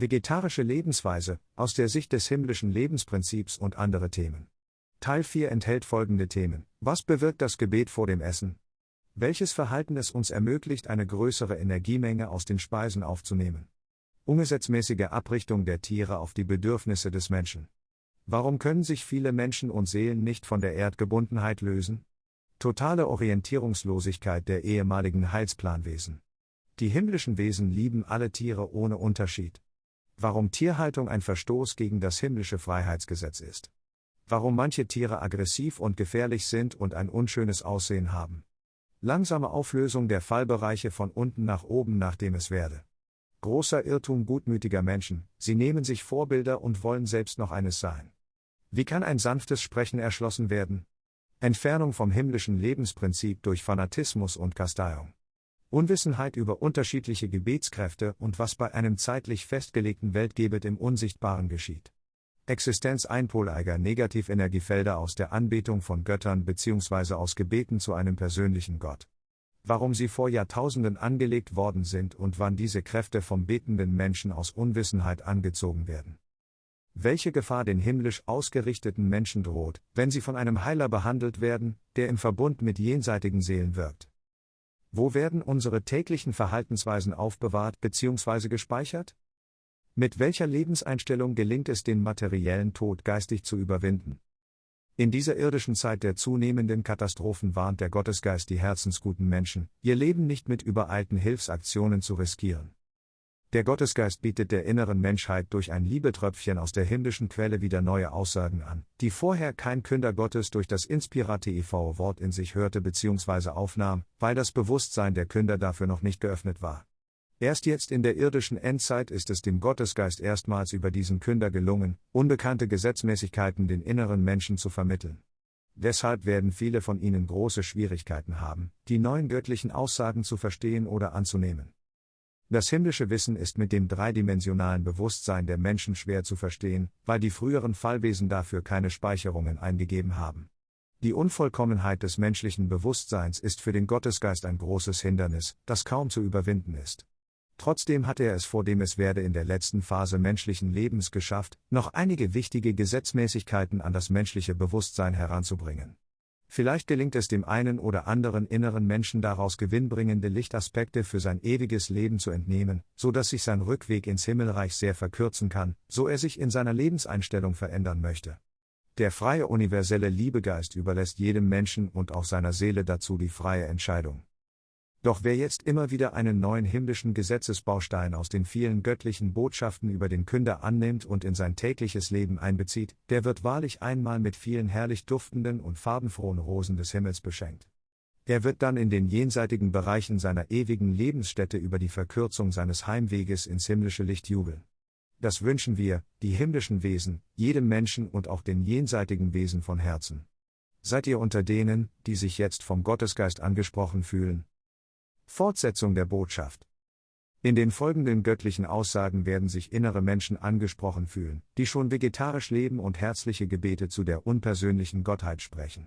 Vegetarische Lebensweise, aus der Sicht des himmlischen Lebensprinzips und andere Themen. Teil 4 enthält folgende Themen. Was bewirkt das Gebet vor dem Essen? Welches Verhalten es uns ermöglicht, eine größere Energiemenge aus den Speisen aufzunehmen? Ungesetzmäßige Abrichtung der Tiere auf die Bedürfnisse des Menschen. Warum können sich viele Menschen und Seelen nicht von der Erdgebundenheit lösen? Totale Orientierungslosigkeit der ehemaligen Heilsplanwesen. Die himmlischen Wesen lieben alle Tiere ohne Unterschied. Warum Tierhaltung ein Verstoß gegen das himmlische Freiheitsgesetz ist. Warum manche Tiere aggressiv und gefährlich sind und ein unschönes Aussehen haben. Langsame Auflösung der Fallbereiche von unten nach oben, nachdem es werde. Großer Irrtum gutmütiger Menschen, sie nehmen sich Vorbilder und wollen selbst noch eines sein. Wie kann ein sanftes Sprechen erschlossen werden? Entfernung vom himmlischen Lebensprinzip durch Fanatismus und Kasteiung. Unwissenheit über unterschiedliche Gebetskräfte und was bei einem zeitlich festgelegten Weltgebet im Unsichtbaren geschieht. Existenz einpoleiger Negativenergiefelder aus der Anbetung von Göttern bzw. aus Gebeten zu einem persönlichen Gott. Warum sie vor Jahrtausenden angelegt worden sind und wann diese Kräfte vom betenden Menschen aus Unwissenheit angezogen werden. Welche Gefahr den himmlisch ausgerichteten Menschen droht, wenn sie von einem Heiler behandelt werden, der im Verbund mit jenseitigen Seelen wirkt. Wo werden unsere täglichen Verhaltensweisen aufbewahrt bzw. gespeichert? Mit welcher Lebenseinstellung gelingt es den materiellen Tod geistig zu überwinden? In dieser irdischen Zeit der zunehmenden Katastrophen warnt der Gottesgeist die herzensguten Menschen, ihr Leben nicht mit übereilten Hilfsaktionen zu riskieren. Der Gottesgeist bietet der inneren Menschheit durch ein Liebetröpfchen aus der himmlischen Quelle wieder neue Aussagen an, die vorher kein Künder Gottes durch das Inspirate e.V. Wort in sich hörte bzw. aufnahm, weil das Bewusstsein der Künder dafür noch nicht geöffnet war. Erst jetzt in der irdischen Endzeit ist es dem Gottesgeist erstmals über diesen Künder gelungen, unbekannte Gesetzmäßigkeiten den inneren Menschen zu vermitteln. Deshalb werden viele von ihnen große Schwierigkeiten haben, die neuen göttlichen Aussagen zu verstehen oder anzunehmen. Das himmlische Wissen ist mit dem dreidimensionalen Bewusstsein der Menschen schwer zu verstehen, weil die früheren Fallwesen dafür keine Speicherungen eingegeben haben. Die Unvollkommenheit des menschlichen Bewusstseins ist für den Gottesgeist ein großes Hindernis, das kaum zu überwinden ist. Trotzdem hat er es vor dem es werde in der letzten Phase menschlichen Lebens geschafft, noch einige wichtige Gesetzmäßigkeiten an das menschliche Bewusstsein heranzubringen. Vielleicht gelingt es dem einen oder anderen inneren Menschen daraus gewinnbringende Lichtaspekte für sein ewiges Leben zu entnehmen, so dass sich sein Rückweg ins Himmelreich sehr verkürzen kann, so er sich in seiner Lebenseinstellung verändern möchte. Der freie universelle Liebegeist überlässt jedem Menschen und auch seiner Seele dazu die freie Entscheidung. Doch wer jetzt immer wieder einen neuen himmlischen Gesetzesbaustein aus den vielen göttlichen Botschaften über den Künder annimmt und in sein tägliches Leben einbezieht, der wird wahrlich einmal mit vielen herrlich duftenden und farbenfrohen Rosen des Himmels beschenkt. Er wird dann in den jenseitigen Bereichen seiner ewigen Lebensstätte über die Verkürzung seines Heimweges ins himmlische Licht jubeln. Das wünschen wir, die himmlischen Wesen, jedem Menschen und auch den jenseitigen Wesen von Herzen. Seid ihr unter denen, die sich jetzt vom Gottesgeist angesprochen fühlen, Fortsetzung der Botschaft. In den folgenden göttlichen Aussagen werden sich innere Menschen angesprochen fühlen, die schon vegetarisch leben und herzliche Gebete zu der unpersönlichen Gottheit sprechen.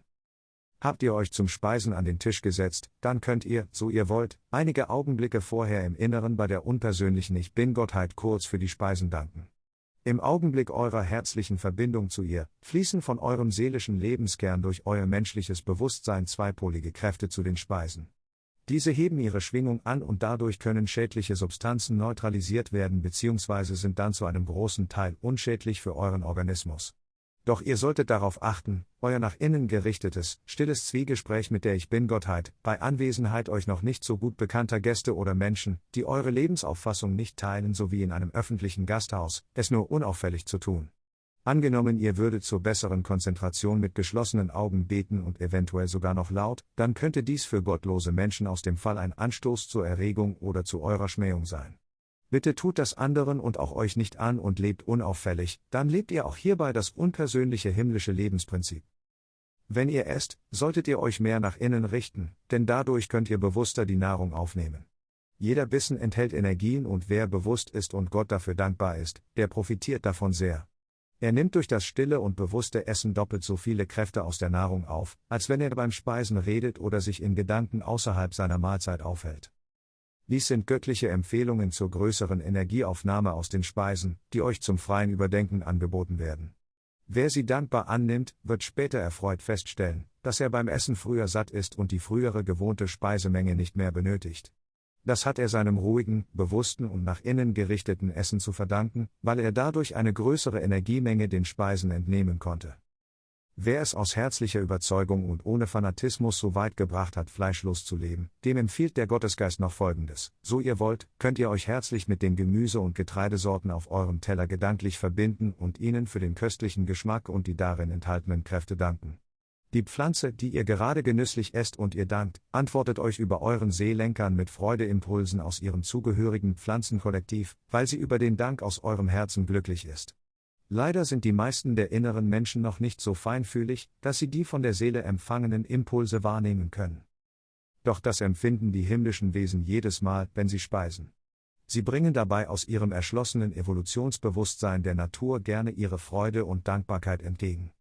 Habt ihr euch zum Speisen an den Tisch gesetzt, dann könnt ihr, so ihr wollt, einige Augenblicke vorher im Inneren bei der unpersönlichen Ich Bin-Gottheit kurz für die Speisen danken. Im Augenblick eurer herzlichen Verbindung zu ihr, fließen von eurem seelischen Lebenskern durch euer menschliches Bewusstsein zweipolige Kräfte zu den Speisen. Diese heben ihre Schwingung an und dadurch können schädliche Substanzen neutralisiert werden bzw. sind dann zu einem großen Teil unschädlich für euren Organismus. Doch ihr solltet darauf achten, euer nach innen gerichtetes, stilles Zwiegespräch mit der Ich Bin-Gottheit, bei Anwesenheit euch noch nicht so gut bekannter Gäste oder Menschen, die eure Lebensauffassung nicht teilen sowie in einem öffentlichen Gasthaus, es nur unauffällig zu tun. Angenommen, ihr würdet zur besseren Konzentration mit geschlossenen Augen beten und eventuell sogar noch laut, dann könnte dies für gottlose Menschen aus dem Fall ein Anstoß zur Erregung oder zu eurer Schmähung sein. Bitte tut das anderen und auch euch nicht an und lebt unauffällig, dann lebt ihr auch hierbei das unpersönliche himmlische Lebensprinzip. Wenn ihr esst, solltet ihr euch mehr nach innen richten, denn dadurch könnt ihr bewusster die Nahrung aufnehmen. Jeder Bissen enthält Energien und wer bewusst ist und Gott dafür dankbar ist, der profitiert davon sehr. Er nimmt durch das stille und bewusste Essen doppelt so viele Kräfte aus der Nahrung auf, als wenn er beim Speisen redet oder sich in Gedanken außerhalb seiner Mahlzeit aufhält. Dies sind göttliche Empfehlungen zur größeren Energieaufnahme aus den Speisen, die euch zum freien Überdenken angeboten werden. Wer sie dankbar annimmt, wird später erfreut feststellen, dass er beim Essen früher satt ist und die frühere gewohnte Speisemenge nicht mehr benötigt. Das hat er seinem ruhigen, bewussten und nach innen gerichteten Essen zu verdanken, weil er dadurch eine größere Energiemenge den Speisen entnehmen konnte. Wer es aus herzlicher Überzeugung und ohne Fanatismus so weit gebracht hat, fleischlos zu leben, dem empfiehlt der Gottesgeist noch Folgendes. So ihr wollt, könnt ihr euch herzlich mit den Gemüse- und Getreidesorten auf eurem Teller gedanklich verbinden und ihnen für den köstlichen Geschmack und die darin enthaltenen Kräfte danken. Die Pflanze, die ihr gerade genüsslich esst und ihr dankt, antwortet euch über euren Seelenkern mit Freudeimpulsen aus ihrem zugehörigen Pflanzenkollektiv, weil sie über den Dank aus eurem Herzen glücklich ist. Leider sind die meisten der inneren Menschen noch nicht so feinfühlig, dass sie die von der Seele empfangenen Impulse wahrnehmen können. Doch das empfinden die himmlischen Wesen jedes Mal, wenn sie speisen. Sie bringen dabei aus ihrem erschlossenen Evolutionsbewusstsein der Natur gerne ihre Freude und Dankbarkeit entgegen.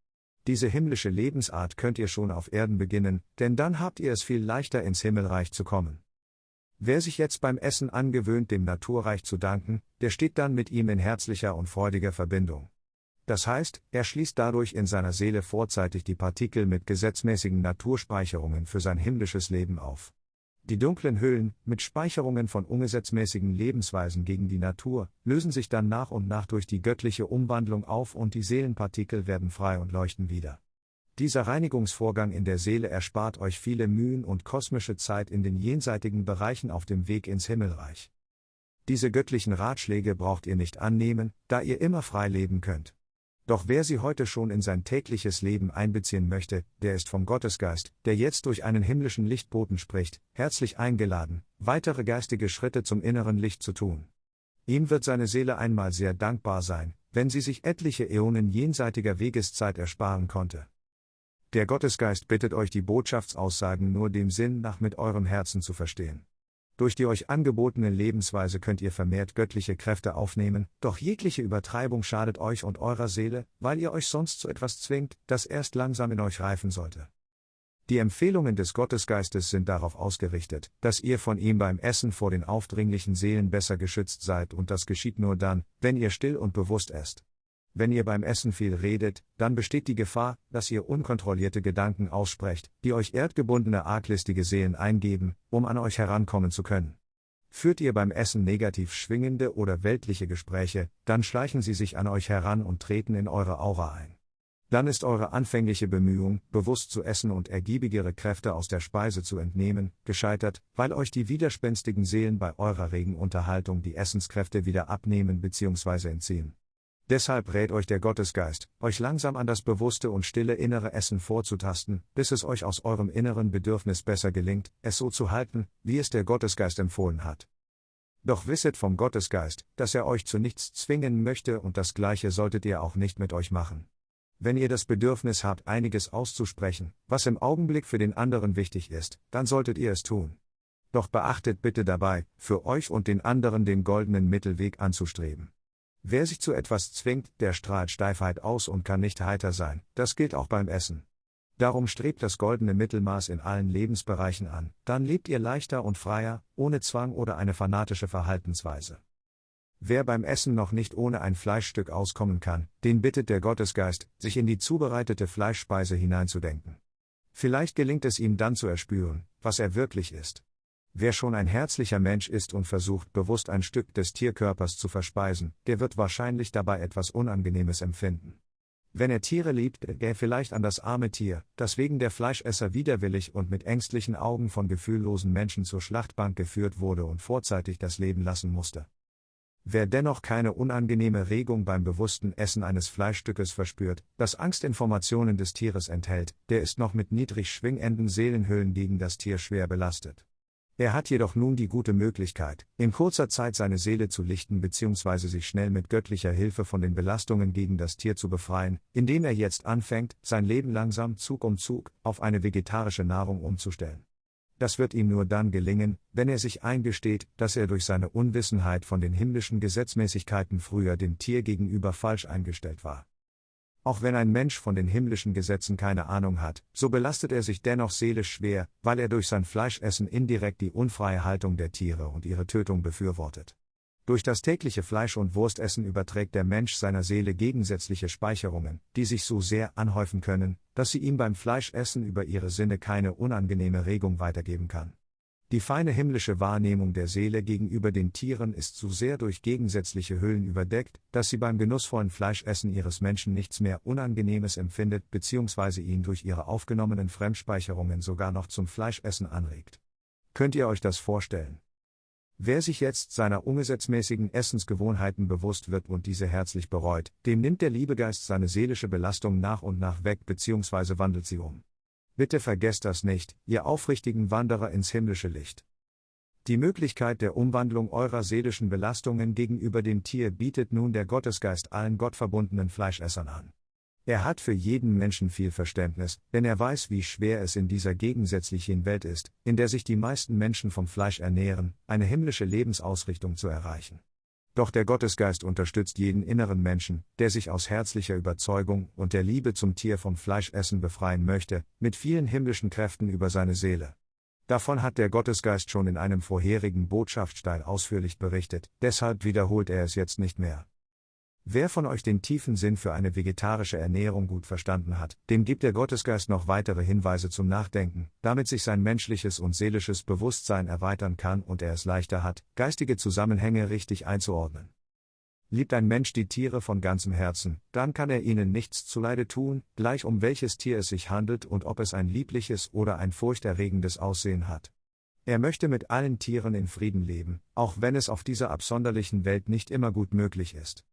Diese himmlische Lebensart könnt ihr schon auf Erden beginnen, denn dann habt ihr es viel leichter ins Himmelreich zu kommen. Wer sich jetzt beim Essen angewöhnt, dem Naturreich zu danken, der steht dann mit ihm in herzlicher und freudiger Verbindung. Das heißt, er schließt dadurch in seiner Seele vorzeitig die Partikel mit gesetzmäßigen Naturspeicherungen für sein himmlisches Leben auf. Die dunklen Hüllen, mit Speicherungen von ungesetzmäßigen Lebensweisen gegen die Natur, lösen sich dann nach und nach durch die göttliche Umwandlung auf und die Seelenpartikel werden frei und leuchten wieder. Dieser Reinigungsvorgang in der Seele erspart euch viele Mühen und kosmische Zeit in den jenseitigen Bereichen auf dem Weg ins Himmelreich. Diese göttlichen Ratschläge braucht ihr nicht annehmen, da ihr immer frei leben könnt. Doch wer sie heute schon in sein tägliches Leben einbeziehen möchte, der ist vom Gottesgeist, der jetzt durch einen himmlischen Lichtboten spricht, herzlich eingeladen, weitere geistige Schritte zum inneren Licht zu tun. Ihm wird seine Seele einmal sehr dankbar sein, wenn sie sich etliche Äonen jenseitiger Wegeszeit ersparen konnte. Der Gottesgeist bittet euch die Botschaftsaussagen nur dem Sinn nach mit eurem Herzen zu verstehen. Durch die euch angebotene Lebensweise könnt ihr vermehrt göttliche Kräfte aufnehmen, doch jegliche Übertreibung schadet euch und eurer Seele, weil ihr euch sonst zu etwas zwingt, das erst langsam in euch reifen sollte. Die Empfehlungen des Gottesgeistes sind darauf ausgerichtet, dass ihr von ihm beim Essen vor den aufdringlichen Seelen besser geschützt seid und das geschieht nur dann, wenn ihr still und bewusst esst. Wenn ihr beim Essen viel redet, dann besteht die Gefahr, dass ihr unkontrollierte Gedanken aussprecht, die euch erdgebundene arglistige Seelen eingeben, um an euch herankommen zu können. Führt ihr beim Essen negativ schwingende oder weltliche Gespräche, dann schleichen sie sich an euch heran und treten in eure Aura ein. Dann ist eure anfängliche Bemühung, bewusst zu essen und ergiebigere Kräfte aus der Speise zu entnehmen, gescheitert, weil euch die widerspenstigen Seelen bei eurer regen Unterhaltung die Essenskräfte wieder abnehmen bzw. entziehen. Deshalb rät euch der Gottesgeist, euch langsam an das bewusste und stille innere Essen vorzutasten, bis es euch aus eurem inneren Bedürfnis besser gelingt, es so zu halten, wie es der Gottesgeist empfohlen hat. Doch wisset vom Gottesgeist, dass er euch zu nichts zwingen möchte und das gleiche solltet ihr auch nicht mit euch machen. Wenn ihr das Bedürfnis habt, einiges auszusprechen, was im Augenblick für den anderen wichtig ist, dann solltet ihr es tun. Doch beachtet bitte dabei, für euch und den anderen den goldenen Mittelweg anzustreben. Wer sich zu etwas zwingt, der strahlt Steifheit aus und kann nicht heiter sein, das gilt auch beim Essen. Darum strebt das goldene Mittelmaß in allen Lebensbereichen an, dann lebt ihr leichter und freier, ohne Zwang oder eine fanatische Verhaltensweise. Wer beim Essen noch nicht ohne ein Fleischstück auskommen kann, den bittet der Gottesgeist, sich in die zubereitete Fleischspeise hineinzudenken. Vielleicht gelingt es ihm dann zu erspüren, was er wirklich ist. Wer schon ein herzlicher Mensch ist und versucht bewusst ein Stück des Tierkörpers zu verspeisen, der wird wahrscheinlich dabei etwas Unangenehmes empfinden. Wenn er Tiere liebt, er vielleicht an das arme Tier, das wegen der Fleischesser widerwillig und mit ängstlichen Augen von gefühllosen Menschen zur Schlachtbank geführt wurde und vorzeitig das Leben lassen musste. Wer dennoch keine unangenehme Regung beim bewussten Essen eines Fleischstückes verspürt, das Angstinformationen des Tieres enthält, der ist noch mit niedrig schwingenden Seelenhüllen gegen das Tier schwer belastet. Er hat jedoch nun die gute Möglichkeit, in kurzer Zeit seine Seele zu lichten bzw. sich schnell mit göttlicher Hilfe von den Belastungen gegen das Tier zu befreien, indem er jetzt anfängt, sein Leben langsam Zug um Zug auf eine vegetarische Nahrung umzustellen. Das wird ihm nur dann gelingen, wenn er sich eingesteht, dass er durch seine Unwissenheit von den himmlischen Gesetzmäßigkeiten früher dem Tier gegenüber falsch eingestellt war. Auch wenn ein Mensch von den himmlischen Gesetzen keine Ahnung hat, so belastet er sich dennoch seelisch schwer, weil er durch sein Fleischessen indirekt die unfreie Haltung der Tiere und ihre Tötung befürwortet. Durch das tägliche Fleisch- und Wurstessen überträgt der Mensch seiner Seele gegensätzliche Speicherungen, die sich so sehr anhäufen können, dass sie ihm beim Fleischessen über ihre Sinne keine unangenehme Regung weitergeben kann. Die feine himmlische Wahrnehmung der Seele gegenüber den Tieren ist so sehr durch gegensätzliche Hüllen überdeckt, dass sie beim genussvollen Fleischessen ihres Menschen nichts mehr Unangenehmes empfindet bzw. ihn durch ihre aufgenommenen Fremdspeicherungen sogar noch zum Fleischessen anregt. Könnt ihr euch das vorstellen? Wer sich jetzt seiner ungesetzmäßigen Essensgewohnheiten bewusst wird und diese herzlich bereut, dem nimmt der Liebegeist seine seelische Belastung nach und nach weg bzw. wandelt sie um. Bitte vergesst das nicht, ihr aufrichtigen Wanderer ins himmlische Licht. Die Möglichkeit der Umwandlung eurer seelischen Belastungen gegenüber dem Tier bietet nun der Gottesgeist allen gottverbundenen Fleischessern an. Er hat für jeden Menschen viel Verständnis, denn er weiß, wie schwer es in dieser gegensätzlichen Welt ist, in der sich die meisten Menschen vom Fleisch ernähren, eine himmlische Lebensausrichtung zu erreichen. Doch der Gottesgeist unterstützt jeden inneren Menschen, der sich aus herzlicher Überzeugung und der Liebe zum Tier vom Fleischessen befreien möchte, mit vielen himmlischen Kräften über seine Seele. Davon hat der Gottesgeist schon in einem vorherigen Botschaftsteil ausführlich berichtet, deshalb wiederholt er es jetzt nicht mehr. Wer von euch den tiefen Sinn für eine vegetarische Ernährung gut verstanden hat, dem gibt der Gottesgeist noch weitere Hinweise zum Nachdenken, damit sich sein menschliches und seelisches Bewusstsein erweitern kann und er es leichter hat, geistige Zusammenhänge richtig einzuordnen. Liebt ein Mensch die Tiere von ganzem Herzen, dann kann er ihnen nichts zuleide tun, gleich um welches Tier es sich handelt und ob es ein liebliches oder ein furchterregendes Aussehen hat. Er möchte mit allen Tieren in Frieden leben, auch wenn es auf dieser absonderlichen Welt nicht immer gut möglich ist.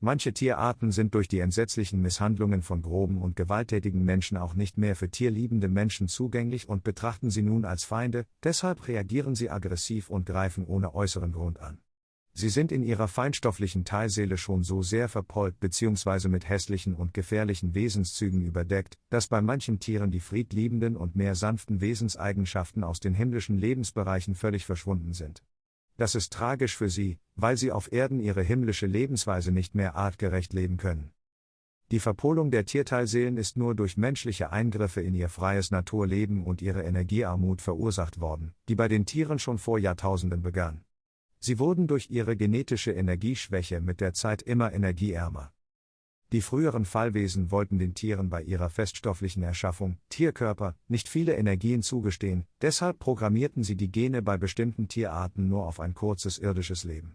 Manche Tierarten sind durch die entsetzlichen Misshandlungen von groben und gewalttätigen Menschen auch nicht mehr für tierliebende Menschen zugänglich und betrachten sie nun als Feinde, deshalb reagieren sie aggressiv und greifen ohne äußeren Grund an. Sie sind in ihrer feinstofflichen Teilseele schon so sehr verpollt bzw. mit hässlichen und gefährlichen Wesenszügen überdeckt, dass bei manchen Tieren die friedliebenden und mehr sanften Wesenseigenschaften aus den himmlischen Lebensbereichen völlig verschwunden sind. Das ist tragisch für sie, weil sie auf Erden ihre himmlische Lebensweise nicht mehr artgerecht leben können. Die Verpolung der Tierteilseelen ist nur durch menschliche Eingriffe in ihr freies Naturleben und ihre Energiearmut verursacht worden, die bei den Tieren schon vor Jahrtausenden begann. Sie wurden durch ihre genetische Energieschwäche mit der Zeit immer energieärmer. Die früheren Fallwesen wollten den Tieren bei ihrer feststofflichen Erschaffung, Tierkörper, nicht viele Energien zugestehen, deshalb programmierten sie die Gene bei bestimmten Tierarten nur auf ein kurzes irdisches Leben.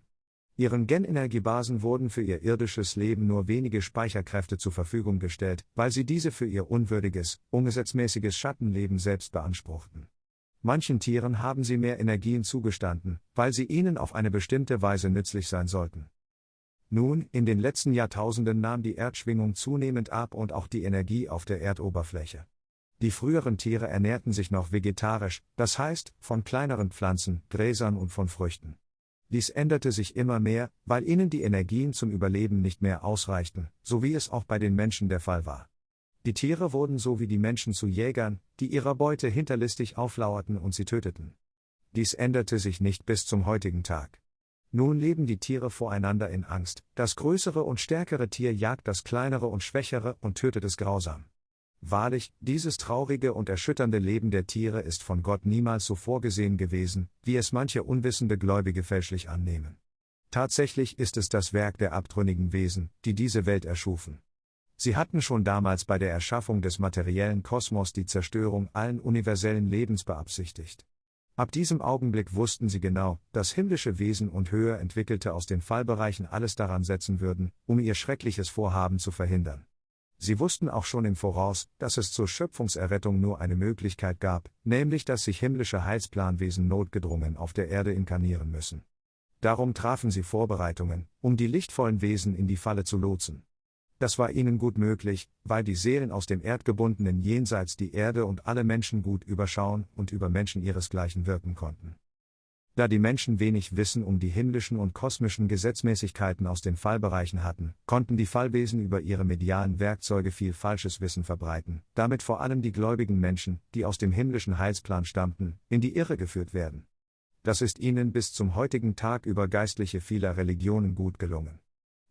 Ihren Genenergiebasen wurden für ihr irdisches Leben nur wenige Speicherkräfte zur Verfügung gestellt, weil sie diese für ihr unwürdiges, ungesetzmäßiges Schattenleben selbst beanspruchten. Manchen Tieren haben sie mehr Energien zugestanden, weil sie ihnen auf eine bestimmte Weise nützlich sein sollten. Nun, in den letzten Jahrtausenden nahm die Erdschwingung zunehmend ab und auch die Energie auf der Erdoberfläche. Die früheren Tiere ernährten sich noch vegetarisch, das heißt, von kleineren Pflanzen, Gräsern und von Früchten. Dies änderte sich immer mehr, weil ihnen die Energien zum Überleben nicht mehr ausreichten, so wie es auch bei den Menschen der Fall war. Die Tiere wurden so wie die Menschen zu Jägern, die ihrer Beute hinterlistig auflauerten und sie töteten. Dies änderte sich nicht bis zum heutigen Tag. Nun leben die Tiere voreinander in Angst, das größere und stärkere Tier jagt das kleinere und schwächere und tötet es grausam. Wahrlich, dieses traurige und erschütternde Leben der Tiere ist von Gott niemals so vorgesehen gewesen, wie es manche unwissende Gläubige fälschlich annehmen. Tatsächlich ist es das Werk der abtrünnigen Wesen, die diese Welt erschufen. Sie hatten schon damals bei der Erschaffung des materiellen Kosmos die Zerstörung allen universellen Lebens beabsichtigt. Ab diesem Augenblick wussten sie genau, dass himmlische Wesen und höher entwickelte aus den Fallbereichen alles daran setzen würden, um ihr schreckliches Vorhaben zu verhindern. Sie wussten auch schon im Voraus, dass es zur Schöpfungserrettung nur eine Möglichkeit gab, nämlich dass sich himmlische Heilsplanwesen notgedrungen auf der Erde inkarnieren müssen. Darum trafen sie Vorbereitungen, um die lichtvollen Wesen in die Falle zu lotsen. Das war ihnen gut möglich, weil die Seelen aus dem erdgebundenen Jenseits die Erde und alle Menschen gut überschauen und über Menschen ihresgleichen wirken konnten. Da die Menschen wenig Wissen um die himmlischen und kosmischen Gesetzmäßigkeiten aus den Fallbereichen hatten, konnten die Fallwesen über ihre medialen Werkzeuge viel falsches Wissen verbreiten, damit vor allem die gläubigen Menschen, die aus dem himmlischen Heilsplan stammten, in die Irre geführt werden. Das ist ihnen bis zum heutigen Tag über Geistliche vieler Religionen gut gelungen.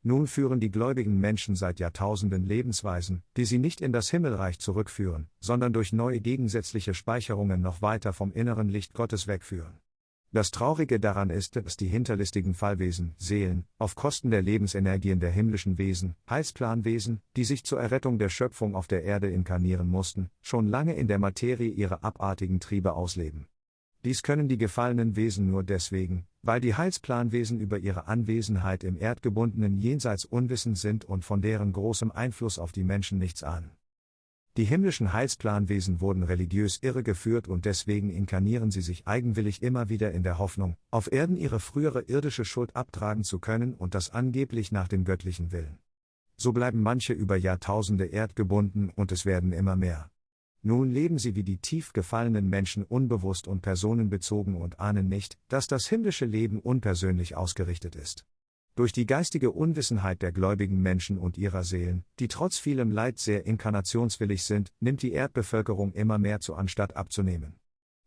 Nun führen die gläubigen Menschen seit Jahrtausenden Lebensweisen, die sie nicht in das Himmelreich zurückführen, sondern durch neue gegensätzliche Speicherungen noch weiter vom inneren Licht Gottes wegführen. Das Traurige daran ist, dass die hinterlistigen Fallwesen, Seelen, auf Kosten der Lebensenergien der himmlischen Wesen, Heilsplanwesen, die sich zur Errettung der Schöpfung auf der Erde inkarnieren mussten, schon lange in der Materie ihre abartigen Triebe ausleben. Dies können die gefallenen Wesen nur deswegen, weil die Heilsplanwesen über ihre Anwesenheit im erdgebundenen Jenseits unwissend sind und von deren großem Einfluss auf die Menschen nichts ahnen. Die himmlischen Heilsplanwesen wurden religiös irregeführt und deswegen inkarnieren sie sich eigenwillig immer wieder in der Hoffnung, auf Erden ihre frühere irdische Schuld abtragen zu können und das angeblich nach dem göttlichen Willen. So bleiben manche über Jahrtausende erdgebunden und es werden immer mehr. Nun leben sie wie die tief gefallenen Menschen unbewusst und personenbezogen und ahnen nicht, dass das himmlische Leben unpersönlich ausgerichtet ist. Durch die geistige Unwissenheit der gläubigen Menschen und ihrer Seelen, die trotz vielem Leid sehr inkarnationswillig sind, nimmt die Erdbevölkerung immer mehr zu anstatt abzunehmen.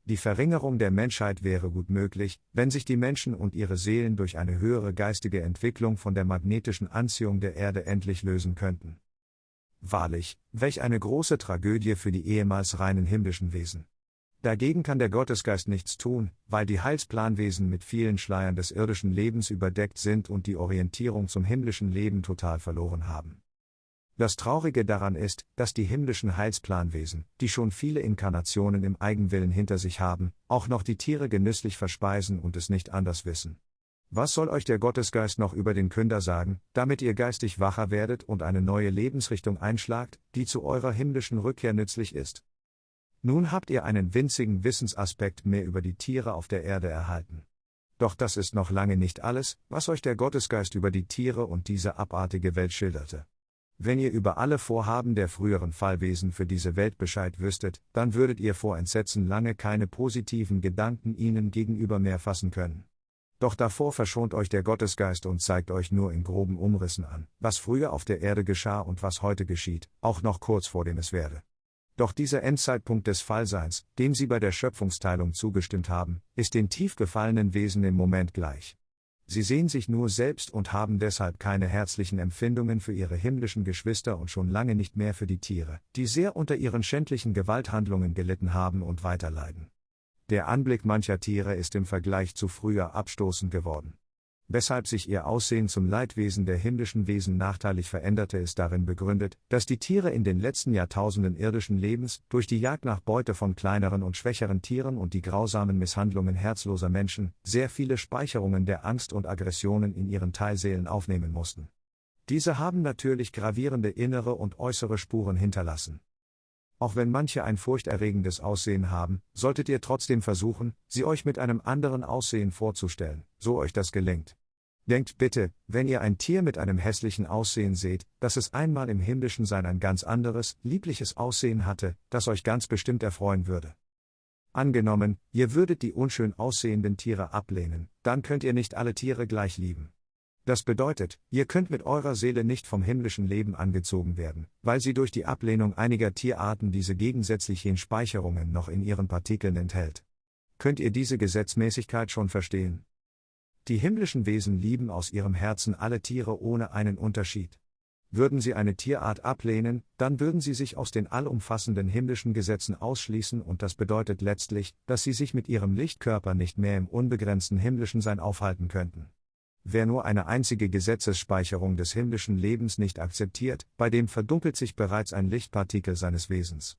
Die Verringerung der Menschheit wäre gut möglich, wenn sich die Menschen und ihre Seelen durch eine höhere geistige Entwicklung von der magnetischen Anziehung der Erde endlich lösen könnten. Wahrlich, welch eine große Tragödie für die ehemals reinen himmlischen Wesen. Dagegen kann der Gottesgeist nichts tun, weil die Heilsplanwesen mit vielen Schleiern des irdischen Lebens überdeckt sind und die Orientierung zum himmlischen Leben total verloren haben. Das Traurige daran ist, dass die himmlischen Heilsplanwesen, die schon viele Inkarnationen im Eigenwillen hinter sich haben, auch noch die Tiere genüsslich verspeisen und es nicht anders wissen. Was soll euch der Gottesgeist noch über den Künder sagen, damit ihr geistig wacher werdet und eine neue Lebensrichtung einschlagt, die zu eurer himmlischen Rückkehr nützlich ist? Nun habt ihr einen winzigen Wissensaspekt mehr über die Tiere auf der Erde erhalten. Doch das ist noch lange nicht alles, was euch der Gottesgeist über die Tiere und diese abartige Welt schilderte. Wenn ihr über alle Vorhaben der früheren Fallwesen für diese Welt Bescheid wüsstet, dann würdet ihr vor Entsetzen lange keine positiven Gedanken ihnen gegenüber mehr fassen können. Doch davor verschont euch der Gottesgeist und zeigt euch nur in groben Umrissen an, was früher auf der Erde geschah und was heute geschieht, auch noch kurz vor dem es werde. Doch dieser Endzeitpunkt des Fallseins, dem sie bei der Schöpfungsteilung zugestimmt haben, ist den tief gefallenen Wesen im Moment gleich. Sie sehen sich nur selbst und haben deshalb keine herzlichen Empfindungen für ihre himmlischen Geschwister und schon lange nicht mehr für die Tiere, die sehr unter ihren schändlichen Gewalthandlungen gelitten haben und weiterleiden. Der Anblick mancher Tiere ist im Vergleich zu früher abstoßend geworden. Weshalb sich ihr Aussehen zum Leidwesen der himmlischen Wesen nachteilig veränderte, ist darin begründet, dass die Tiere in den letzten Jahrtausenden irdischen Lebens, durch die Jagd nach Beute von kleineren und schwächeren Tieren und die grausamen Misshandlungen herzloser Menschen, sehr viele Speicherungen der Angst und Aggressionen in ihren Teilseelen aufnehmen mussten. Diese haben natürlich gravierende innere und äußere Spuren hinterlassen. Auch wenn manche ein furchterregendes Aussehen haben, solltet ihr trotzdem versuchen, sie euch mit einem anderen Aussehen vorzustellen, so euch das gelingt. Denkt bitte, wenn ihr ein Tier mit einem hässlichen Aussehen seht, dass es einmal im himmlischen Sein ein ganz anderes, liebliches Aussehen hatte, das euch ganz bestimmt erfreuen würde. Angenommen, ihr würdet die unschön aussehenden Tiere ablehnen, dann könnt ihr nicht alle Tiere gleich lieben. Das bedeutet, ihr könnt mit eurer Seele nicht vom himmlischen Leben angezogen werden, weil sie durch die Ablehnung einiger Tierarten diese gegensätzlichen Speicherungen noch in ihren Partikeln enthält. Könnt ihr diese Gesetzmäßigkeit schon verstehen? Die himmlischen Wesen lieben aus ihrem Herzen alle Tiere ohne einen Unterschied. Würden sie eine Tierart ablehnen, dann würden sie sich aus den allumfassenden himmlischen Gesetzen ausschließen und das bedeutet letztlich, dass sie sich mit ihrem Lichtkörper nicht mehr im unbegrenzten himmlischen Sein aufhalten könnten. Wer nur eine einzige Gesetzesspeicherung des himmlischen Lebens nicht akzeptiert, bei dem verdunkelt sich bereits ein Lichtpartikel seines Wesens.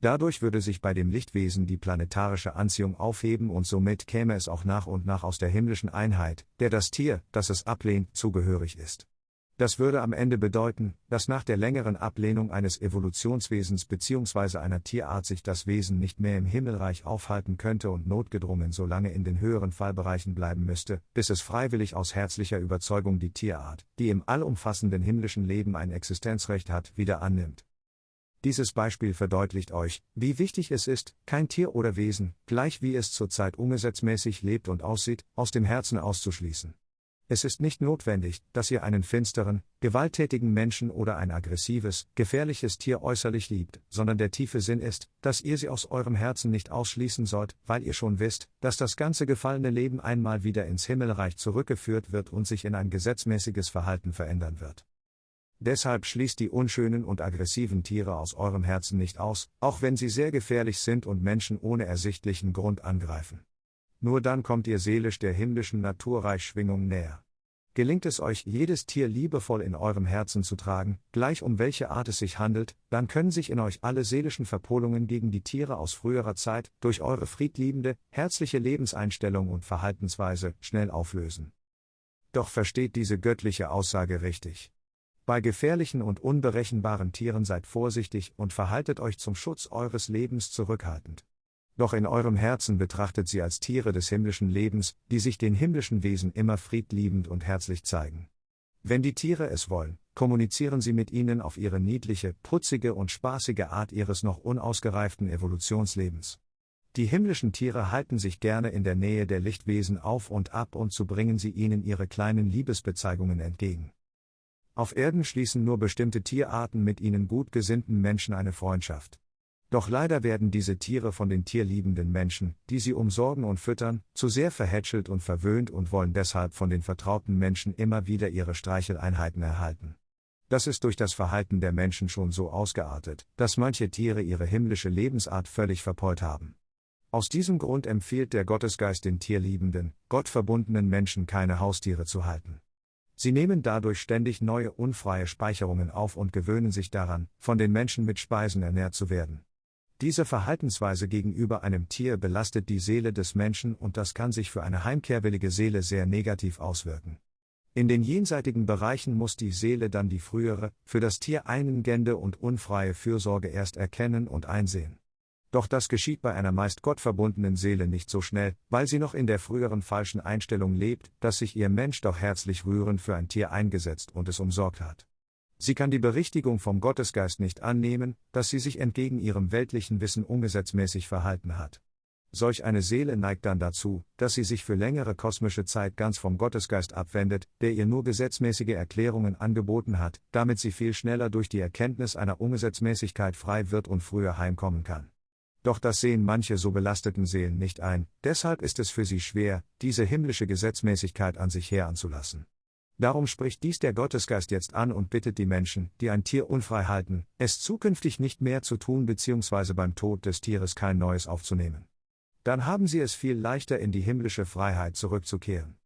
Dadurch würde sich bei dem Lichtwesen die planetarische Anziehung aufheben und somit käme es auch nach und nach aus der himmlischen Einheit, der das Tier, das es ablehnt, zugehörig ist. Das würde am Ende bedeuten, dass nach der längeren Ablehnung eines Evolutionswesens bzw. einer Tierart sich das Wesen nicht mehr im Himmelreich aufhalten könnte und notgedrungen so lange in den höheren Fallbereichen bleiben müsste, bis es freiwillig aus herzlicher Überzeugung die Tierart, die im allumfassenden himmlischen Leben ein Existenzrecht hat, wieder annimmt. Dieses Beispiel verdeutlicht euch, wie wichtig es ist, kein Tier oder Wesen, gleich wie es zurzeit ungesetzmäßig lebt und aussieht, aus dem Herzen auszuschließen. Es ist nicht notwendig, dass ihr einen finsteren, gewalttätigen Menschen oder ein aggressives, gefährliches Tier äußerlich liebt, sondern der tiefe Sinn ist, dass ihr sie aus eurem Herzen nicht ausschließen sollt, weil ihr schon wisst, dass das ganze gefallene Leben einmal wieder ins Himmelreich zurückgeführt wird und sich in ein gesetzmäßiges Verhalten verändern wird. Deshalb schließt die unschönen und aggressiven Tiere aus eurem Herzen nicht aus, auch wenn sie sehr gefährlich sind und Menschen ohne ersichtlichen Grund angreifen. Nur dann kommt ihr seelisch der himmlischen Naturreichschwingung näher. Gelingt es euch, jedes Tier liebevoll in eurem Herzen zu tragen, gleich um welche Art es sich handelt, dann können sich in euch alle seelischen Verpolungen gegen die Tiere aus früherer Zeit, durch eure friedliebende, herzliche Lebenseinstellung und Verhaltensweise, schnell auflösen. Doch versteht diese göttliche Aussage richtig. Bei gefährlichen und unberechenbaren Tieren seid vorsichtig und verhaltet euch zum Schutz eures Lebens zurückhaltend. Doch in eurem Herzen betrachtet sie als Tiere des himmlischen Lebens, die sich den himmlischen Wesen immer friedliebend und herzlich zeigen. Wenn die Tiere es wollen, kommunizieren sie mit ihnen auf ihre niedliche, putzige und spaßige Art ihres noch unausgereiften Evolutionslebens. Die himmlischen Tiere halten sich gerne in der Nähe der Lichtwesen auf und ab und so bringen sie ihnen ihre kleinen Liebesbezeigungen entgegen. Auf Erden schließen nur bestimmte Tierarten mit ihnen gut gesinnten Menschen eine Freundschaft. Doch leider werden diese Tiere von den tierliebenden Menschen, die sie umsorgen und füttern, zu sehr verhätschelt und verwöhnt und wollen deshalb von den vertrauten Menschen immer wieder ihre Streicheleinheiten erhalten. Das ist durch das Verhalten der Menschen schon so ausgeartet, dass manche Tiere ihre himmlische Lebensart völlig verpeult haben. Aus diesem Grund empfiehlt der Gottesgeist den tierliebenden, gottverbundenen Menschen keine Haustiere zu halten. Sie nehmen dadurch ständig neue unfreie Speicherungen auf und gewöhnen sich daran, von den Menschen mit Speisen ernährt zu werden. Diese Verhaltensweise gegenüber einem Tier belastet die Seele des Menschen und das kann sich für eine heimkehrwillige Seele sehr negativ auswirken. In den jenseitigen Bereichen muss die Seele dann die frühere, für das Tier eingende und unfreie Fürsorge erst erkennen und einsehen. Doch das geschieht bei einer meist gottverbundenen Seele nicht so schnell, weil sie noch in der früheren falschen Einstellung lebt, dass sich ihr Mensch doch herzlich rührend für ein Tier eingesetzt und es umsorgt hat. Sie kann die Berichtigung vom Gottesgeist nicht annehmen, dass sie sich entgegen ihrem weltlichen Wissen ungesetzmäßig verhalten hat. Solch eine Seele neigt dann dazu, dass sie sich für längere kosmische Zeit ganz vom Gottesgeist abwendet, der ihr nur gesetzmäßige Erklärungen angeboten hat, damit sie viel schneller durch die Erkenntnis einer Ungesetzmäßigkeit frei wird und früher heimkommen kann. Doch das sehen manche so belasteten Seelen nicht ein, deshalb ist es für sie schwer, diese himmlische Gesetzmäßigkeit an sich heranzulassen. Darum spricht dies der Gottesgeist jetzt an und bittet die Menschen, die ein Tier unfrei halten, es zukünftig nicht mehr zu tun bzw. beim Tod des Tieres kein neues aufzunehmen. Dann haben sie es viel leichter in die himmlische Freiheit zurückzukehren.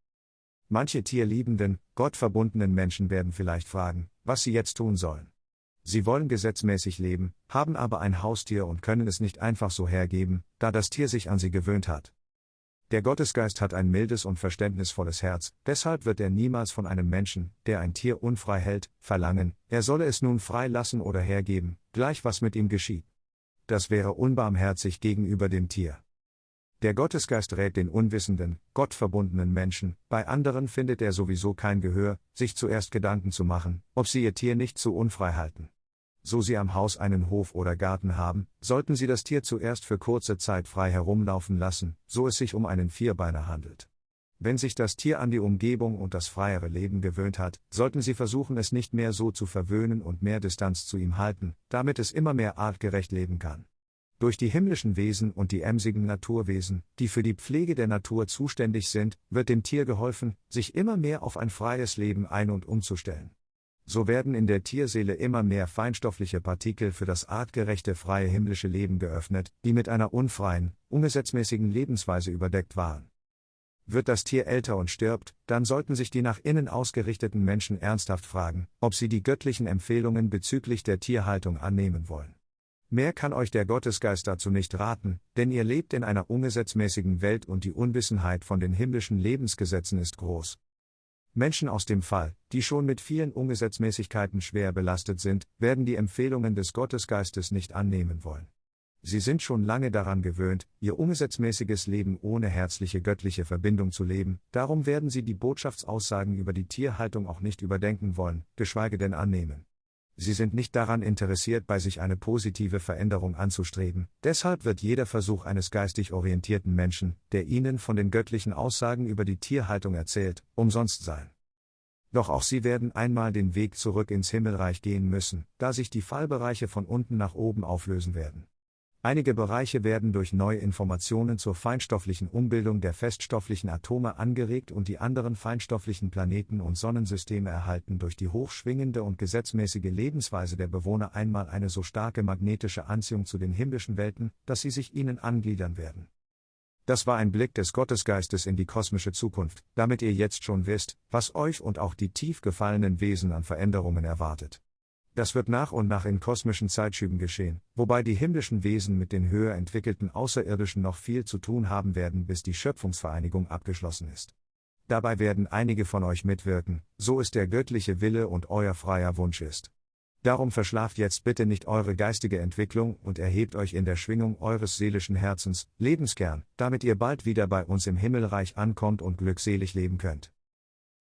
Manche tierliebenden, gottverbundenen Menschen werden vielleicht fragen, was sie jetzt tun sollen. Sie wollen gesetzmäßig leben, haben aber ein Haustier und können es nicht einfach so hergeben, da das Tier sich an sie gewöhnt hat. Der Gottesgeist hat ein mildes und verständnisvolles Herz, deshalb wird er niemals von einem Menschen, der ein Tier unfrei hält, verlangen, er solle es nun frei lassen oder hergeben, gleich was mit ihm geschieht. Das wäre unbarmherzig gegenüber dem Tier. Der Gottesgeist rät den unwissenden, gottverbundenen Menschen, bei anderen findet er sowieso kein Gehör, sich zuerst Gedanken zu machen, ob sie ihr Tier nicht zu unfrei halten so Sie am Haus einen Hof oder Garten haben, sollten Sie das Tier zuerst für kurze Zeit frei herumlaufen lassen, so es sich um einen Vierbeiner handelt. Wenn sich das Tier an die Umgebung und das freiere Leben gewöhnt hat, sollten Sie versuchen, es nicht mehr so zu verwöhnen und mehr Distanz zu ihm halten, damit es immer mehr artgerecht leben kann. Durch die himmlischen Wesen und die emsigen Naturwesen, die für die Pflege der Natur zuständig sind, wird dem Tier geholfen, sich immer mehr auf ein freies Leben ein- und umzustellen so werden in der Tierseele immer mehr feinstoffliche Partikel für das artgerechte freie himmlische Leben geöffnet, die mit einer unfreien, ungesetzmäßigen Lebensweise überdeckt waren. Wird das Tier älter und stirbt, dann sollten sich die nach innen ausgerichteten Menschen ernsthaft fragen, ob sie die göttlichen Empfehlungen bezüglich der Tierhaltung annehmen wollen. Mehr kann euch der Gottesgeist dazu nicht raten, denn ihr lebt in einer ungesetzmäßigen Welt und die Unwissenheit von den himmlischen Lebensgesetzen ist groß. Menschen aus dem Fall, die schon mit vielen Ungesetzmäßigkeiten schwer belastet sind, werden die Empfehlungen des Gottesgeistes nicht annehmen wollen. Sie sind schon lange daran gewöhnt, ihr ungesetzmäßiges Leben ohne herzliche göttliche Verbindung zu leben, darum werden sie die Botschaftsaussagen über die Tierhaltung auch nicht überdenken wollen, geschweige denn annehmen. Sie sind nicht daran interessiert, bei sich eine positive Veränderung anzustreben, deshalb wird jeder Versuch eines geistig orientierten Menschen, der ihnen von den göttlichen Aussagen über die Tierhaltung erzählt, umsonst sein. Doch auch sie werden einmal den Weg zurück ins Himmelreich gehen müssen, da sich die Fallbereiche von unten nach oben auflösen werden. Einige Bereiche werden durch neue Informationen zur feinstofflichen Umbildung der feststofflichen Atome angeregt und die anderen feinstofflichen Planeten und Sonnensysteme erhalten durch die hochschwingende und gesetzmäßige Lebensweise der Bewohner einmal eine so starke magnetische Anziehung zu den himmlischen Welten, dass sie sich ihnen angliedern werden. Das war ein Blick des Gottesgeistes in die kosmische Zukunft, damit ihr jetzt schon wisst, was euch und auch die tief gefallenen Wesen an Veränderungen erwartet. Das wird nach und nach in kosmischen Zeitschüben geschehen, wobei die himmlischen Wesen mit den höher entwickelten Außerirdischen noch viel zu tun haben werden, bis die Schöpfungsvereinigung abgeschlossen ist. Dabei werden einige von euch mitwirken, so ist der göttliche Wille und euer freier Wunsch ist. Darum verschlaft jetzt bitte nicht eure geistige Entwicklung und erhebt euch in der Schwingung eures seelischen Herzens, Lebenskern, damit ihr bald wieder bei uns im Himmelreich ankommt und glückselig leben könnt.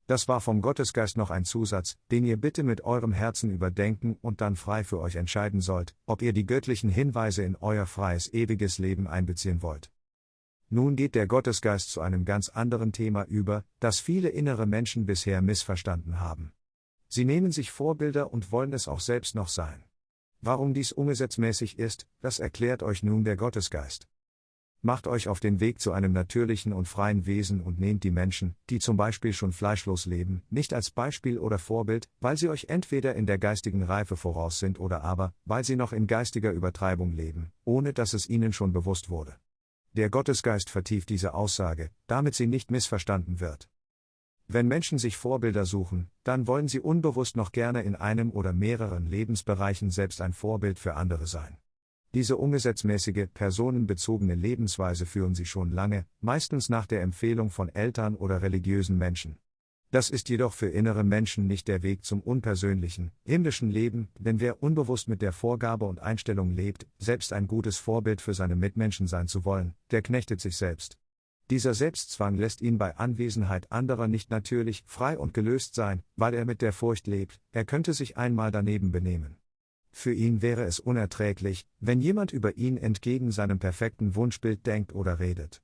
Das war vom Gottesgeist noch ein Zusatz, den ihr bitte mit eurem Herzen überdenken und dann frei für euch entscheiden sollt, ob ihr die göttlichen Hinweise in euer freies ewiges Leben einbeziehen wollt. Nun geht der Gottesgeist zu einem ganz anderen Thema über, das viele innere Menschen bisher missverstanden haben. Sie nehmen sich Vorbilder und wollen es auch selbst noch sein. Warum dies ungesetzmäßig ist, das erklärt euch nun der Gottesgeist. Macht euch auf den Weg zu einem natürlichen und freien Wesen und nehmt die Menschen, die zum Beispiel schon fleischlos leben, nicht als Beispiel oder Vorbild, weil sie euch entweder in der geistigen Reife voraus sind oder aber, weil sie noch in geistiger Übertreibung leben, ohne dass es ihnen schon bewusst wurde. Der Gottesgeist vertieft diese Aussage, damit sie nicht missverstanden wird. Wenn Menschen sich Vorbilder suchen, dann wollen sie unbewusst noch gerne in einem oder mehreren Lebensbereichen selbst ein Vorbild für andere sein. Diese ungesetzmäßige, personenbezogene Lebensweise führen sie schon lange, meistens nach der Empfehlung von Eltern oder religiösen Menschen. Das ist jedoch für innere Menschen nicht der Weg zum unpersönlichen, himmlischen Leben, denn wer unbewusst mit der Vorgabe und Einstellung lebt, selbst ein gutes Vorbild für seine Mitmenschen sein zu wollen, der knechtet sich selbst. Dieser Selbstzwang lässt ihn bei Anwesenheit anderer nicht natürlich, frei und gelöst sein, weil er mit der Furcht lebt, er könnte sich einmal daneben benehmen. Für ihn wäre es unerträglich, wenn jemand über ihn entgegen seinem perfekten Wunschbild denkt oder redet.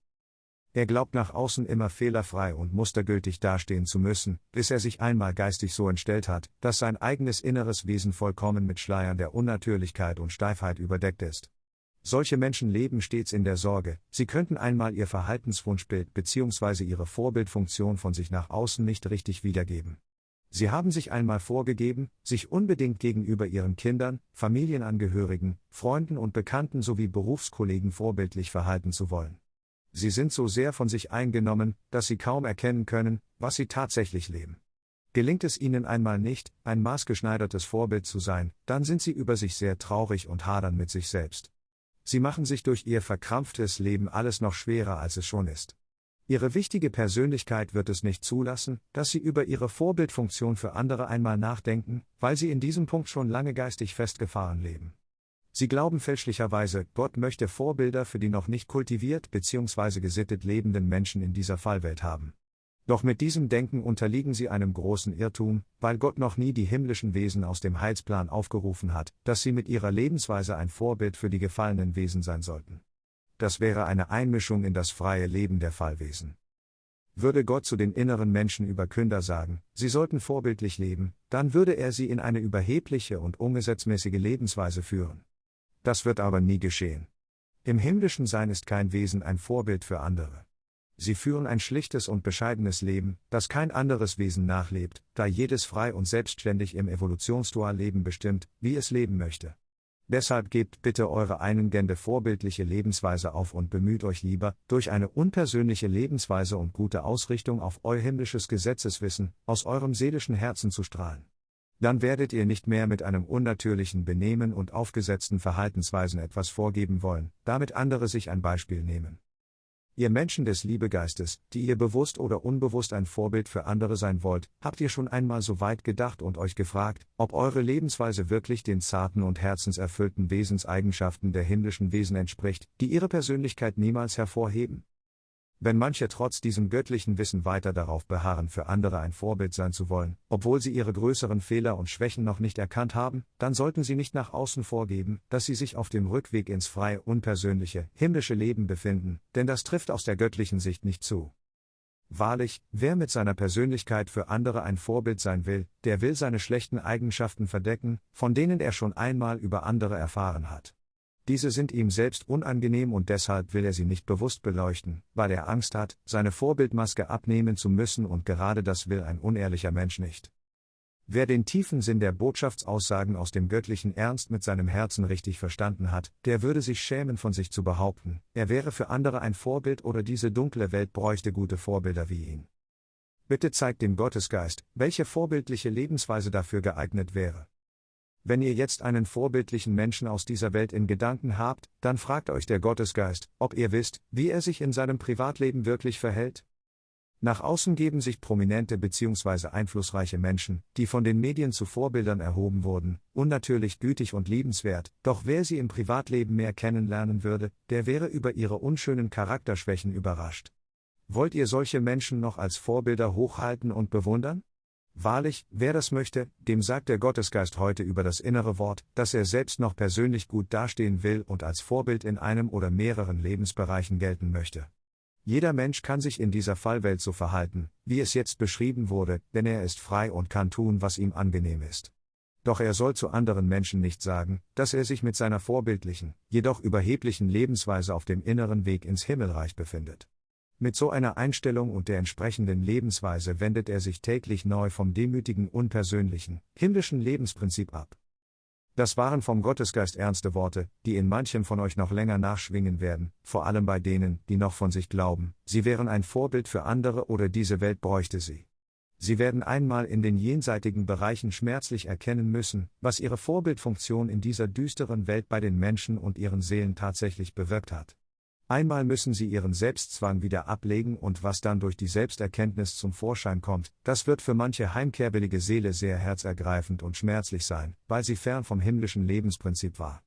Er glaubt nach außen immer fehlerfrei und mustergültig dastehen zu müssen, bis er sich einmal geistig so entstellt hat, dass sein eigenes inneres Wesen vollkommen mit Schleiern der Unnatürlichkeit und Steifheit überdeckt ist. Solche Menschen leben stets in der Sorge, sie könnten einmal ihr Verhaltenswunschbild bzw. ihre Vorbildfunktion von sich nach außen nicht richtig wiedergeben. Sie haben sich einmal vorgegeben, sich unbedingt gegenüber ihren Kindern, Familienangehörigen, Freunden und Bekannten sowie Berufskollegen vorbildlich verhalten zu wollen. Sie sind so sehr von sich eingenommen, dass sie kaum erkennen können, was sie tatsächlich leben. Gelingt es ihnen einmal nicht, ein maßgeschneidertes Vorbild zu sein, dann sind sie über sich sehr traurig und hadern mit sich selbst. Sie machen sich durch ihr verkrampftes Leben alles noch schwerer, als es schon ist. Ihre wichtige Persönlichkeit wird es nicht zulassen, dass Sie über Ihre Vorbildfunktion für andere einmal nachdenken, weil Sie in diesem Punkt schon lange geistig festgefahren leben. Sie glauben fälschlicherweise, Gott möchte Vorbilder für die noch nicht kultiviert bzw. gesittet lebenden Menschen in dieser Fallwelt haben. Doch mit diesem Denken unterliegen sie einem großen Irrtum, weil Gott noch nie die himmlischen Wesen aus dem Heilsplan aufgerufen hat, dass sie mit ihrer Lebensweise ein Vorbild für die gefallenen Wesen sein sollten das wäre eine Einmischung in das freie Leben der Fallwesen. Würde Gott zu den inneren Menschen über Künder sagen, sie sollten vorbildlich leben, dann würde er sie in eine überhebliche und ungesetzmäßige Lebensweise führen. Das wird aber nie geschehen. Im himmlischen Sein ist kein Wesen ein Vorbild für andere. Sie führen ein schlichtes und bescheidenes Leben, das kein anderes Wesen nachlebt, da jedes frei und selbstständig im Evolutionsdualleben bestimmt, wie es leben möchte. Deshalb gebt bitte eure eingende vorbildliche Lebensweise auf und bemüht euch lieber, durch eine unpersönliche Lebensweise und gute Ausrichtung auf euer himmlisches Gesetzeswissen, aus eurem seelischen Herzen zu strahlen. Dann werdet ihr nicht mehr mit einem unnatürlichen Benehmen und aufgesetzten Verhaltensweisen etwas vorgeben wollen, damit andere sich ein Beispiel nehmen. Ihr Menschen des Liebegeistes, die ihr bewusst oder unbewusst ein Vorbild für andere sein wollt, habt ihr schon einmal so weit gedacht und euch gefragt, ob eure Lebensweise wirklich den zarten und herzenserfüllten Wesenseigenschaften der himmlischen Wesen entspricht, die ihre Persönlichkeit niemals hervorheben? Wenn manche trotz diesem göttlichen Wissen weiter darauf beharren, für andere ein Vorbild sein zu wollen, obwohl sie ihre größeren Fehler und Schwächen noch nicht erkannt haben, dann sollten sie nicht nach außen vorgeben, dass sie sich auf dem Rückweg ins freie, unpersönliche, himmlische Leben befinden, denn das trifft aus der göttlichen Sicht nicht zu. Wahrlich, wer mit seiner Persönlichkeit für andere ein Vorbild sein will, der will seine schlechten Eigenschaften verdecken, von denen er schon einmal über andere erfahren hat. Diese sind ihm selbst unangenehm und deshalb will er sie nicht bewusst beleuchten, weil er Angst hat, seine Vorbildmaske abnehmen zu müssen und gerade das will ein unehrlicher Mensch nicht. Wer den tiefen Sinn der Botschaftsaussagen aus dem göttlichen Ernst mit seinem Herzen richtig verstanden hat, der würde sich schämen von sich zu behaupten, er wäre für andere ein Vorbild oder diese dunkle Welt bräuchte gute Vorbilder wie ihn. Bitte zeigt dem Gottesgeist, welche vorbildliche Lebensweise dafür geeignet wäre. Wenn ihr jetzt einen vorbildlichen Menschen aus dieser Welt in Gedanken habt, dann fragt euch der Gottesgeist, ob ihr wisst, wie er sich in seinem Privatleben wirklich verhält? Nach außen geben sich prominente bzw. einflussreiche Menschen, die von den Medien zu Vorbildern erhoben wurden, unnatürlich gütig und liebenswert, doch wer sie im Privatleben mehr kennenlernen würde, der wäre über ihre unschönen Charakterschwächen überrascht. Wollt ihr solche Menschen noch als Vorbilder hochhalten und bewundern? Wahrlich, wer das möchte, dem sagt der Gottesgeist heute über das innere Wort, dass er selbst noch persönlich gut dastehen will und als Vorbild in einem oder mehreren Lebensbereichen gelten möchte. Jeder Mensch kann sich in dieser Fallwelt so verhalten, wie es jetzt beschrieben wurde, denn er ist frei und kann tun, was ihm angenehm ist. Doch er soll zu anderen Menschen nicht sagen, dass er sich mit seiner vorbildlichen, jedoch überheblichen Lebensweise auf dem inneren Weg ins Himmelreich befindet. Mit so einer Einstellung und der entsprechenden Lebensweise wendet er sich täglich neu vom demütigen, unpersönlichen, himmlischen Lebensprinzip ab. Das waren vom Gottesgeist ernste Worte, die in manchem von euch noch länger nachschwingen werden, vor allem bei denen, die noch von sich glauben, sie wären ein Vorbild für andere oder diese Welt bräuchte sie. Sie werden einmal in den jenseitigen Bereichen schmerzlich erkennen müssen, was ihre Vorbildfunktion in dieser düsteren Welt bei den Menschen und ihren Seelen tatsächlich bewirkt hat. Einmal müssen sie ihren Selbstzwang wieder ablegen und was dann durch die Selbsterkenntnis zum Vorschein kommt, das wird für manche heimkehrwillige Seele sehr herzergreifend und schmerzlich sein, weil sie fern vom himmlischen Lebensprinzip war.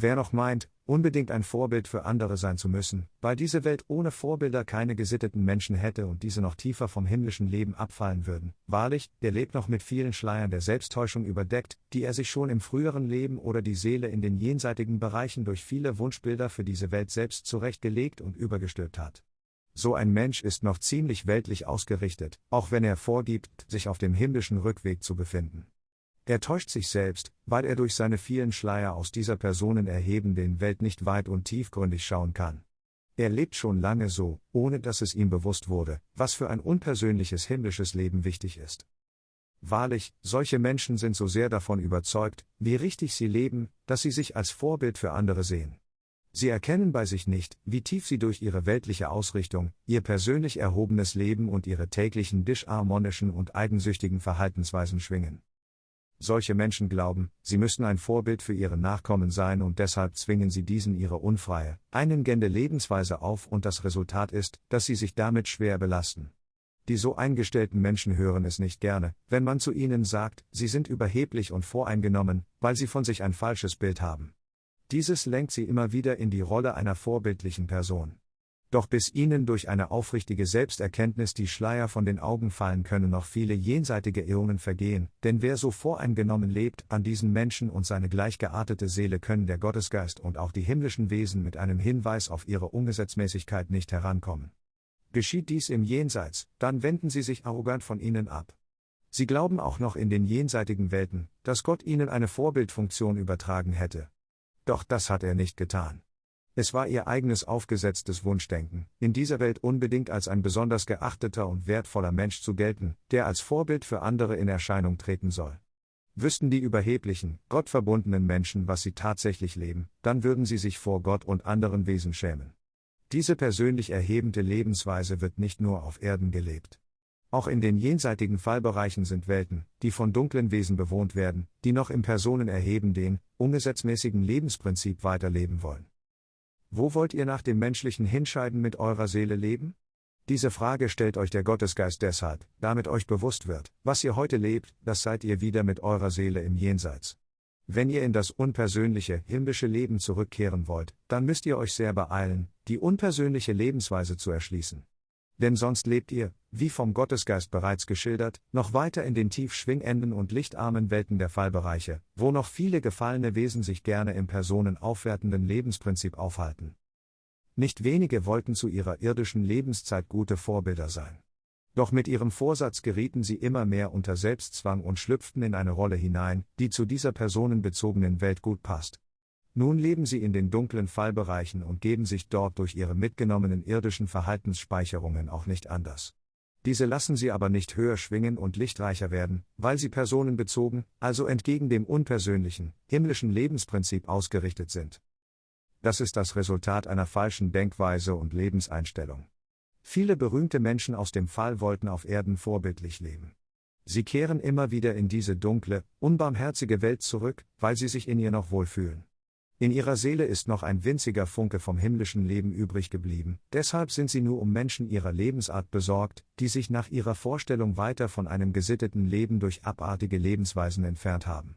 Wer noch meint, unbedingt ein Vorbild für andere sein zu müssen, weil diese Welt ohne Vorbilder keine gesitteten Menschen hätte und diese noch tiefer vom himmlischen Leben abfallen würden, wahrlich, der lebt noch mit vielen Schleiern der Selbsttäuschung überdeckt, die er sich schon im früheren Leben oder die Seele in den jenseitigen Bereichen durch viele Wunschbilder für diese Welt selbst zurechtgelegt und übergestülpt hat. So ein Mensch ist noch ziemlich weltlich ausgerichtet, auch wenn er vorgibt, sich auf dem himmlischen Rückweg zu befinden. Er täuscht sich selbst, weil er durch seine vielen Schleier aus dieser Personen erhebenden Welt nicht weit und tiefgründig schauen kann. Er lebt schon lange so, ohne dass es ihm bewusst wurde, was für ein unpersönliches himmlisches Leben wichtig ist. Wahrlich, solche Menschen sind so sehr davon überzeugt, wie richtig sie leben, dass sie sich als Vorbild für andere sehen. Sie erkennen bei sich nicht, wie tief sie durch ihre weltliche Ausrichtung, ihr persönlich erhobenes Leben und ihre täglichen disharmonischen und eigensüchtigen Verhaltensweisen schwingen. Solche Menschen glauben, sie müssten ein Vorbild für ihre Nachkommen sein und deshalb zwingen sie diesen ihre unfreie, einengende Lebensweise auf und das Resultat ist, dass sie sich damit schwer belasten. Die so eingestellten Menschen hören es nicht gerne, wenn man zu ihnen sagt, sie sind überheblich und voreingenommen, weil sie von sich ein falsches Bild haben. Dieses lenkt sie immer wieder in die Rolle einer vorbildlichen Person. Doch bis ihnen durch eine aufrichtige Selbsterkenntnis die Schleier von den Augen fallen können noch viele jenseitige Äonen vergehen, denn wer so voreingenommen lebt, an diesen Menschen und seine gleichgeartete Seele können der Gottesgeist und auch die himmlischen Wesen mit einem Hinweis auf ihre Ungesetzmäßigkeit nicht herankommen. Geschieht dies im Jenseits, dann wenden sie sich arrogant von ihnen ab. Sie glauben auch noch in den jenseitigen Welten, dass Gott ihnen eine Vorbildfunktion übertragen hätte. Doch das hat er nicht getan. Es war ihr eigenes aufgesetztes Wunschdenken, in dieser Welt unbedingt als ein besonders geachteter und wertvoller Mensch zu gelten, der als Vorbild für andere in Erscheinung treten soll. Wüssten die überheblichen, gottverbundenen Menschen, was sie tatsächlich leben, dann würden sie sich vor Gott und anderen Wesen schämen. Diese persönlich erhebende Lebensweise wird nicht nur auf Erden gelebt. Auch in den jenseitigen Fallbereichen sind Welten, die von dunklen Wesen bewohnt werden, die noch im personenerhebenden, ungesetzmäßigen Lebensprinzip weiterleben wollen. Wo wollt ihr nach dem menschlichen Hinscheiden mit eurer Seele leben? Diese Frage stellt euch der Gottesgeist deshalb, damit euch bewusst wird, was ihr heute lebt, das seid ihr wieder mit eurer Seele im Jenseits. Wenn ihr in das unpersönliche, himmlische Leben zurückkehren wollt, dann müsst ihr euch sehr beeilen, die unpersönliche Lebensweise zu erschließen. Denn sonst lebt ihr, wie vom Gottesgeist bereits geschildert, noch weiter in den tief schwingenden und lichtarmen Welten der Fallbereiche, wo noch viele gefallene Wesen sich gerne im personenaufwertenden Lebensprinzip aufhalten. Nicht wenige wollten zu ihrer irdischen Lebenszeit gute Vorbilder sein. Doch mit ihrem Vorsatz gerieten sie immer mehr unter Selbstzwang und schlüpften in eine Rolle hinein, die zu dieser personenbezogenen Welt gut passt. Nun leben sie in den dunklen Fallbereichen und geben sich dort durch ihre mitgenommenen irdischen Verhaltensspeicherungen auch nicht anders. Diese lassen sie aber nicht höher schwingen und lichtreicher werden, weil sie personenbezogen, also entgegen dem unpersönlichen, himmlischen Lebensprinzip ausgerichtet sind. Das ist das Resultat einer falschen Denkweise und Lebenseinstellung. Viele berühmte Menschen aus dem Fall wollten auf Erden vorbildlich leben. Sie kehren immer wieder in diese dunkle, unbarmherzige Welt zurück, weil sie sich in ihr noch wohlfühlen. In ihrer Seele ist noch ein winziger Funke vom himmlischen Leben übrig geblieben, deshalb sind sie nur um Menschen ihrer Lebensart besorgt, die sich nach ihrer Vorstellung weiter von einem gesitteten Leben durch abartige Lebensweisen entfernt haben.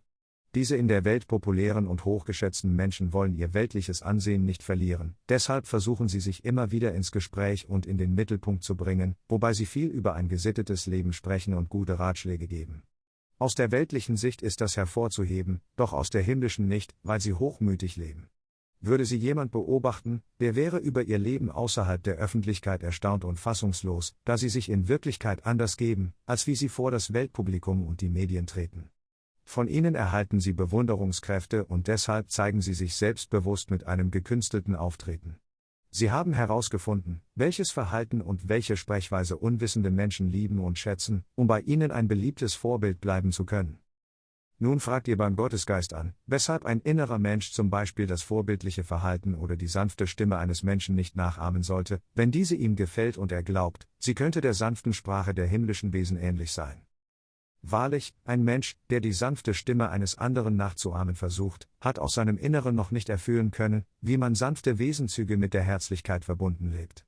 Diese in der Welt populären und hochgeschätzten Menschen wollen ihr weltliches Ansehen nicht verlieren, deshalb versuchen sie sich immer wieder ins Gespräch und in den Mittelpunkt zu bringen, wobei sie viel über ein gesittetes Leben sprechen und gute Ratschläge geben. Aus der weltlichen Sicht ist das hervorzuheben, doch aus der himmlischen nicht, weil sie hochmütig leben. Würde sie jemand beobachten, der wäre über ihr Leben außerhalb der Öffentlichkeit erstaunt und fassungslos, da sie sich in Wirklichkeit anders geben, als wie sie vor das Weltpublikum und die Medien treten. Von ihnen erhalten sie Bewunderungskräfte und deshalb zeigen sie sich selbstbewusst mit einem gekünstelten Auftreten. Sie haben herausgefunden, welches Verhalten und welche Sprechweise unwissende Menschen lieben und schätzen, um bei ihnen ein beliebtes Vorbild bleiben zu können. Nun fragt ihr beim Gottesgeist an, weshalb ein innerer Mensch zum Beispiel das vorbildliche Verhalten oder die sanfte Stimme eines Menschen nicht nachahmen sollte, wenn diese ihm gefällt und er glaubt, sie könnte der sanften Sprache der himmlischen Wesen ähnlich sein. Wahrlich, ein Mensch, der die sanfte Stimme eines anderen nachzuahmen versucht, hat aus seinem Inneren noch nicht erfüllen können, wie man sanfte Wesenzüge mit der Herzlichkeit verbunden lebt.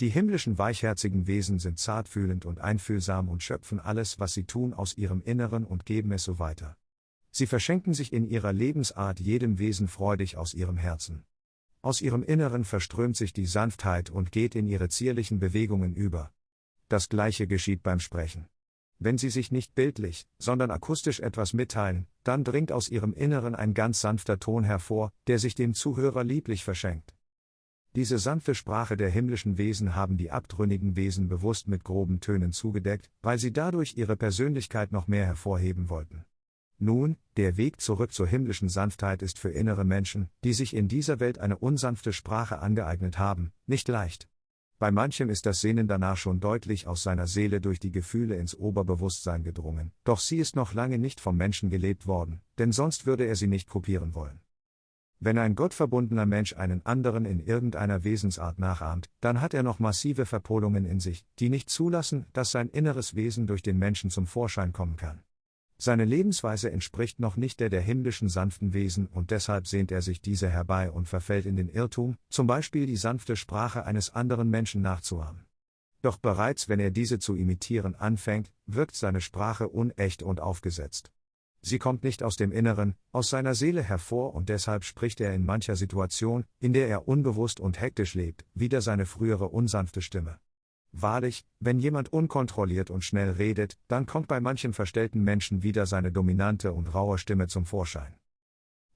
Die himmlischen weichherzigen Wesen sind zartfühlend und einfühlsam und schöpfen alles, was sie tun, aus ihrem Inneren und geben es so weiter. Sie verschenken sich in ihrer Lebensart jedem Wesen freudig aus ihrem Herzen. Aus ihrem Inneren verströmt sich die Sanftheit und geht in ihre zierlichen Bewegungen über. Das gleiche geschieht beim Sprechen. Wenn Sie sich nicht bildlich, sondern akustisch etwas mitteilen, dann dringt aus Ihrem Inneren ein ganz sanfter Ton hervor, der sich dem Zuhörer lieblich verschenkt. Diese sanfte Sprache der himmlischen Wesen haben die abtrünnigen Wesen bewusst mit groben Tönen zugedeckt, weil sie dadurch ihre Persönlichkeit noch mehr hervorheben wollten. Nun, der Weg zurück zur himmlischen Sanftheit ist für innere Menschen, die sich in dieser Welt eine unsanfte Sprache angeeignet haben, nicht leicht. Bei manchem ist das Sehnen danach schon deutlich aus seiner Seele durch die Gefühle ins Oberbewusstsein gedrungen, doch sie ist noch lange nicht vom Menschen gelebt worden, denn sonst würde er sie nicht kopieren wollen. Wenn ein gottverbundener Mensch einen anderen in irgendeiner Wesensart nachahmt, dann hat er noch massive Verpolungen in sich, die nicht zulassen, dass sein inneres Wesen durch den Menschen zum Vorschein kommen kann. Seine Lebensweise entspricht noch nicht der der himmlischen sanften Wesen und deshalb sehnt er sich diese herbei und verfällt in den Irrtum, zum Beispiel die sanfte Sprache eines anderen Menschen nachzuahmen. Doch bereits wenn er diese zu imitieren anfängt, wirkt seine Sprache unecht und aufgesetzt. Sie kommt nicht aus dem Inneren, aus seiner Seele hervor und deshalb spricht er in mancher Situation, in der er unbewusst und hektisch lebt, wieder seine frühere unsanfte Stimme. Wahrlich, wenn jemand unkontrolliert und schnell redet, dann kommt bei manchen verstellten Menschen wieder seine dominante und raue Stimme zum Vorschein.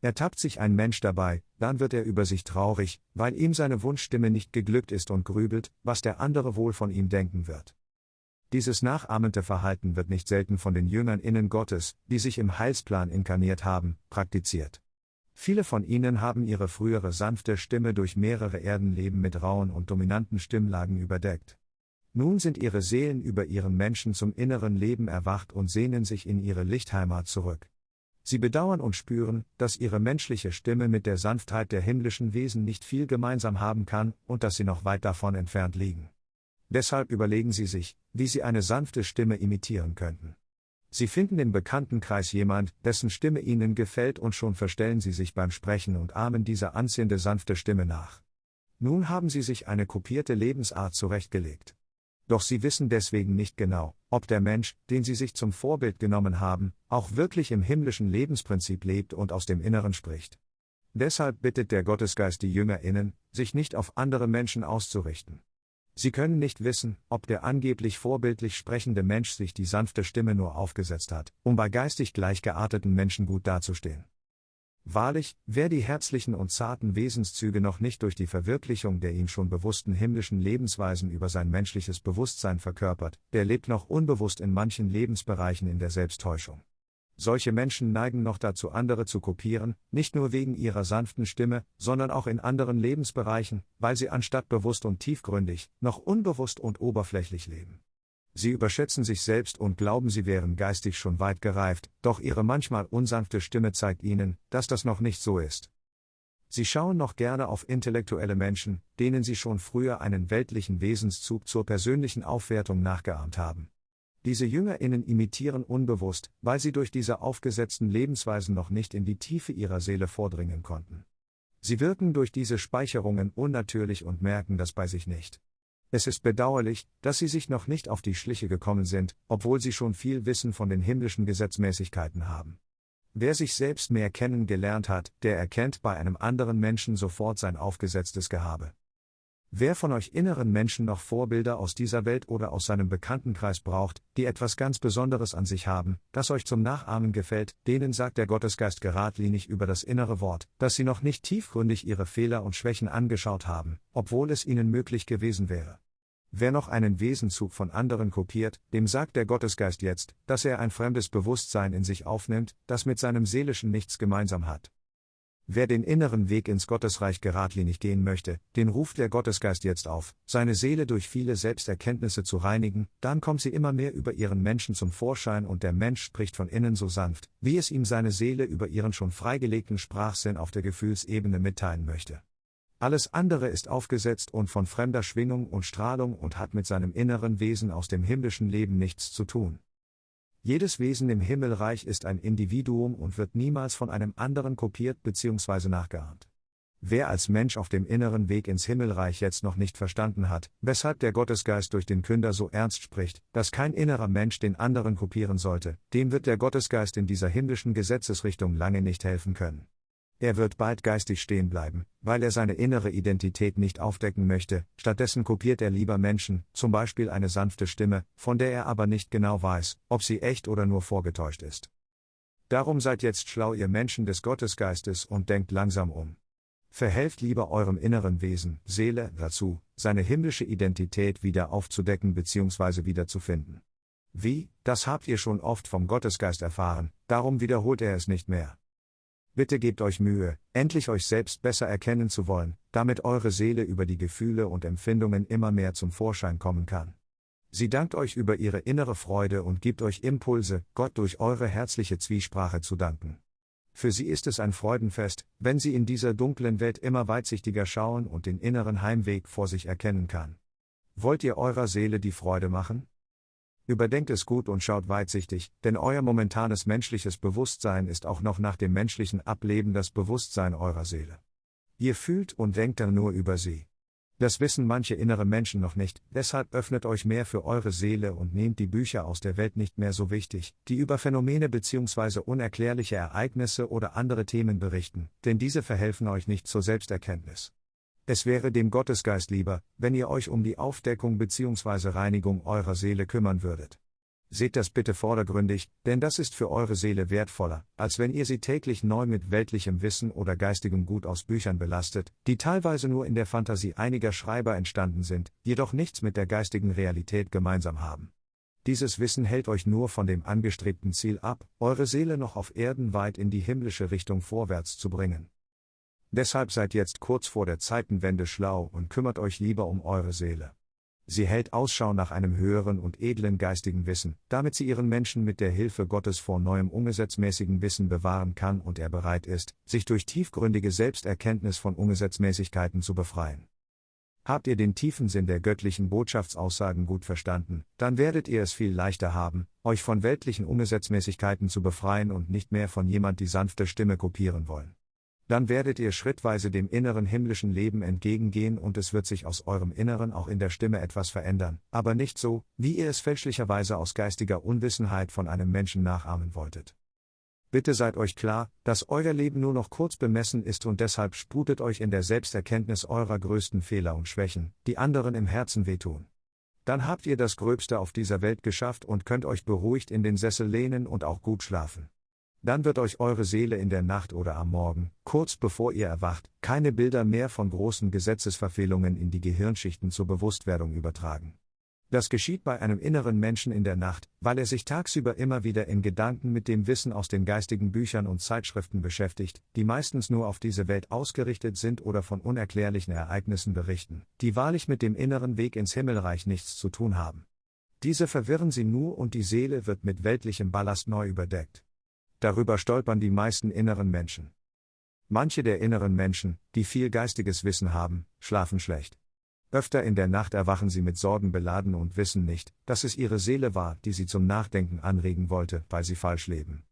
Ertappt sich ein Mensch dabei, dann wird er über sich traurig, weil ihm seine Wunschstimme nicht geglückt ist und grübelt, was der andere wohl von ihm denken wird. Dieses nachahmende Verhalten wird nicht selten von den Jüngern innen Gottes, die sich im Heilsplan inkarniert haben, praktiziert. Viele von ihnen haben ihre frühere sanfte Stimme durch mehrere Erdenleben mit rauen und dominanten Stimmlagen überdeckt. Nun sind ihre Seelen über ihren Menschen zum inneren Leben erwacht und sehnen sich in ihre Lichtheimat zurück. Sie bedauern und spüren, dass ihre menschliche Stimme mit der Sanftheit der himmlischen Wesen nicht viel gemeinsam haben kann und dass sie noch weit davon entfernt liegen. Deshalb überlegen sie sich, wie sie eine sanfte Stimme imitieren könnten. Sie finden im Bekanntenkreis jemand, dessen Stimme ihnen gefällt und schon verstellen sie sich beim Sprechen und ahmen diese anziehende sanfte Stimme nach. Nun haben sie sich eine kopierte Lebensart zurechtgelegt. Doch sie wissen deswegen nicht genau, ob der Mensch, den sie sich zum Vorbild genommen haben, auch wirklich im himmlischen Lebensprinzip lebt und aus dem Inneren spricht. Deshalb bittet der Gottesgeist die Jüngerinnen, sich nicht auf andere Menschen auszurichten. Sie können nicht wissen, ob der angeblich vorbildlich sprechende Mensch sich die sanfte Stimme nur aufgesetzt hat, um bei geistig gleichgearteten Menschen gut dazustehen. Wahrlich, wer die herzlichen und zarten Wesenszüge noch nicht durch die Verwirklichung der ihm schon bewussten himmlischen Lebensweisen über sein menschliches Bewusstsein verkörpert, der lebt noch unbewusst in manchen Lebensbereichen in der Selbsttäuschung. Solche Menschen neigen noch dazu, andere zu kopieren, nicht nur wegen ihrer sanften Stimme, sondern auch in anderen Lebensbereichen, weil sie anstatt bewusst und tiefgründig, noch unbewusst und oberflächlich leben. Sie überschätzen sich selbst und glauben, sie wären geistig schon weit gereift, doch ihre manchmal unsanfte Stimme zeigt ihnen, dass das noch nicht so ist. Sie schauen noch gerne auf intellektuelle Menschen, denen sie schon früher einen weltlichen Wesenszug zur persönlichen Aufwertung nachgeahmt haben. Diese JüngerInnen imitieren unbewusst, weil sie durch diese aufgesetzten Lebensweisen noch nicht in die Tiefe ihrer Seele vordringen konnten. Sie wirken durch diese Speicherungen unnatürlich und merken das bei sich nicht. Es ist bedauerlich, dass sie sich noch nicht auf die Schliche gekommen sind, obwohl sie schon viel Wissen von den himmlischen Gesetzmäßigkeiten haben. Wer sich selbst mehr kennengelernt hat, der erkennt bei einem anderen Menschen sofort sein aufgesetztes Gehabe. Wer von euch inneren Menschen noch Vorbilder aus dieser Welt oder aus seinem Bekanntenkreis braucht, die etwas ganz Besonderes an sich haben, das euch zum Nachahmen gefällt, denen sagt der Gottesgeist geradlinig über das innere Wort, dass sie noch nicht tiefgründig ihre Fehler und Schwächen angeschaut haben, obwohl es ihnen möglich gewesen wäre. Wer noch einen Wesenzug von anderen kopiert, dem sagt der Gottesgeist jetzt, dass er ein fremdes Bewusstsein in sich aufnimmt, das mit seinem Seelischen nichts gemeinsam hat. Wer den inneren Weg ins Gottesreich geradlinig gehen möchte, den ruft der Gottesgeist jetzt auf, seine Seele durch viele Selbsterkenntnisse zu reinigen, dann kommt sie immer mehr über ihren Menschen zum Vorschein und der Mensch spricht von innen so sanft, wie es ihm seine Seele über ihren schon freigelegten Sprachsinn auf der Gefühlsebene mitteilen möchte. Alles andere ist aufgesetzt und von fremder Schwingung und Strahlung und hat mit seinem inneren Wesen aus dem himmlischen Leben nichts zu tun. Jedes Wesen im Himmelreich ist ein Individuum und wird niemals von einem anderen kopiert bzw. nachgeahmt. Wer als Mensch auf dem inneren Weg ins Himmelreich jetzt noch nicht verstanden hat, weshalb der Gottesgeist durch den Künder so ernst spricht, dass kein innerer Mensch den anderen kopieren sollte, dem wird der Gottesgeist in dieser himmlischen Gesetzesrichtung lange nicht helfen können. Er wird bald geistig stehen bleiben, weil er seine innere Identität nicht aufdecken möchte, stattdessen kopiert er lieber Menschen, zum Beispiel eine sanfte Stimme, von der er aber nicht genau weiß, ob sie echt oder nur vorgetäuscht ist. Darum seid jetzt schlau ihr Menschen des Gottesgeistes und denkt langsam um. Verhelft lieber eurem inneren Wesen, Seele, dazu, seine himmlische Identität wieder aufzudecken bzw. wiederzufinden. Wie, das habt ihr schon oft vom Gottesgeist erfahren, darum wiederholt er es nicht mehr. Bitte gebt euch Mühe, endlich euch selbst besser erkennen zu wollen, damit eure Seele über die Gefühle und Empfindungen immer mehr zum Vorschein kommen kann. Sie dankt euch über ihre innere Freude und gibt euch Impulse, Gott durch eure herzliche Zwiesprache zu danken. Für sie ist es ein Freudenfest, wenn sie in dieser dunklen Welt immer weitsichtiger schauen und den inneren Heimweg vor sich erkennen kann. Wollt ihr eurer Seele die Freude machen? Überdenkt es gut und schaut weitsichtig, denn euer momentanes menschliches Bewusstsein ist auch noch nach dem menschlichen Ableben das Bewusstsein eurer Seele. Ihr fühlt und denkt dann nur über sie. Das wissen manche innere Menschen noch nicht, deshalb öffnet euch mehr für eure Seele und nehmt die Bücher aus der Welt nicht mehr so wichtig, die über Phänomene bzw. unerklärliche Ereignisse oder andere Themen berichten, denn diese verhelfen euch nicht zur Selbsterkenntnis. Es wäre dem Gottesgeist lieber, wenn ihr euch um die Aufdeckung bzw. Reinigung eurer Seele kümmern würdet. Seht das bitte vordergründig, denn das ist für eure Seele wertvoller, als wenn ihr sie täglich neu mit weltlichem Wissen oder geistigem Gut aus Büchern belastet, die teilweise nur in der Fantasie einiger Schreiber entstanden sind, jedoch nichts mit der geistigen Realität gemeinsam haben. Dieses Wissen hält euch nur von dem angestrebten Ziel ab, eure Seele noch auf Erden weit in die himmlische Richtung vorwärts zu bringen. Deshalb seid jetzt kurz vor der Zeitenwende schlau und kümmert euch lieber um eure Seele. Sie hält Ausschau nach einem höheren und edlen geistigen Wissen, damit sie ihren Menschen mit der Hilfe Gottes vor neuem ungesetzmäßigen Wissen bewahren kann und er bereit ist, sich durch tiefgründige Selbsterkenntnis von Ungesetzmäßigkeiten zu befreien. Habt ihr den tiefen Sinn der göttlichen Botschaftsaussagen gut verstanden, dann werdet ihr es viel leichter haben, euch von weltlichen Ungesetzmäßigkeiten zu befreien und nicht mehr von jemand die sanfte Stimme kopieren wollen. Dann werdet ihr schrittweise dem inneren himmlischen Leben entgegengehen und es wird sich aus eurem Inneren auch in der Stimme etwas verändern, aber nicht so, wie ihr es fälschlicherweise aus geistiger Unwissenheit von einem Menschen nachahmen wolltet. Bitte seid euch klar, dass euer Leben nur noch kurz bemessen ist und deshalb sprutet euch in der Selbsterkenntnis eurer größten Fehler und Schwächen, die anderen im Herzen wehtun. Dann habt ihr das Gröbste auf dieser Welt geschafft und könnt euch beruhigt in den Sessel lehnen und auch gut schlafen dann wird euch eure Seele in der Nacht oder am Morgen, kurz bevor ihr erwacht, keine Bilder mehr von großen Gesetzesverfehlungen in die Gehirnschichten zur Bewusstwerdung übertragen. Das geschieht bei einem inneren Menschen in der Nacht, weil er sich tagsüber immer wieder in Gedanken mit dem Wissen aus den geistigen Büchern und Zeitschriften beschäftigt, die meistens nur auf diese Welt ausgerichtet sind oder von unerklärlichen Ereignissen berichten, die wahrlich mit dem inneren Weg ins Himmelreich nichts zu tun haben. Diese verwirren sie nur und die Seele wird mit weltlichem Ballast neu überdeckt. Darüber stolpern die meisten inneren Menschen. Manche der inneren Menschen, die viel geistiges Wissen haben, schlafen schlecht. Öfter in der Nacht erwachen sie mit Sorgen beladen und wissen nicht, dass es ihre Seele war, die sie zum Nachdenken anregen wollte, weil sie falsch leben.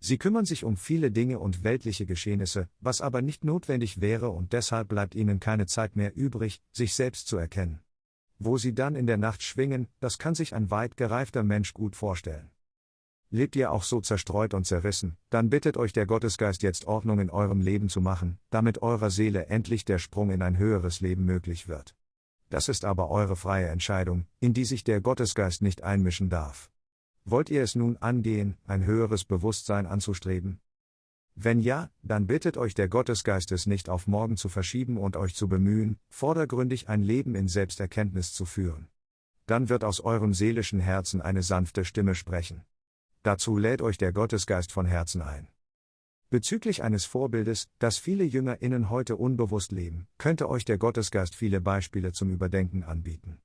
Sie kümmern sich um viele Dinge und weltliche Geschehnisse, was aber nicht notwendig wäre und deshalb bleibt ihnen keine Zeit mehr übrig, sich selbst zu erkennen. Wo sie dann in der Nacht schwingen, das kann sich ein weit gereifter Mensch gut vorstellen. Lebt ihr auch so zerstreut und zerrissen, dann bittet euch der Gottesgeist jetzt Ordnung in eurem Leben zu machen, damit eurer Seele endlich der Sprung in ein höheres Leben möglich wird. Das ist aber eure freie Entscheidung, in die sich der Gottesgeist nicht einmischen darf. Wollt ihr es nun angehen, ein höheres Bewusstsein anzustreben? Wenn ja, dann bittet euch der Gottesgeist es nicht auf morgen zu verschieben und euch zu bemühen, vordergründig ein Leben in Selbsterkenntnis zu führen. Dann wird aus eurem seelischen Herzen eine sanfte Stimme sprechen. Dazu lädt euch der Gottesgeist von Herzen ein. Bezüglich eines Vorbildes, das viele JüngerInnen heute unbewusst leben, könnte euch der Gottesgeist viele Beispiele zum Überdenken anbieten.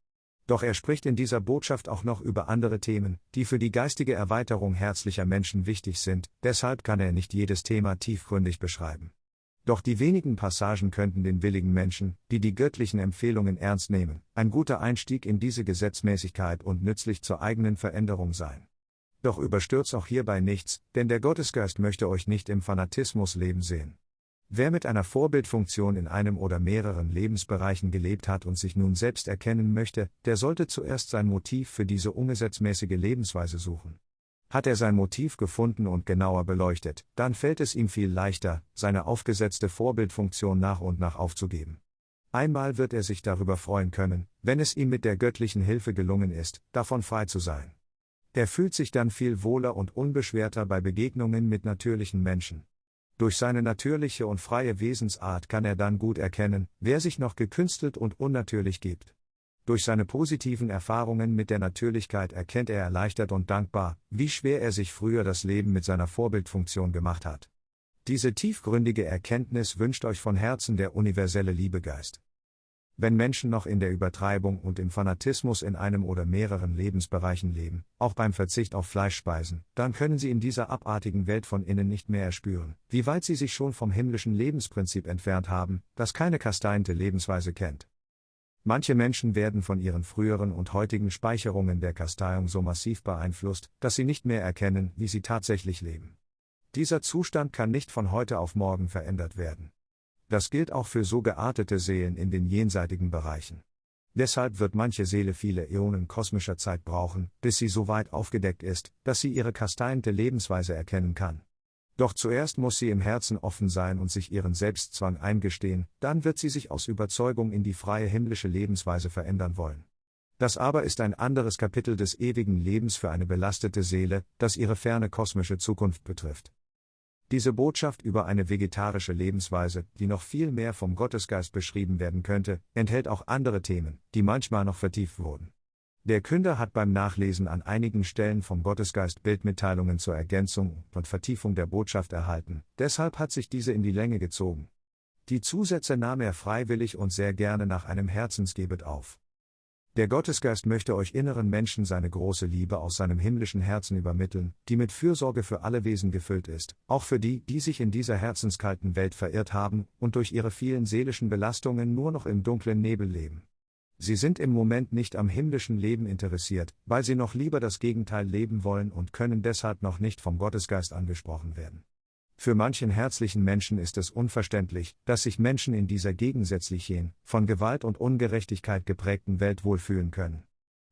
Doch er spricht in dieser Botschaft auch noch über andere Themen, die für die geistige Erweiterung herzlicher Menschen wichtig sind, deshalb kann er nicht jedes Thema tiefgründig beschreiben. Doch die wenigen Passagen könnten den willigen Menschen, die die göttlichen Empfehlungen ernst nehmen, ein guter Einstieg in diese Gesetzmäßigkeit und nützlich zur eigenen Veränderung sein. Doch überstürzt auch hierbei nichts, denn der Gottesgeist möchte euch nicht im Fanatismus leben sehen. Wer mit einer Vorbildfunktion in einem oder mehreren Lebensbereichen gelebt hat und sich nun selbst erkennen möchte, der sollte zuerst sein Motiv für diese ungesetzmäßige Lebensweise suchen. Hat er sein Motiv gefunden und genauer beleuchtet, dann fällt es ihm viel leichter, seine aufgesetzte Vorbildfunktion nach und nach aufzugeben. Einmal wird er sich darüber freuen können, wenn es ihm mit der göttlichen Hilfe gelungen ist, davon frei zu sein. Er fühlt sich dann viel wohler und unbeschwerter bei Begegnungen mit natürlichen Menschen. Durch seine natürliche und freie Wesensart kann er dann gut erkennen, wer sich noch gekünstelt und unnatürlich gibt. Durch seine positiven Erfahrungen mit der Natürlichkeit erkennt er erleichtert und dankbar, wie schwer er sich früher das Leben mit seiner Vorbildfunktion gemacht hat. Diese tiefgründige Erkenntnis wünscht euch von Herzen der universelle Liebegeist. Wenn Menschen noch in der Übertreibung und im Fanatismus in einem oder mehreren Lebensbereichen leben, auch beim Verzicht auf Fleischspeisen, dann können sie in dieser abartigen Welt von innen nicht mehr erspüren, wie weit sie sich schon vom himmlischen Lebensprinzip entfernt haben, das keine kasteinte Lebensweise kennt. Manche Menschen werden von ihren früheren und heutigen Speicherungen der Kasteiung so massiv beeinflusst, dass sie nicht mehr erkennen, wie sie tatsächlich leben. Dieser Zustand kann nicht von heute auf morgen verändert werden. Das gilt auch für so geartete Seelen in den jenseitigen Bereichen. Deshalb wird manche Seele viele Äonen kosmischer Zeit brauchen, bis sie so weit aufgedeckt ist, dass sie ihre kasteiente Lebensweise erkennen kann. Doch zuerst muss sie im Herzen offen sein und sich ihren Selbstzwang eingestehen, dann wird sie sich aus Überzeugung in die freie himmlische Lebensweise verändern wollen. Das aber ist ein anderes Kapitel des ewigen Lebens für eine belastete Seele, das ihre ferne kosmische Zukunft betrifft. Diese Botschaft über eine vegetarische Lebensweise, die noch viel mehr vom Gottesgeist beschrieben werden könnte, enthält auch andere Themen, die manchmal noch vertieft wurden. Der Künder hat beim Nachlesen an einigen Stellen vom Gottesgeist Bildmitteilungen zur Ergänzung und Vertiefung der Botschaft erhalten, deshalb hat sich diese in die Länge gezogen. Die Zusätze nahm er freiwillig und sehr gerne nach einem Herzensgebet auf. Der Gottesgeist möchte euch inneren Menschen seine große Liebe aus seinem himmlischen Herzen übermitteln, die mit Fürsorge für alle Wesen gefüllt ist, auch für die, die sich in dieser herzenskalten Welt verirrt haben und durch ihre vielen seelischen Belastungen nur noch im dunklen Nebel leben. Sie sind im Moment nicht am himmlischen Leben interessiert, weil sie noch lieber das Gegenteil leben wollen und können deshalb noch nicht vom Gottesgeist angesprochen werden. Für manchen herzlichen Menschen ist es unverständlich, dass sich Menschen in dieser gegensätzlichen, von Gewalt und Ungerechtigkeit geprägten Welt wohlfühlen können.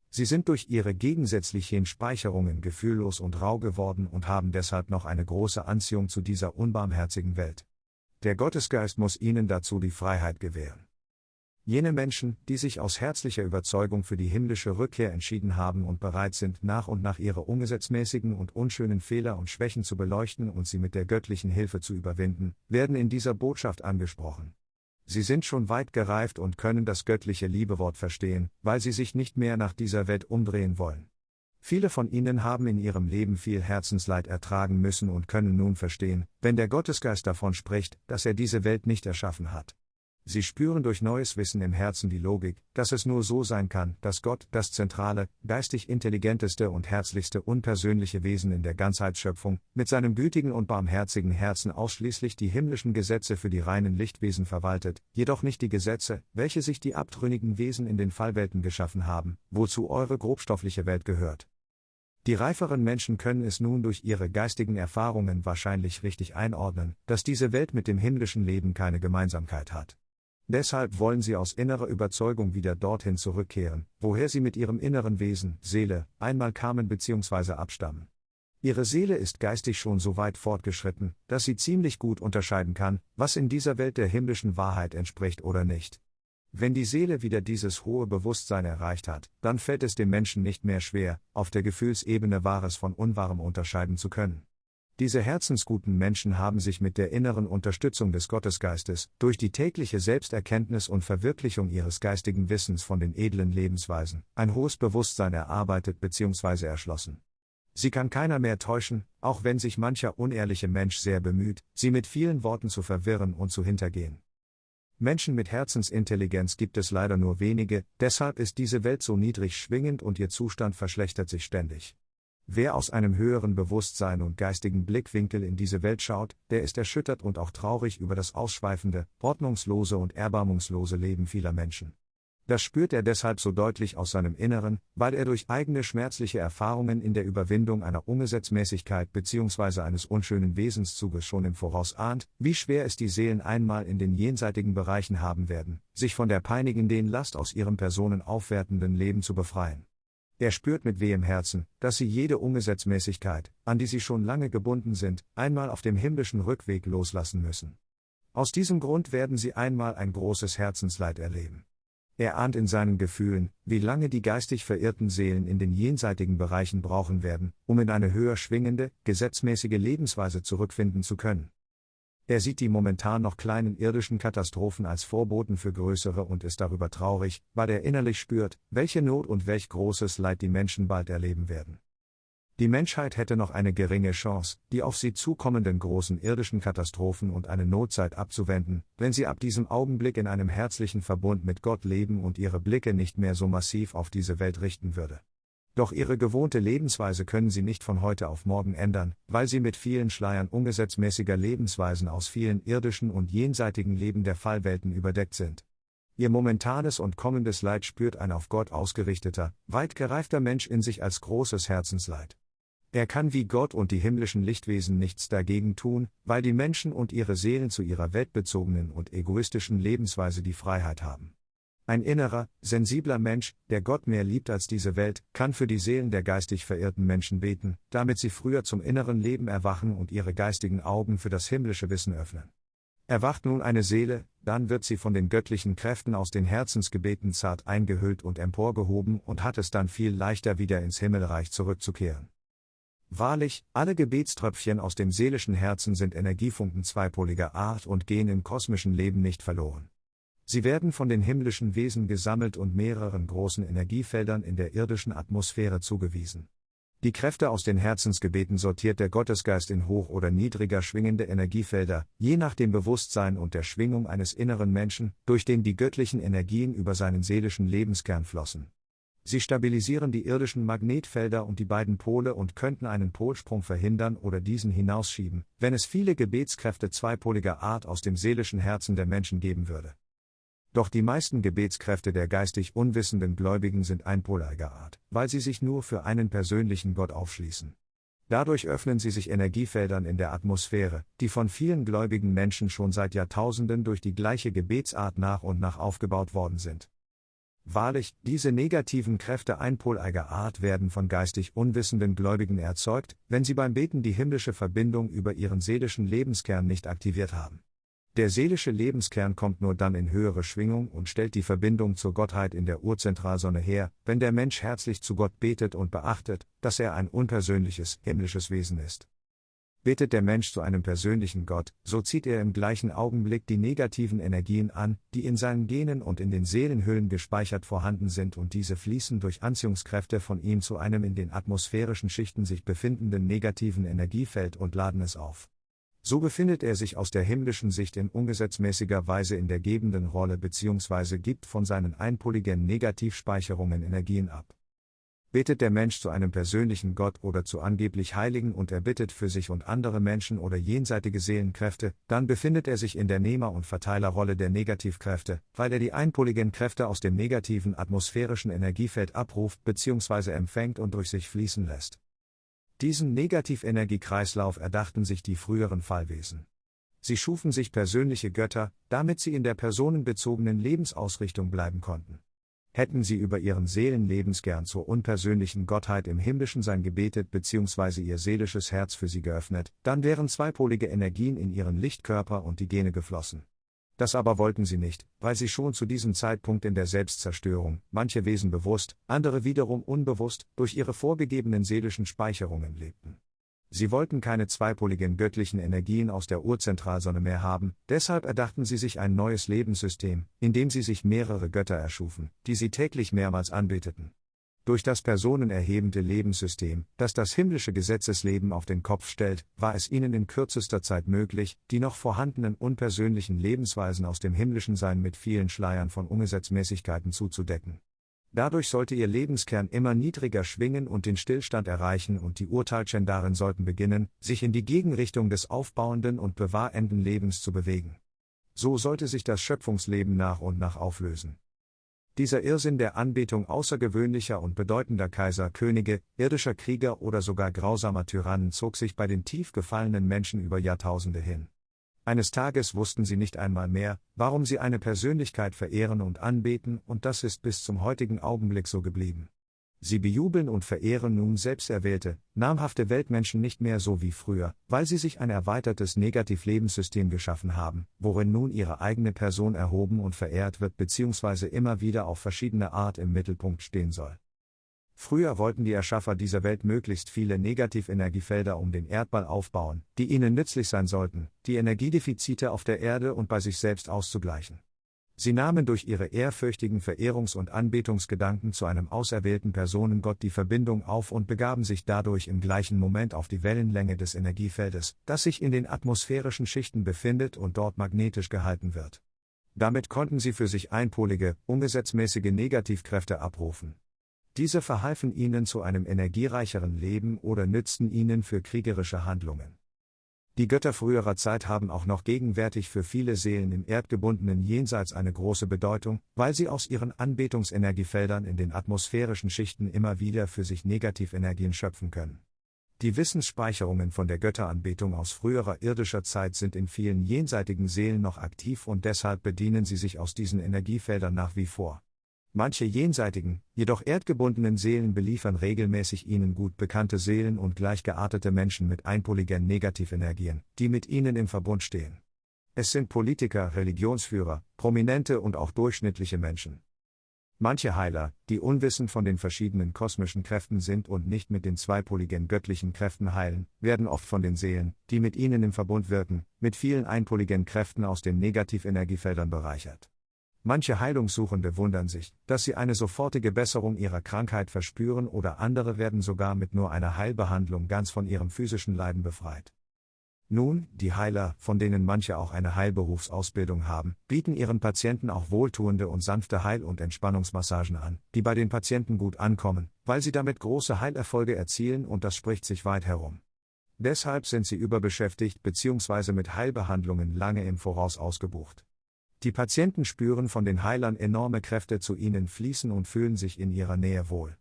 Sie sind durch ihre gegensätzlichen Speicherungen gefühllos und rau geworden und haben deshalb noch eine große Anziehung zu dieser unbarmherzigen Welt. Der Gottesgeist muss ihnen dazu die Freiheit gewähren. Jene Menschen, die sich aus herzlicher Überzeugung für die himmlische Rückkehr entschieden haben und bereit sind, nach und nach ihre ungesetzmäßigen und unschönen Fehler und Schwächen zu beleuchten und sie mit der göttlichen Hilfe zu überwinden, werden in dieser Botschaft angesprochen. Sie sind schon weit gereift und können das göttliche Liebewort verstehen, weil sie sich nicht mehr nach dieser Welt umdrehen wollen. Viele von ihnen haben in ihrem Leben viel Herzensleid ertragen müssen und können nun verstehen, wenn der Gottesgeist davon spricht, dass er diese Welt nicht erschaffen hat. Sie spüren durch neues Wissen im Herzen die Logik, dass es nur so sein kann, dass Gott, das zentrale, geistig intelligenteste und herzlichste unpersönliche Wesen in der Ganzheitsschöpfung, mit seinem gütigen und barmherzigen Herzen ausschließlich die himmlischen Gesetze für die reinen Lichtwesen verwaltet, jedoch nicht die Gesetze, welche sich die abtrünnigen Wesen in den Fallwelten geschaffen haben, wozu eure grobstoffliche Welt gehört. Die reiferen Menschen können es nun durch ihre geistigen Erfahrungen wahrscheinlich richtig einordnen, dass diese Welt mit dem himmlischen Leben keine Gemeinsamkeit hat. Deshalb wollen sie aus innerer Überzeugung wieder dorthin zurückkehren, woher sie mit ihrem inneren Wesen, Seele, einmal kamen bzw. abstammen. Ihre Seele ist geistig schon so weit fortgeschritten, dass sie ziemlich gut unterscheiden kann, was in dieser Welt der himmlischen Wahrheit entspricht oder nicht. Wenn die Seele wieder dieses hohe Bewusstsein erreicht hat, dann fällt es dem Menschen nicht mehr schwer, auf der Gefühlsebene Wahres von Unwahrem unterscheiden zu können. Diese herzensguten Menschen haben sich mit der inneren Unterstützung des Gottesgeistes, durch die tägliche Selbsterkenntnis und Verwirklichung ihres geistigen Wissens von den edlen Lebensweisen, ein hohes Bewusstsein erarbeitet bzw. erschlossen. Sie kann keiner mehr täuschen, auch wenn sich mancher unehrliche Mensch sehr bemüht, sie mit vielen Worten zu verwirren und zu hintergehen. Menschen mit Herzensintelligenz gibt es leider nur wenige, deshalb ist diese Welt so niedrig schwingend und ihr Zustand verschlechtert sich ständig. Wer aus einem höheren Bewusstsein und geistigen Blickwinkel in diese Welt schaut, der ist erschüttert und auch traurig über das ausschweifende, ordnungslose und erbarmungslose Leben vieler Menschen. Das spürt er deshalb so deutlich aus seinem Inneren, weil er durch eigene schmerzliche Erfahrungen in der Überwindung einer Ungesetzmäßigkeit bzw. eines unschönen Wesenszuges schon im Voraus ahnt, wie schwer es die Seelen einmal in den jenseitigen Bereichen haben werden, sich von der peinigenden Last aus ihrem personenaufwertenden Leben zu befreien. Er spürt mit wehem Herzen, dass sie jede Ungesetzmäßigkeit, an die sie schon lange gebunden sind, einmal auf dem himmlischen Rückweg loslassen müssen. Aus diesem Grund werden sie einmal ein großes Herzensleid erleben. Er ahnt in seinen Gefühlen, wie lange die geistig verirrten Seelen in den jenseitigen Bereichen brauchen werden, um in eine höher schwingende, gesetzmäßige Lebensweise zurückfinden zu können. Er sieht die momentan noch kleinen irdischen Katastrophen als Vorboten für größere und ist darüber traurig, weil er innerlich spürt, welche Not und welch großes Leid die Menschen bald erleben werden. Die Menschheit hätte noch eine geringe Chance, die auf sie zukommenden großen irdischen Katastrophen und eine Notzeit abzuwenden, wenn sie ab diesem Augenblick in einem herzlichen Verbund mit Gott leben und ihre Blicke nicht mehr so massiv auf diese Welt richten würde. Doch ihre gewohnte Lebensweise können sie nicht von heute auf morgen ändern, weil sie mit vielen Schleiern ungesetzmäßiger Lebensweisen aus vielen irdischen und jenseitigen Leben der Fallwelten überdeckt sind. Ihr momentanes und kommendes Leid spürt ein auf Gott ausgerichteter, weit gereifter Mensch in sich als großes Herzensleid. Er kann wie Gott und die himmlischen Lichtwesen nichts dagegen tun, weil die Menschen und ihre Seelen zu ihrer weltbezogenen und egoistischen Lebensweise die Freiheit haben. Ein innerer, sensibler Mensch, der Gott mehr liebt als diese Welt, kann für die Seelen der geistig verirrten Menschen beten, damit sie früher zum inneren Leben erwachen und ihre geistigen Augen für das himmlische Wissen öffnen. Erwacht nun eine Seele, dann wird sie von den göttlichen Kräften aus den Herzensgebeten zart eingehüllt und emporgehoben und hat es dann viel leichter wieder ins Himmelreich zurückzukehren. Wahrlich, alle Gebetströpfchen aus dem seelischen Herzen sind Energiefunken zweipoliger Art und gehen im kosmischen Leben nicht verloren. Sie werden von den himmlischen Wesen gesammelt und mehreren großen Energiefeldern in der irdischen Atmosphäre zugewiesen. Die Kräfte aus den Herzensgebeten sortiert der Gottesgeist in hoch oder niedriger schwingende Energiefelder, je nach dem Bewusstsein und der Schwingung eines inneren Menschen, durch den die göttlichen Energien über seinen seelischen Lebenskern flossen. Sie stabilisieren die irdischen Magnetfelder und die beiden Pole und könnten einen Polsprung verhindern oder diesen hinausschieben, wenn es viele Gebetskräfte zweipoliger Art aus dem seelischen Herzen der Menschen geben würde. Doch die meisten Gebetskräfte der geistig unwissenden Gläubigen sind einpoliger Art, weil sie sich nur für einen persönlichen Gott aufschließen. Dadurch öffnen sie sich Energiefeldern in der Atmosphäre, die von vielen gläubigen Menschen schon seit Jahrtausenden durch die gleiche Gebetsart nach und nach aufgebaut worden sind. Wahrlich, diese negativen Kräfte einpoleiger Art werden von geistig unwissenden Gläubigen erzeugt, wenn sie beim Beten die himmlische Verbindung über ihren seelischen Lebenskern nicht aktiviert haben. Der seelische Lebenskern kommt nur dann in höhere Schwingung und stellt die Verbindung zur Gottheit in der Urzentralsonne her, wenn der Mensch herzlich zu Gott betet und beachtet, dass er ein unpersönliches, himmlisches Wesen ist. Betet der Mensch zu einem persönlichen Gott, so zieht er im gleichen Augenblick die negativen Energien an, die in seinen Genen und in den Seelenhüllen gespeichert vorhanden sind und diese fließen durch Anziehungskräfte von ihm zu einem in den atmosphärischen Schichten sich befindenden negativen Energiefeld und laden es auf. So befindet er sich aus der himmlischen Sicht in ungesetzmäßiger Weise in der gebenden Rolle bzw. gibt von seinen einpoligen Negativspeicherungen Energien ab. Betet der Mensch zu einem persönlichen Gott oder zu angeblich Heiligen und er bittet für sich und andere Menschen oder jenseitige Seelenkräfte, dann befindet er sich in der Nehmer- und Verteilerrolle der Negativkräfte, weil er die einpoligen Kräfte aus dem negativen atmosphärischen Energiefeld abruft bzw. empfängt und durch sich fließen lässt. Diesen Negativenergiekreislauf erdachten sich die früheren Fallwesen. Sie schufen sich persönliche Götter, damit sie in der personenbezogenen Lebensausrichtung bleiben konnten. Hätten sie über ihren Seelenlebenskern zur unpersönlichen Gottheit im Himmlischen sein gebetet bzw. ihr seelisches Herz für sie geöffnet, dann wären zweipolige Energien in ihren Lichtkörper und die Gene geflossen. Das aber wollten sie nicht, weil sie schon zu diesem Zeitpunkt in der Selbstzerstörung, manche Wesen bewusst, andere wiederum unbewusst, durch ihre vorgegebenen seelischen Speicherungen lebten. Sie wollten keine zweipoligen göttlichen Energien aus der Urzentralsonne mehr haben, deshalb erdachten sie sich ein neues Lebenssystem, in dem sie sich mehrere Götter erschufen, die sie täglich mehrmals anbeteten. Durch das personenerhebende Lebenssystem, das das himmlische Gesetzesleben auf den Kopf stellt, war es ihnen in kürzester Zeit möglich, die noch vorhandenen unpersönlichen Lebensweisen aus dem himmlischen Sein mit vielen Schleiern von Ungesetzmäßigkeiten zuzudecken. Dadurch sollte ihr Lebenskern immer niedriger schwingen und den Stillstand erreichen und die Urteilchen darin sollten beginnen, sich in die Gegenrichtung des aufbauenden und bewahrenden Lebens zu bewegen. So sollte sich das Schöpfungsleben nach und nach auflösen. Dieser Irrsinn der Anbetung außergewöhnlicher und bedeutender Kaiser, Könige, irdischer Krieger oder sogar grausamer Tyrannen zog sich bei den tief gefallenen Menschen über Jahrtausende hin. Eines Tages wussten sie nicht einmal mehr, warum sie eine Persönlichkeit verehren und anbeten, und das ist bis zum heutigen Augenblick so geblieben. Sie bejubeln und verehren nun selbsterwählte, namhafte Weltmenschen nicht mehr so wie früher, weil sie sich ein erweitertes Negativlebenssystem geschaffen haben, worin nun ihre eigene Person erhoben und verehrt wird bzw. immer wieder auf verschiedene Art im Mittelpunkt stehen soll. Früher wollten die Erschaffer dieser Welt möglichst viele Negativenergiefelder um den Erdball aufbauen, die ihnen nützlich sein sollten, die Energiedefizite auf der Erde und bei sich selbst auszugleichen. Sie nahmen durch ihre ehrfürchtigen Verehrungs- und Anbetungsgedanken zu einem auserwählten Personengott die Verbindung auf und begaben sich dadurch im gleichen Moment auf die Wellenlänge des Energiefeldes, das sich in den atmosphärischen Schichten befindet und dort magnetisch gehalten wird. Damit konnten sie für sich einpolige, ungesetzmäßige Negativkräfte abrufen. Diese verhalfen ihnen zu einem energiereicheren Leben oder nützten ihnen für kriegerische Handlungen. Die Götter früherer Zeit haben auch noch gegenwärtig für viele Seelen im erdgebundenen Jenseits eine große Bedeutung, weil sie aus ihren Anbetungsenergiefeldern in den atmosphärischen Schichten immer wieder für sich Negativenergien schöpfen können. Die Wissensspeicherungen von der Götteranbetung aus früherer irdischer Zeit sind in vielen jenseitigen Seelen noch aktiv und deshalb bedienen sie sich aus diesen Energiefeldern nach wie vor. Manche jenseitigen, jedoch erdgebundenen Seelen beliefern regelmäßig ihnen gut bekannte Seelen und gleichgeartete Menschen mit einpoligen Negativenergien, die mit ihnen im Verbund stehen. Es sind Politiker, Religionsführer, Prominente und auch durchschnittliche Menschen. Manche Heiler, die unwissend von den verschiedenen kosmischen Kräften sind und nicht mit den zweipoligen göttlichen Kräften heilen, werden oft von den Seelen, die mit ihnen im Verbund wirken, mit vielen einpoligen Kräften aus den Negativenergiefeldern bereichert. Manche Heilungssuchende wundern sich, dass sie eine sofortige Besserung ihrer Krankheit verspüren oder andere werden sogar mit nur einer Heilbehandlung ganz von ihrem physischen Leiden befreit. Nun, die Heiler, von denen manche auch eine Heilberufsausbildung haben, bieten ihren Patienten auch wohltuende und sanfte Heil- und Entspannungsmassagen an, die bei den Patienten gut ankommen, weil sie damit große Heilerfolge erzielen und das spricht sich weit herum. Deshalb sind sie überbeschäftigt bzw. mit Heilbehandlungen lange im Voraus ausgebucht. Die Patienten spüren von den Heilern enorme Kräfte zu ihnen fließen und fühlen sich in ihrer Nähe wohl.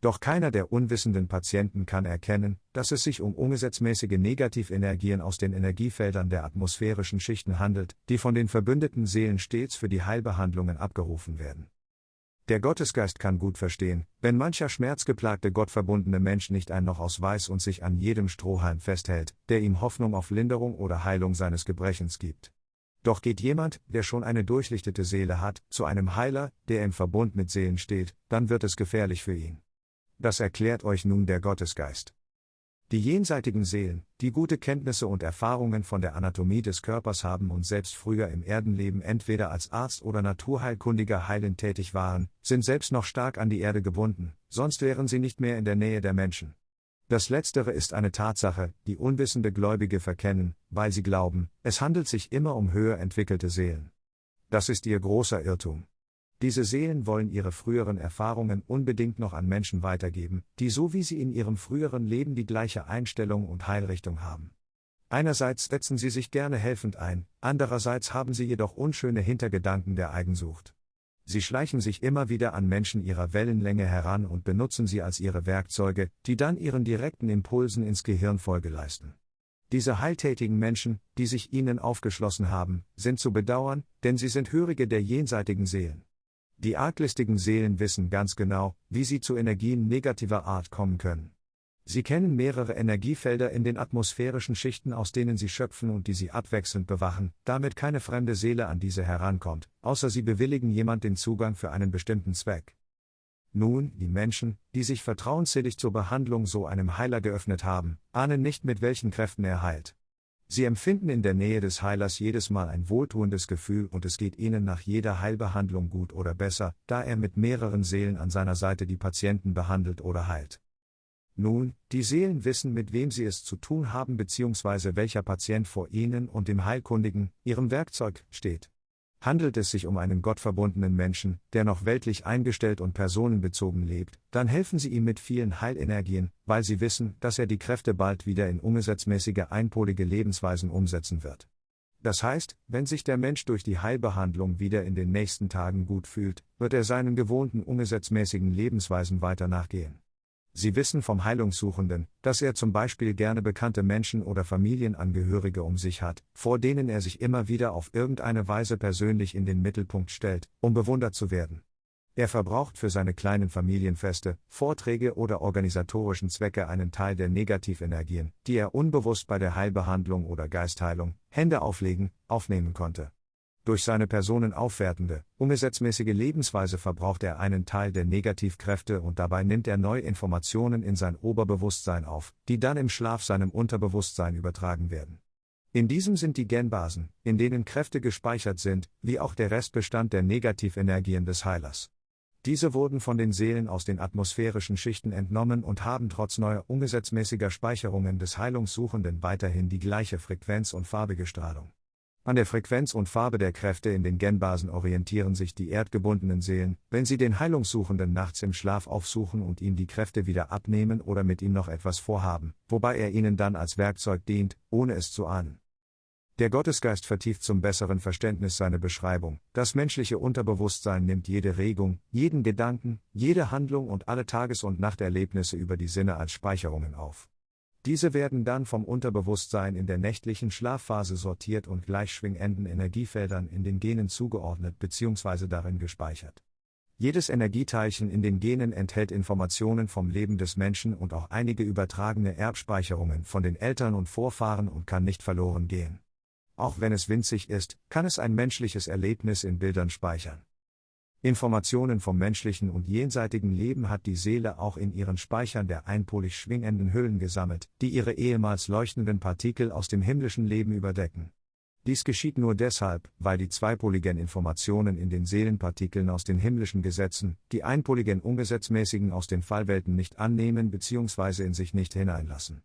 Doch keiner der unwissenden Patienten kann erkennen, dass es sich um ungesetzmäßige Negativenergien aus den Energiefeldern der atmosphärischen Schichten handelt, die von den verbündeten Seelen stets für die Heilbehandlungen abgerufen werden. Der Gottesgeist kann gut verstehen, wenn mancher schmerzgeplagte gottverbundene Mensch nicht ein noch aus weiß und sich an jedem Strohhalm festhält, der ihm Hoffnung auf Linderung oder Heilung seines Gebrechens gibt. Doch geht jemand, der schon eine durchlichtete Seele hat, zu einem Heiler, der im Verbund mit Seelen steht, dann wird es gefährlich für ihn. Das erklärt euch nun der Gottesgeist. Die jenseitigen Seelen, die gute Kenntnisse und Erfahrungen von der Anatomie des Körpers haben und selbst früher im Erdenleben entweder als Arzt oder Naturheilkundiger heilend tätig waren, sind selbst noch stark an die Erde gebunden, sonst wären sie nicht mehr in der Nähe der Menschen. Das Letztere ist eine Tatsache, die unwissende Gläubige verkennen, weil sie glauben, es handelt sich immer um höher entwickelte Seelen. Das ist ihr großer Irrtum. Diese Seelen wollen ihre früheren Erfahrungen unbedingt noch an Menschen weitergeben, die so wie sie in ihrem früheren Leben die gleiche Einstellung und Heilrichtung haben. Einerseits setzen sie sich gerne helfend ein, andererseits haben sie jedoch unschöne Hintergedanken der Eigensucht. Sie schleichen sich immer wieder an Menschen ihrer Wellenlänge heran und benutzen sie als ihre Werkzeuge, die dann ihren direkten Impulsen ins Gehirn Folge leisten. Diese heiltätigen Menschen, die sich ihnen aufgeschlossen haben, sind zu bedauern, denn sie sind Hörige der jenseitigen Seelen. Die arglistigen Seelen wissen ganz genau, wie sie zu Energien negativer Art kommen können. Sie kennen mehrere Energiefelder in den atmosphärischen Schichten, aus denen sie schöpfen und die sie abwechselnd bewachen, damit keine fremde Seele an diese herankommt, außer sie bewilligen jemand den Zugang für einen bestimmten Zweck. Nun, die Menschen, die sich vertrauensselig zur Behandlung so einem Heiler geöffnet haben, ahnen nicht mit welchen Kräften er heilt. Sie empfinden in der Nähe des Heilers jedes Mal ein wohltuendes Gefühl und es geht ihnen nach jeder Heilbehandlung gut oder besser, da er mit mehreren Seelen an seiner Seite die Patienten behandelt oder heilt. Nun, die Seelen wissen, mit wem sie es zu tun haben bzw. welcher Patient vor ihnen und dem Heilkundigen, ihrem Werkzeug, steht. Handelt es sich um einen gottverbundenen Menschen, der noch weltlich eingestellt und personenbezogen lebt, dann helfen Sie ihm mit vielen Heilenergien, weil Sie wissen, dass er die Kräfte bald wieder in ungesetzmäßige einpolige Lebensweisen umsetzen wird. Das heißt, wenn sich der Mensch durch die Heilbehandlung wieder in den nächsten Tagen gut fühlt, wird er seinen gewohnten ungesetzmäßigen Lebensweisen weiter nachgehen. Sie wissen vom Heilungssuchenden, dass er zum Beispiel gerne bekannte Menschen oder Familienangehörige um sich hat, vor denen er sich immer wieder auf irgendeine Weise persönlich in den Mittelpunkt stellt, um bewundert zu werden. Er verbraucht für seine kleinen Familienfeste, Vorträge oder organisatorischen Zwecke einen Teil der Negativenergien, die er unbewusst bei der Heilbehandlung oder Geistheilung, Hände auflegen, aufnehmen konnte. Durch seine personenaufwertende, ungesetzmäßige Lebensweise verbraucht er einen Teil der Negativkräfte und dabei nimmt er neue Informationen in sein Oberbewusstsein auf, die dann im Schlaf seinem Unterbewusstsein übertragen werden. In diesem sind die Genbasen, in denen Kräfte gespeichert sind, wie auch der Restbestand der Negativenergien des Heilers. Diese wurden von den Seelen aus den atmosphärischen Schichten entnommen und haben trotz neuer ungesetzmäßiger Speicherungen des Heilungssuchenden weiterhin die gleiche Frequenz und farbige Strahlung. An der Frequenz und Farbe der Kräfte in den Genbasen orientieren sich die erdgebundenen Seelen, wenn sie den Heilungssuchenden nachts im Schlaf aufsuchen und ihm die Kräfte wieder abnehmen oder mit ihm noch etwas vorhaben, wobei er ihnen dann als Werkzeug dient, ohne es zu ahnen. Der Gottesgeist vertieft zum besseren Verständnis seine Beschreibung. Das menschliche Unterbewusstsein nimmt jede Regung, jeden Gedanken, jede Handlung und alle Tages- und Nachterlebnisse über die Sinne als Speicherungen auf. Diese werden dann vom Unterbewusstsein in der nächtlichen Schlafphase sortiert und gleichschwingenden Energiefeldern in den Genen zugeordnet bzw. darin gespeichert. Jedes Energieteilchen in den Genen enthält Informationen vom Leben des Menschen und auch einige übertragene Erbspeicherungen von den Eltern und Vorfahren und kann nicht verloren gehen. Auch wenn es winzig ist, kann es ein menschliches Erlebnis in Bildern speichern. Informationen vom menschlichen und jenseitigen Leben hat die Seele auch in ihren Speichern der einpolig schwingenden Hüllen gesammelt, die ihre ehemals leuchtenden Partikel aus dem himmlischen Leben überdecken. Dies geschieht nur deshalb, weil die zweipoligen Informationen in den Seelenpartikeln aus den himmlischen Gesetzen, die einpoligen ungesetzmäßigen aus den Fallwelten nicht annehmen bzw. in sich nicht hineinlassen.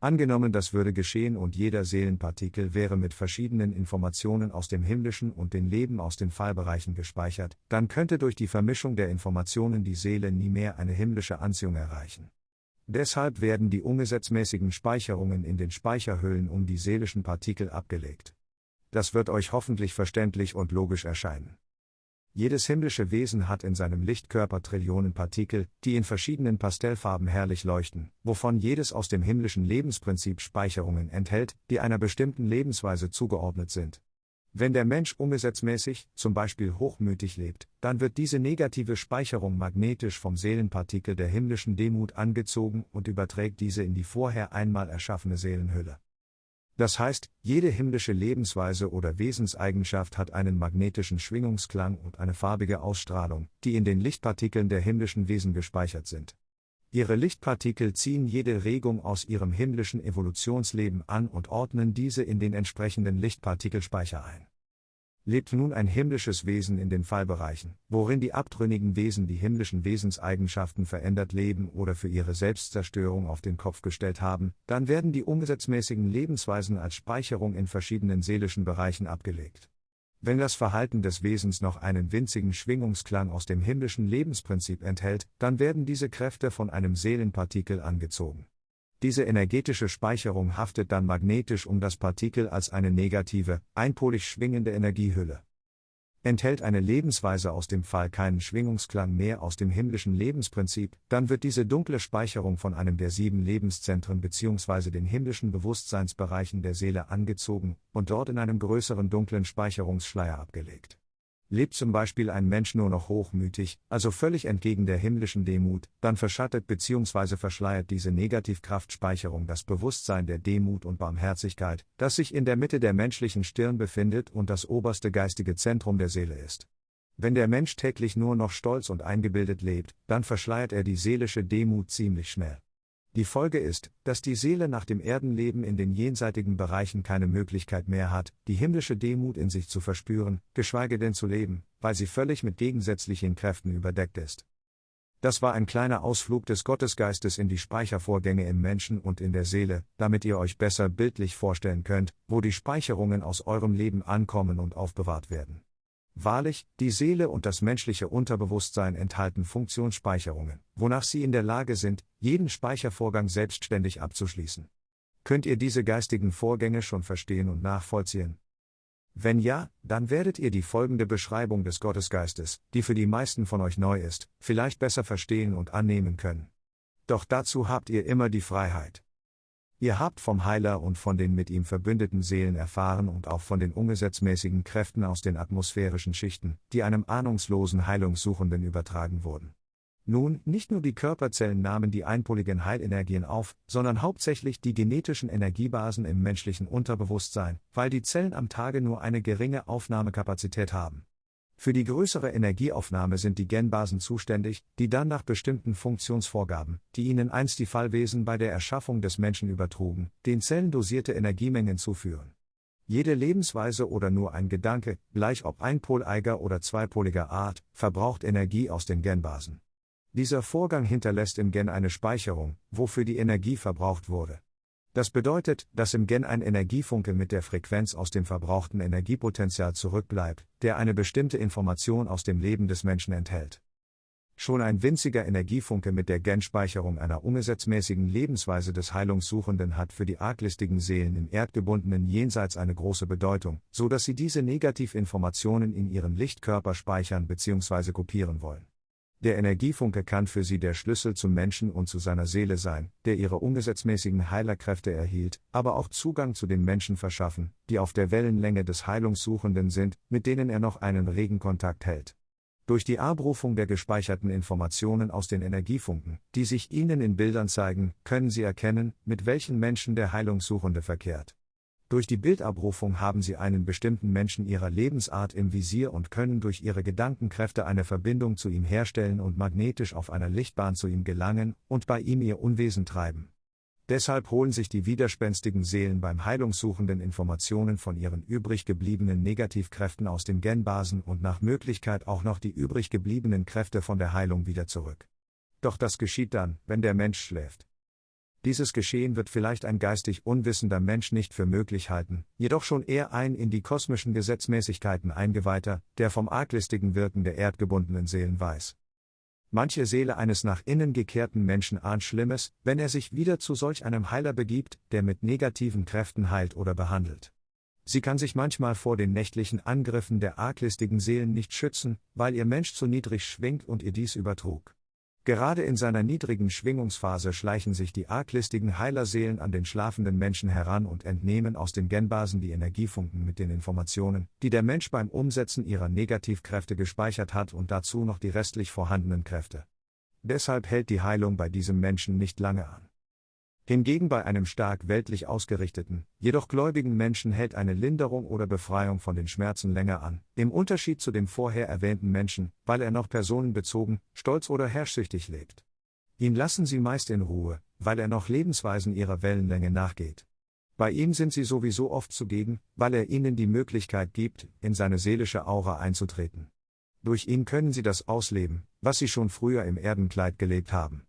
Angenommen, das würde geschehen und jeder Seelenpartikel wäre mit verschiedenen Informationen aus dem Himmlischen und den Leben aus den Fallbereichen gespeichert, dann könnte durch die Vermischung der Informationen die Seele nie mehr eine himmlische Anziehung erreichen. Deshalb werden die ungesetzmäßigen Speicherungen in den Speicherhüllen um die seelischen Partikel abgelegt. Das wird euch hoffentlich verständlich und logisch erscheinen. Jedes himmlische Wesen hat in seinem Lichtkörper Trillionen Partikel, die in verschiedenen Pastellfarben herrlich leuchten, wovon jedes aus dem himmlischen Lebensprinzip Speicherungen enthält, die einer bestimmten Lebensweise zugeordnet sind. Wenn der Mensch ungesetzmäßig, zum Beispiel hochmütig lebt, dann wird diese negative Speicherung magnetisch vom Seelenpartikel der himmlischen Demut angezogen und überträgt diese in die vorher einmal erschaffene Seelenhülle. Das heißt, jede himmlische Lebensweise oder Wesenseigenschaft hat einen magnetischen Schwingungsklang und eine farbige Ausstrahlung, die in den Lichtpartikeln der himmlischen Wesen gespeichert sind. Ihre Lichtpartikel ziehen jede Regung aus ihrem himmlischen Evolutionsleben an und ordnen diese in den entsprechenden Lichtpartikelspeicher ein lebt nun ein himmlisches Wesen in den Fallbereichen, worin die abtrünnigen Wesen die himmlischen Wesenseigenschaften verändert leben oder für ihre Selbstzerstörung auf den Kopf gestellt haben, dann werden die umgesetzmäßigen Lebensweisen als Speicherung in verschiedenen seelischen Bereichen abgelegt. Wenn das Verhalten des Wesens noch einen winzigen Schwingungsklang aus dem himmlischen Lebensprinzip enthält, dann werden diese Kräfte von einem Seelenpartikel angezogen. Diese energetische Speicherung haftet dann magnetisch um das Partikel als eine negative, einpolig schwingende Energiehülle. Enthält eine Lebensweise aus dem Fall keinen Schwingungsklang mehr aus dem himmlischen Lebensprinzip, dann wird diese dunkle Speicherung von einem der sieben Lebenszentren bzw. den himmlischen Bewusstseinsbereichen der Seele angezogen und dort in einem größeren dunklen Speicherungsschleier abgelegt. Lebt zum Beispiel ein Mensch nur noch hochmütig, also völlig entgegen der himmlischen Demut, dann verschattet bzw. verschleiert diese Negativkraftspeicherung das Bewusstsein der Demut und Barmherzigkeit, das sich in der Mitte der menschlichen Stirn befindet und das oberste geistige Zentrum der Seele ist. Wenn der Mensch täglich nur noch stolz und eingebildet lebt, dann verschleiert er die seelische Demut ziemlich schnell. Die Folge ist, dass die Seele nach dem Erdenleben in den jenseitigen Bereichen keine Möglichkeit mehr hat, die himmlische Demut in sich zu verspüren, geschweige denn zu leben, weil sie völlig mit gegensätzlichen Kräften überdeckt ist. Das war ein kleiner Ausflug des Gottesgeistes in die Speichervorgänge im Menschen und in der Seele, damit ihr euch besser bildlich vorstellen könnt, wo die Speicherungen aus eurem Leben ankommen und aufbewahrt werden. Wahrlich, die Seele und das menschliche Unterbewusstsein enthalten Funktionsspeicherungen, wonach sie in der Lage sind, jeden Speichervorgang selbstständig abzuschließen. Könnt ihr diese geistigen Vorgänge schon verstehen und nachvollziehen? Wenn ja, dann werdet ihr die folgende Beschreibung des Gottesgeistes, die für die meisten von euch neu ist, vielleicht besser verstehen und annehmen können. Doch dazu habt ihr immer die Freiheit. Ihr habt vom Heiler und von den mit ihm verbündeten Seelen erfahren und auch von den ungesetzmäßigen Kräften aus den atmosphärischen Schichten, die einem ahnungslosen Heilungssuchenden übertragen wurden. Nun, nicht nur die Körperzellen nahmen die einpoligen Heilenergien auf, sondern hauptsächlich die genetischen Energiebasen im menschlichen Unterbewusstsein, weil die Zellen am Tage nur eine geringe Aufnahmekapazität haben. Für die größere Energieaufnahme sind die Genbasen zuständig, die dann nach bestimmten Funktionsvorgaben, die ihnen einst die Fallwesen bei der Erschaffung des Menschen übertrugen, den Zellen dosierte Energiemengen zuführen. Jede Lebensweise oder nur ein Gedanke, gleich ob einpoleiger oder zweipoliger Art, verbraucht Energie aus den Genbasen. Dieser Vorgang hinterlässt im Gen eine Speicherung, wofür die Energie verbraucht wurde. Das bedeutet, dass im Gen ein Energiefunke mit der Frequenz aus dem verbrauchten Energiepotenzial zurückbleibt, der eine bestimmte Information aus dem Leben des Menschen enthält. Schon ein winziger Energiefunke mit der Genspeicherung einer ungesetzmäßigen Lebensweise des Heilungssuchenden hat für die arglistigen Seelen im erdgebundenen Jenseits eine große Bedeutung, so dass sie diese Negativinformationen in ihren Lichtkörper speichern bzw. kopieren wollen. Der Energiefunke kann für sie der Schlüssel zum Menschen und zu seiner Seele sein, der ihre ungesetzmäßigen Heilerkräfte erhielt, aber auch Zugang zu den Menschen verschaffen, die auf der Wellenlänge des Heilungssuchenden sind, mit denen er noch einen regen Kontakt hält. Durch die Abrufung der gespeicherten Informationen aus den Energiefunken, die sich ihnen in Bildern zeigen, können sie erkennen, mit welchen Menschen der Heilungssuchende verkehrt. Durch die Bildabrufung haben sie einen bestimmten Menschen ihrer Lebensart im Visier und können durch ihre Gedankenkräfte eine Verbindung zu ihm herstellen und magnetisch auf einer Lichtbahn zu ihm gelangen und bei ihm ihr Unwesen treiben. Deshalb holen sich die widerspenstigen Seelen beim Heilungssuchenden Informationen von ihren übrig gebliebenen Negativkräften aus den Genbasen und nach Möglichkeit auch noch die übrig gebliebenen Kräfte von der Heilung wieder zurück. Doch das geschieht dann, wenn der Mensch schläft. Dieses Geschehen wird vielleicht ein geistig unwissender Mensch nicht für möglich halten, jedoch schon eher ein in die kosmischen Gesetzmäßigkeiten eingeweihter, der vom arglistigen Wirken der erdgebundenen Seelen weiß. Manche Seele eines nach innen gekehrten Menschen ahnt Schlimmes, wenn er sich wieder zu solch einem Heiler begibt, der mit negativen Kräften heilt oder behandelt. Sie kann sich manchmal vor den nächtlichen Angriffen der arglistigen Seelen nicht schützen, weil ihr Mensch zu niedrig schwingt und ihr dies übertrug. Gerade in seiner niedrigen Schwingungsphase schleichen sich die arglistigen Heilerseelen an den schlafenden Menschen heran und entnehmen aus den Genbasen die Energiefunken mit den Informationen, die der Mensch beim Umsetzen ihrer Negativkräfte gespeichert hat und dazu noch die restlich vorhandenen Kräfte. Deshalb hält die Heilung bei diesem Menschen nicht lange an. Hingegen bei einem stark weltlich ausgerichteten, jedoch gläubigen Menschen hält eine Linderung oder Befreiung von den Schmerzen länger an, im Unterschied zu dem vorher erwähnten Menschen, weil er noch personenbezogen, stolz oder herrschsüchtig lebt. Ihn lassen sie meist in Ruhe, weil er noch Lebensweisen ihrer Wellenlänge nachgeht. Bei ihm sind sie sowieso oft zugegen, weil er ihnen die Möglichkeit gibt, in seine seelische Aura einzutreten. Durch ihn können sie das ausleben, was sie schon früher im Erdenkleid gelebt haben.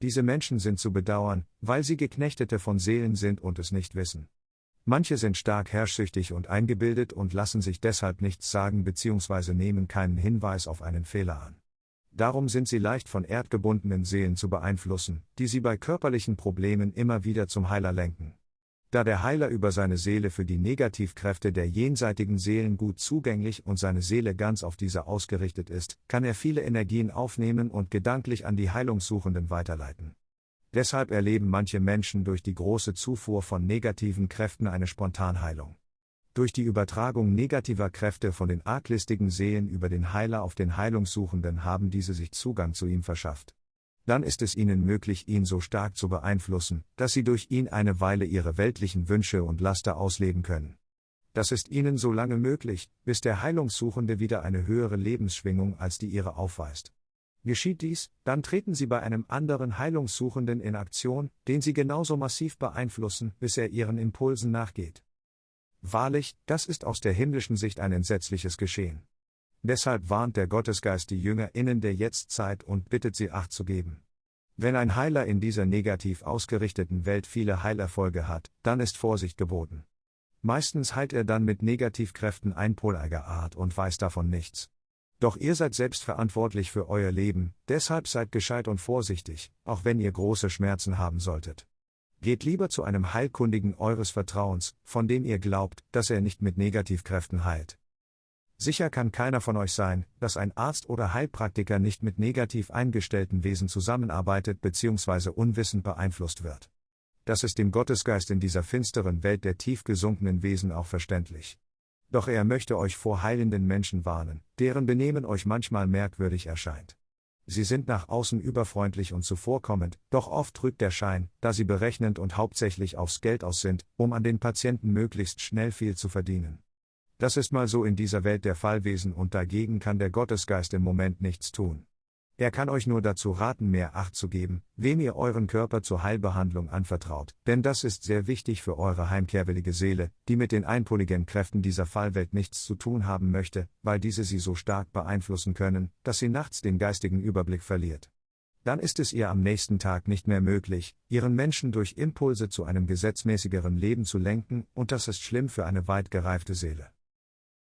Diese Menschen sind zu bedauern, weil sie Geknechtete von Seelen sind und es nicht wissen. Manche sind stark herrschsüchtig und eingebildet und lassen sich deshalb nichts sagen bzw. nehmen keinen Hinweis auf einen Fehler an. Darum sind sie leicht von erdgebundenen Seelen zu beeinflussen, die sie bei körperlichen Problemen immer wieder zum Heiler lenken. Da der Heiler über seine Seele für die Negativkräfte der jenseitigen Seelen gut zugänglich und seine Seele ganz auf diese ausgerichtet ist, kann er viele Energien aufnehmen und gedanklich an die Heilungssuchenden weiterleiten. Deshalb erleben manche Menschen durch die große Zufuhr von negativen Kräften eine Spontanheilung. Durch die Übertragung negativer Kräfte von den arglistigen Seelen über den Heiler auf den Heilungssuchenden haben diese sich Zugang zu ihm verschafft dann ist es ihnen möglich, ihn so stark zu beeinflussen, dass sie durch ihn eine Weile ihre weltlichen Wünsche und Laster ausleben können. Das ist ihnen so lange möglich, bis der Heilungssuchende wieder eine höhere Lebensschwingung als die ihre aufweist. Geschieht dies, dann treten sie bei einem anderen Heilungssuchenden in Aktion, den sie genauso massiv beeinflussen, bis er ihren Impulsen nachgeht. Wahrlich, das ist aus der himmlischen Sicht ein entsetzliches Geschehen. Deshalb warnt der Gottesgeist die JüngerInnen der Jetztzeit und bittet sie Acht zu geben. Wenn ein Heiler in dieser negativ ausgerichteten Welt viele Heilerfolge hat, dann ist Vorsicht geboten. Meistens heilt er dann mit Negativkräften einpoliger Art und weiß davon nichts. Doch ihr seid selbst verantwortlich für euer Leben, deshalb seid gescheit und vorsichtig, auch wenn ihr große Schmerzen haben solltet. Geht lieber zu einem Heilkundigen eures Vertrauens, von dem ihr glaubt, dass er nicht mit Negativkräften heilt. Sicher kann keiner von euch sein, dass ein Arzt oder Heilpraktiker nicht mit negativ eingestellten Wesen zusammenarbeitet bzw. unwissend beeinflusst wird. Das ist dem Gottesgeist in dieser finsteren Welt der tief gesunkenen Wesen auch verständlich. Doch er möchte euch vor heilenden Menschen warnen, deren Benehmen euch manchmal merkwürdig erscheint. Sie sind nach außen überfreundlich und zuvorkommend, doch oft trügt der Schein, da sie berechnend und hauptsächlich aufs Geld aus sind, um an den Patienten möglichst schnell viel zu verdienen. Das ist mal so in dieser Welt der Fallwesen und dagegen kann der Gottesgeist im Moment nichts tun. Er kann euch nur dazu raten, mehr Acht zu geben, wem ihr euren Körper zur Heilbehandlung anvertraut, denn das ist sehr wichtig für eure heimkehrwillige Seele, die mit den einpoligen Kräften dieser Fallwelt nichts zu tun haben möchte, weil diese sie so stark beeinflussen können, dass sie nachts den geistigen Überblick verliert. Dann ist es ihr am nächsten Tag nicht mehr möglich, ihren Menschen durch Impulse zu einem gesetzmäßigeren Leben zu lenken, und das ist schlimm für eine weit gereifte Seele.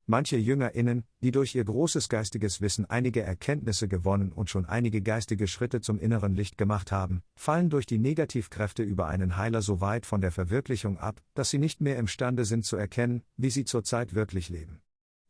Manche JüngerInnen, die durch ihr großes geistiges Wissen einige Erkenntnisse gewonnen und schon einige geistige Schritte zum inneren Licht gemacht haben, fallen durch die Negativkräfte über einen Heiler so weit von der Verwirklichung ab, dass sie nicht mehr imstande sind zu erkennen, wie sie zurzeit wirklich leben.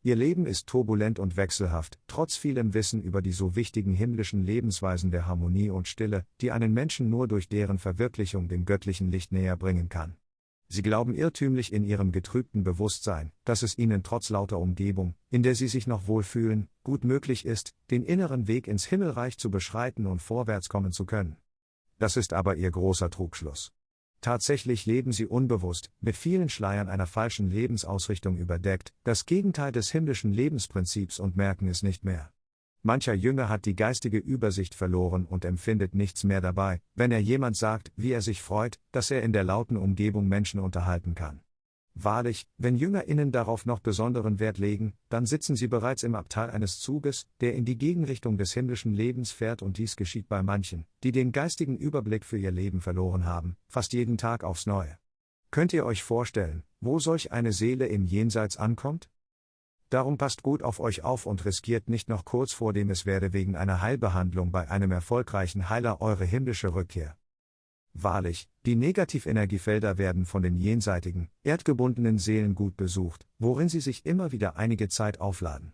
Ihr Leben ist turbulent und wechselhaft, trotz vielem Wissen über die so wichtigen himmlischen Lebensweisen der Harmonie und Stille, die einen Menschen nur durch deren Verwirklichung dem göttlichen Licht näher bringen kann. Sie glauben irrtümlich in ihrem getrübten Bewusstsein, dass es ihnen trotz lauter Umgebung, in der sie sich noch wohlfühlen, gut möglich ist, den inneren Weg ins Himmelreich zu beschreiten und vorwärts kommen zu können. Das ist aber ihr großer Trugschluss. Tatsächlich leben sie unbewusst, mit vielen Schleiern einer falschen Lebensausrichtung überdeckt, das Gegenteil des himmlischen Lebensprinzips und merken es nicht mehr. Mancher Jünger hat die geistige Übersicht verloren und empfindet nichts mehr dabei, wenn er jemand sagt, wie er sich freut, dass er in der lauten Umgebung Menschen unterhalten kann. Wahrlich, wenn JüngerInnen darauf noch besonderen Wert legen, dann sitzen sie bereits im Abteil eines Zuges, der in die Gegenrichtung des himmlischen Lebens fährt und dies geschieht bei manchen, die den geistigen Überblick für ihr Leben verloren haben, fast jeden Tag aufs Neue. Könnt ihr euch vorstellen, wo solch eine Seele im Jenseits ankommt? Darum passt gut auf euch auf und riskiert nicht noch kurz vor dem es werde wegen einer Heilbehandlung bei einem erfolgreichen Heiler eure himmlische Rückkehr. Wahrlich, die Negativenergiefelder werden von den jenseitigen, erdgebundenen Seelen gut besucht, worin sie sich immer wieder einige Zeit aufladen.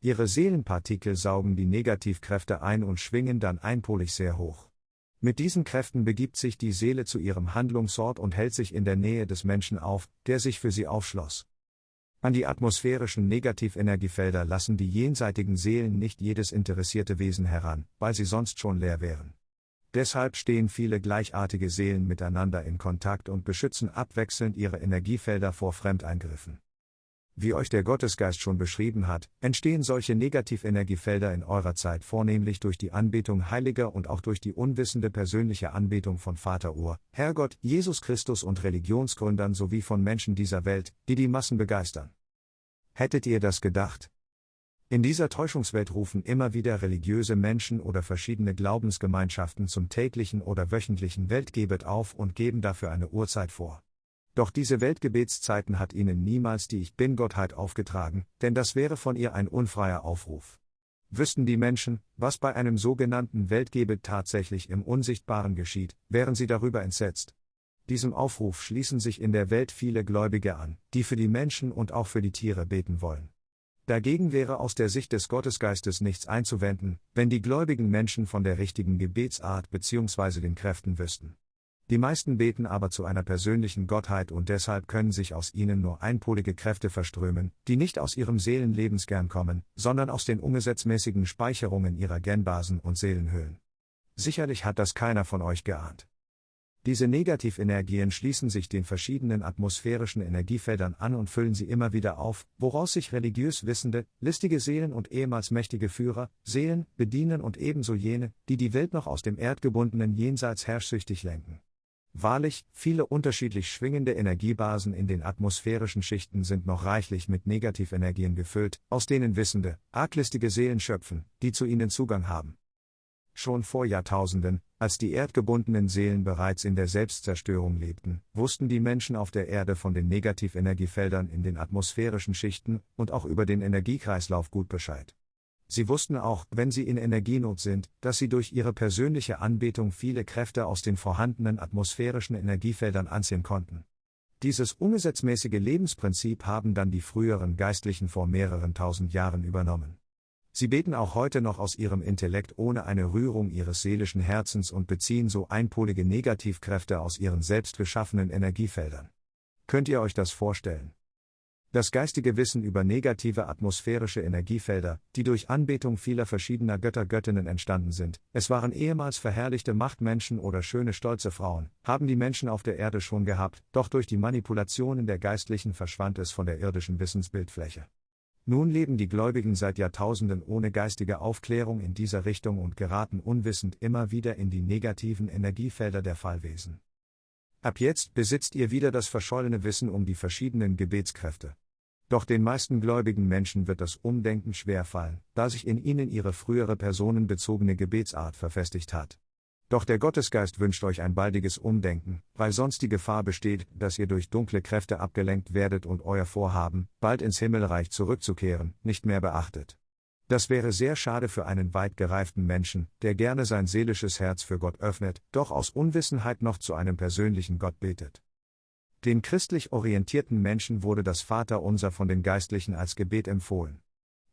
Ihre Seelenpartikel saugen die Negativkräfte ein und schwingen dann einpolig sehr hoch. Mit diesen Kräften begibt sich die Seele zu ihrem Handlungsort und hält sich in der Nähe des Menschen auf, der sich für sie aufschloss. An die atmosphärischen Negativenergiefelder lassen die jenseitigen Seelen nicht jedes interessierte Wesen heran, weil sie sonst schon leer wären. Deshalb stehen viele gleichartige Seelen miteinander in Kontakt und beschützen abwechselnd ihre Energiefelder vor Fremdeingriffen. Wie euch der Gottesgeist schon beschrieben hat, entstehen solche Negativenergiefelder in eurer Zeit vornehmlich durch die Anbetung Heiliger und auch durch die unwissende persönliche Anbetung von Vater Ur, Herrgott, Jesus Christus und Religionsgründern sowie von Menschen dieser Welt, die die Massen begeistern. Hättet ihr das gedacht? In dieser Täuschungswelt rufen immer wieder religiöse Menschen oder verschiedene Glaubensgemeinschaften zum täglichen oder wöchentlichen Weltgebet auf und geben dafür eine Uhrzeit vor. Doch diese Weltgebetszeiten hat ihnen niemals die Ich Bin-Gottheit aufgetragen, denn das wäre von ihr ein unfreier Aufruf. Wüssten die Menschen, was bei einem sogenannten Weltgebet tatsächlich im Unsichtbaren geschieht, wären sie darüber entsetzt. Diesem Aufruf schließen sich in der Welt viele Gläubige an, die für die Menschen und auch für die Tiere beten wollen. Dagegen wäre aus der Sicht des Gottesgeistes nichts einzuwenden, wenn die gläubigen Menschen von der richtigen Gebetsart bzw. den Kräften wüssten. Die meisten beten aber zu einer persönlichen Gottheit und deshalb können sich aus ihnen nur einpolige Kräfte verströmen, die nicht aus ihrem Seelenlebenskern kommen, sondern aus den ungesetzmäßigen Speicherungen ihrer Genbasen und Seelenhöhlen. Sicherlich hat das keiner von euch geahnt. Diese Negativenergien schließen sich den verschiedenen atmosphärischen Energiefeldern an und füllen sie immer wieder auf, woraus sich religiös wissende, listige Seelen und ehemals mächtige Führer, Seelen, bedienen und ebenso jene, die die Welt noch aus dem erdgebundenen Jenseits herrschsüchtig lenken. Wahrlich, viele unterschiedlich schwingende Energiebasen in den atmosphärischen Schichten sind noch reichlich mit Negativenergien gefüllt, aus denen wissende, arglistige Seelen schöpfen, die zu ihnen Zugang haben. Schon vor Jahrtausenden, als die erdgebundenen Seelen bereits in der Selbstzerstörung lebten, wussten die Menschen auf der Erde von den Negativenergiefeldern in den atmosphärischen Schichten und auch über den Energiekreislauf gut Bescheid. Sie wussten auch, wenn sie in Energienot sind, dass sie durch ihre persönliche Anbetung viele Kräfte aus den vorhandenen atmosphärischen Energiefeldern anziehen konnten. Dieses ungesetzmäßige Lebensprinzip haben dann die früheren Geistlichen vor mehreren tausend Jahren übernommen. Sie beten auch heute noch aus ihrem Intellekt ohne eine Rührung ihres seelischen Herzens und beziehen so einpolige Negativkräfte aus ihren selbst geschaffenen Energiefeldern. Könnt ihr euch das vorstellen? Das geistige Wissen über negative atmosphärische Energiefelder, die durch Anbetung vieler verschiedener Götter-Göttinnen entstanden sind, es waren ehemals verherrlichte Machtmenschen oder schöne stolze Frauen, haben die Menschen auf der Erde schon gehabt, doch durch die Manipulationen der Geistlichen verschwand es von der irdischen Wissensbildfläche. Nun leben die Gläubigen seit Jahrtausenden ohne geistige Aufklärung in dieser Richtung und geraten unwissend immer wieder in die negativen Energiefelder der Fallwesen. Ab jetzt besitzt ihr wieder das verschollene Wissen um die verschiedenen Gebetskräfte. Doch den meisten gläubigen Menschen wird das Umdenken schwerfallen, da sich in ihnen ihre frühere personenbezogene Gebetsart verfestigt hat. Doch der Gottesgeist wünscht euch ein baldiges Umdenken, weil sonst die Gefahr besteht, dass ihr durch dunkle Kräfte abgelenkt werdet und euer Vorhaben, bald ins Himmelreich zurückzukehren, nicht mehr beachtet. Das wäre sehr schade für einen weit gereiften Menschen, der gerne sein seelisches Herz für Gott öffnet, doch aus Unwissenheit noch zu einem persönlichen Gott betet. Den christlich orientierten Menschen wurde das Vaterunser von den Geistlichen als Gebet empfohlen.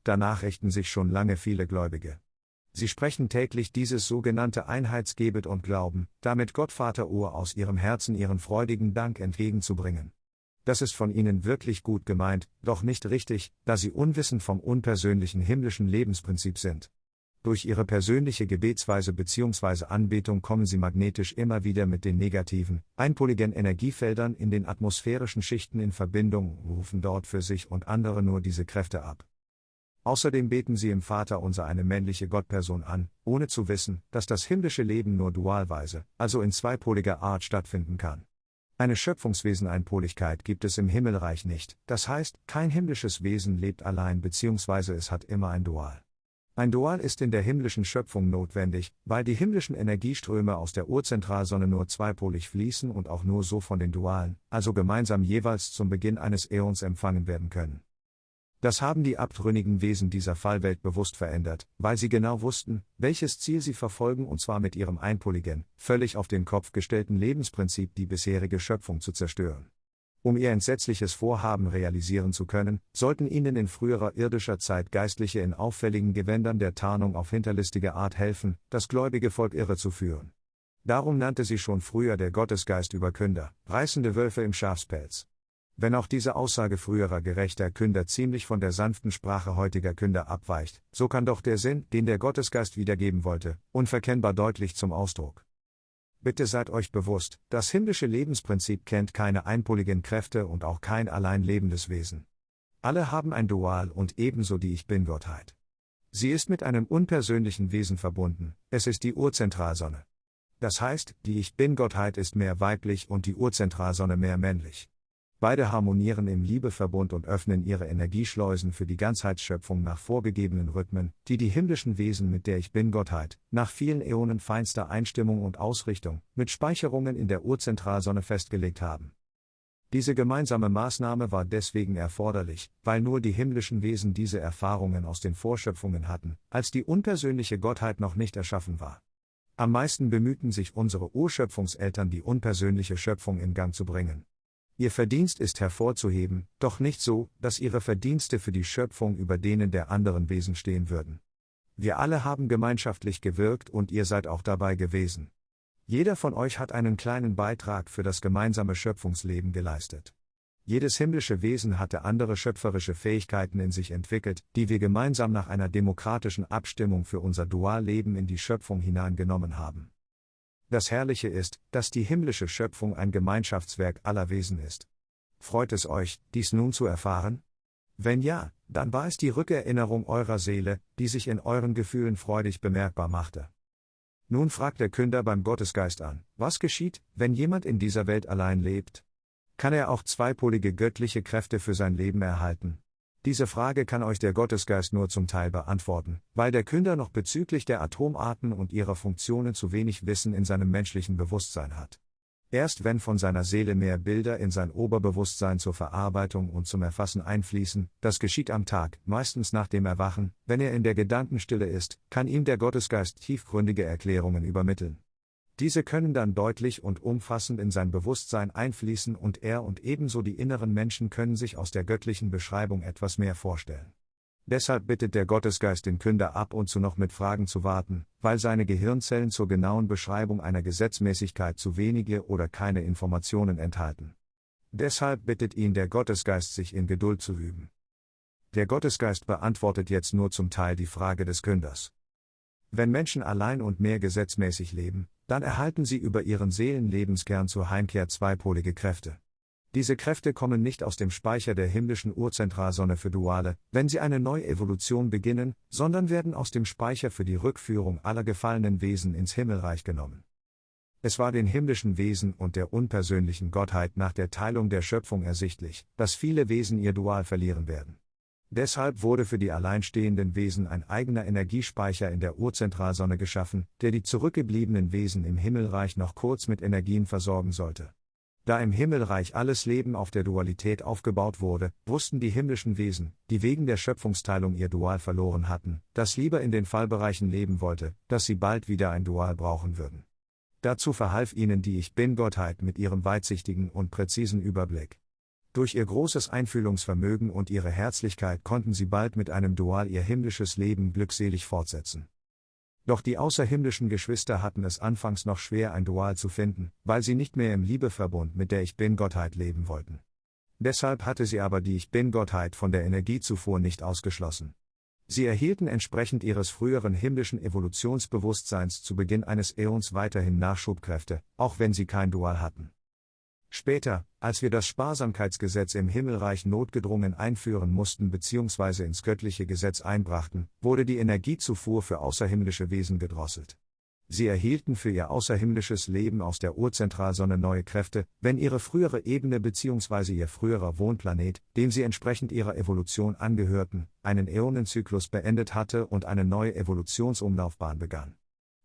Danach richten sich schon lange viele Gläubige. Sie sprechen täglich dieses sogenannte Einheitsgebet und glauben, damit Gott Vater Ur aus ihrem Herzen ihren freudigen Dank entgegenzubringen. Das ist von ihnen wirklich gut gemeint, doch nicht richtig, da sie unwissend vom unpersönlichen himmlischen Lebensprinzip sind. Durch ihre persönliche Gebetsweise bzw. Anbetung kommen sie magnetisch immer wieder mit den negativen, einpoligen Energiefeldern in den atmosphärischen Schichten in Verbindung, rufen dort für sich und andere nur diese Kräfte ab. Außerdem beten sie im Vater unser eine männliche Gottperson an, ohne zu wissen, dass das himmlische Leben nur dualweise, also in zweipoliger Art stattfinden kann. Eine Schöpfungswesen-Einpoligkeit gibt es im Himmelreich nicht, das heißt, kein himmlisches Wesen lebt allein bzw. es hat immer ein Dual. Ein Dual ist in der himmlischen Schöpfung notwendig, weil die himmlischen Energieströme aus der Urzentralsonne nur zweipolig fließen und auch nur so von den Dualen, also gemeinsam jeweils zum Beginn eines Äons empfangen werden können. Das haben die abtrünnigen Wesen dieser Fallwelt bewusst verändert, weil sie genau wussten, welches Ziel sie verfolgen und zwar mit ihrem einpoligen, völlig auf den Kopf gestellten Lebensprinzip die bisherige Schöpfung zu zerstören. Um ihr entsetzliches Vorhaben realisieren zu können, sollten ihnen in früherer irdischer Zeit Geistliche in auffälligen Gewändern der Tarnung auf hinterlistige Art helfen, das gläubige Volk irre zu führen. Darum nannte sie schon früher der Gottesgeist Überkünder, reißende Wölfe im Schafspelz. Wenn auch diese Aussage früherer gerechter Künder ziemlich von der sanften Sprache heutiger Künder abweicht, so kann doch der Sinn, den der Gottesgeist wiedergeben wollte, unverkennbar deutlich zum Ausdruck. Bitte seid euch bewusst, das himmlische Lebensprinzip kennt keine einpoligen Kräfte und auch kein allein lebendes Wesen. Alle haben ein Dual und ebenso die Ich Bin-Gottheit. Sie ist mit einem unpersönlichen Wesen verbunden, es ist die Urzentralsonne. Das heißt, die Ich Bin-Gottheit ist mehr weiblich und die Urzentralsonne mehr männlich. Beide harmonieren im Liebeverbund und öffnen ihre Energieschleusen für die Ganzheitsschöpfung nach vorgegebenen Rhythmen, die die himmlischen Wesen mit der Ich Bin-Gottheit, nach vielen Äonen feinster Einstimmung und Ausrichtung, mit Speicherungen in der Urzentralsonne festgelegt haben. Diese gemeinsame Maßnahme war deswegen erforderlich, weil nur die himmlischen Wesen diese Erfahrungen aus den Vorschöpfungen hatten, als die unpersönliche Gottheit noch nicht erschaffen war. Am meisten bemühten sich unsere Urschöpfungseltern, die unpersönliche Schöpfung in Gang zu bringen. Ihr Verdienst ist hervorzuheben, doch nicht so, dass ihre Verdienste für die Schöpfung über denen der anderen Wesen stehen würden. Wir alle haben gemeinschaftlich gewirkt und ihr seid auch dabei gewesen. Jeder von euch hat einen kleinen Beitrag für das gemeinsame Schöpfungsleben geleistet. Jedes himmlische Wesen hatte andere schöpferische Fähigkeiten in sich entwickelt, die wir gemeinsam nach einer demokratischen Abstimmung für unser Dualleben in die Schöpfung hineingenommen haben. Das Herrliche ist, dass die himmlische Schöpfung ein Gemeinschaftswerk aller Wesen ist. Freut es euch, dies nun zu erfahren? Wenn ja, dann war es die Rückerinnerung eurer Seele, die sich in euren Gefühlen freudig bemerkbar machte. Nun fragt der Künder beim Gottesgeist an, was geschieht, wenn jemand in dieser Welt allein lebt? Kann er auch zweipolige göttliche Kräfte für sein Leben erhalten? Diese Frage kann euch der Gottesgeist nur zum Teil beantworten, weil der Künder noch bezüglich der Atomarten und ihrer Funktionen zu wenig Wissen in seinem menschlichen Bewusstsein hat. Erst wenn von seiner Seele mehr Bilder in sein Oberbewusstsein zur Verarbeitung und zum Erfassen einfließen, das geschieht am Tag, meistens nach dem Erwachen, wenn er in der Gedankenstille ist, kann ihm der Gottesgeist tiefgründige Erklärungen übermitteln. Diese können dann deutlich und umfassend in sein Bewusstsein einfließen und er und ebenso die inneren Menschen können sich aus der göttlichen Beschreibung etwas mehr vorstellen. Deshalb bittet der Gottesgeist den Künder ab und zu noch mit Fragen zu warten, weil seine Gehirnzellen zur genauen Beschreibung einer Gesetzmäßigkeit zu wenige oder keine Informationen enthalten. Deshalb bittet ihn der Gottesgeist, sich in Geduld zu üben. Der Gottesgeist beantwortet jetzt nur zum Teil die Frage des Künders. Wenn Menschen allein und mehr gesetzmäßig leben, dann erhalten sie über ihren Seelenlebenskern zur Heimkehr zweipolige Kräfte. Diese Kräfte kommen nicht aus dem Speicher der himmlischen Urzentralsonne für Duale, wenn sie eine Neuevolution beginnen, sondern werden aus dem Speicher für die Rückführung aller gefallenen Wesen ins Himmelreich genommen. Es war den himmlischen Wesen und der unpersönlichen Gottheit nach der Teilung der Schöpfung ersichtlich, dass viele Wesen ihr Dual verlieren werden. Deshalb wurde für die alleinstehenden Wesen ein eigener Energiespeicher in der Urzentralsonne geschaffen, der die zurückgebliebenen Wesen im Himmelreich noch kurz mit Energien versorgen sollte. Da im Himmelreich alles Leben auf der Dualität aufgebaut wurde, wussten die himmlischen Wesen, die wegen der Schöpfungsteilung ihr Dual verloren hatten, das lieber in den Fallbereichen leben wollte, dass sie bald wieder ein Dual brauchen würden. Dazu verhalf ihnen die Ich Bin-Gottheit mit ihrem weitsichtigen und präzisen Überblick. Durch ihr großes Einfühlungsvermögen und ihre Herzlichkeit konnten sie bald mit einem Dual ihr himmlisches Leben glückselig fortsetzen. Doch die außerhimmlischen Geschwister hatten es anfangs noch schwer, ein Dual zu finden, weil sie nicht mehr im Liebeverbund mit der Ich Bin-Gottheit leben wollten. Deshalb hatte sie aber die Ich Bin-Gottheit von der Energiezufuhr nicht ausgeschlossen. Sie erhielten entsprechend ihres früheren himmlischen Evolutionsbewusstseins zu Beginn eines Äons weiterhin Nachschubkräfte, auch wenn sie kein Dual hatten. Später, als wir das Sparsamkeitsgesetz im Himmelreich notgedrungen einführen mussten bzw. ins göttliche Gesetz einbrachten, wurde die Energiezufuhr für außerhimmlische Wesen gedrosselt. Sie erhielten für ihr außerhimmlisches Leben aus der Urzentralsonne neue Kräfte, wenn ihre frühere Ebene bzw. ihr früherer Wohnplanet, dem sie entsprechend ihrer Evolution angehörten, einen Äonenzyklus beendet hatte und eine neue Evolutionsumlaufbahn begann.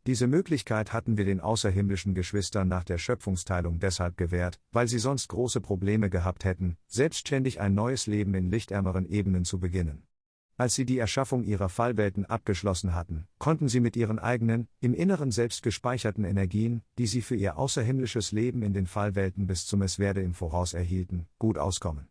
Diese Möglichkeit hatten wir den außerhimmlischen Geschwistern nach der Schöpfungsteilung deshalb gewährt, weil sie sonst große Probleme gehabt hätten, selbstständig ein neues Leben in lichtärmeren Ebenen zu beginnen. Als sie die Erschaffung ihrer Fallwelten abgeschlossen hatten, konnten sie mit ihren eigenen, im Inneren selbst gespeicherten Energien, die sie für ihr außerhimmlisches Leben in den Fallwelten bis zum Messwerde im Voraus erhielten, gut auskommen.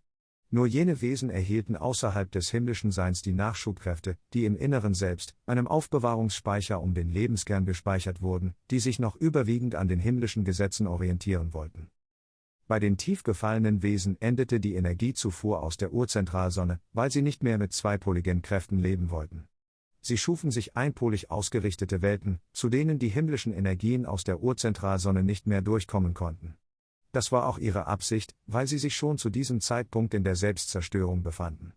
Nur jene Wesen erhielten außerhalb des himmlischen Seins die Nachschubkräfte, die im Inneren selbst, einem Aufbewahrungsspeicher um den Lebenskern gespeichert wurden, die sich noch überwiegend an den himmlischen Gesetzen orientieren wollten. Bei den tief gefallenen Wesen endete die Energiezufuhr aus der Urzentralsonne, weil sie nicht mehr mit zweipoligen Kräften leben wollten. Sie schufen sich einpolig ausgerichtete Welten, zu denen die himmlischen Energien aus der Urzentralsonne nicht mehr durchkommen konnten. Das war auch ihre Absicht, weil sie sich schon zu diesem Zeitpunkt in der Selbstzerstörung befanden.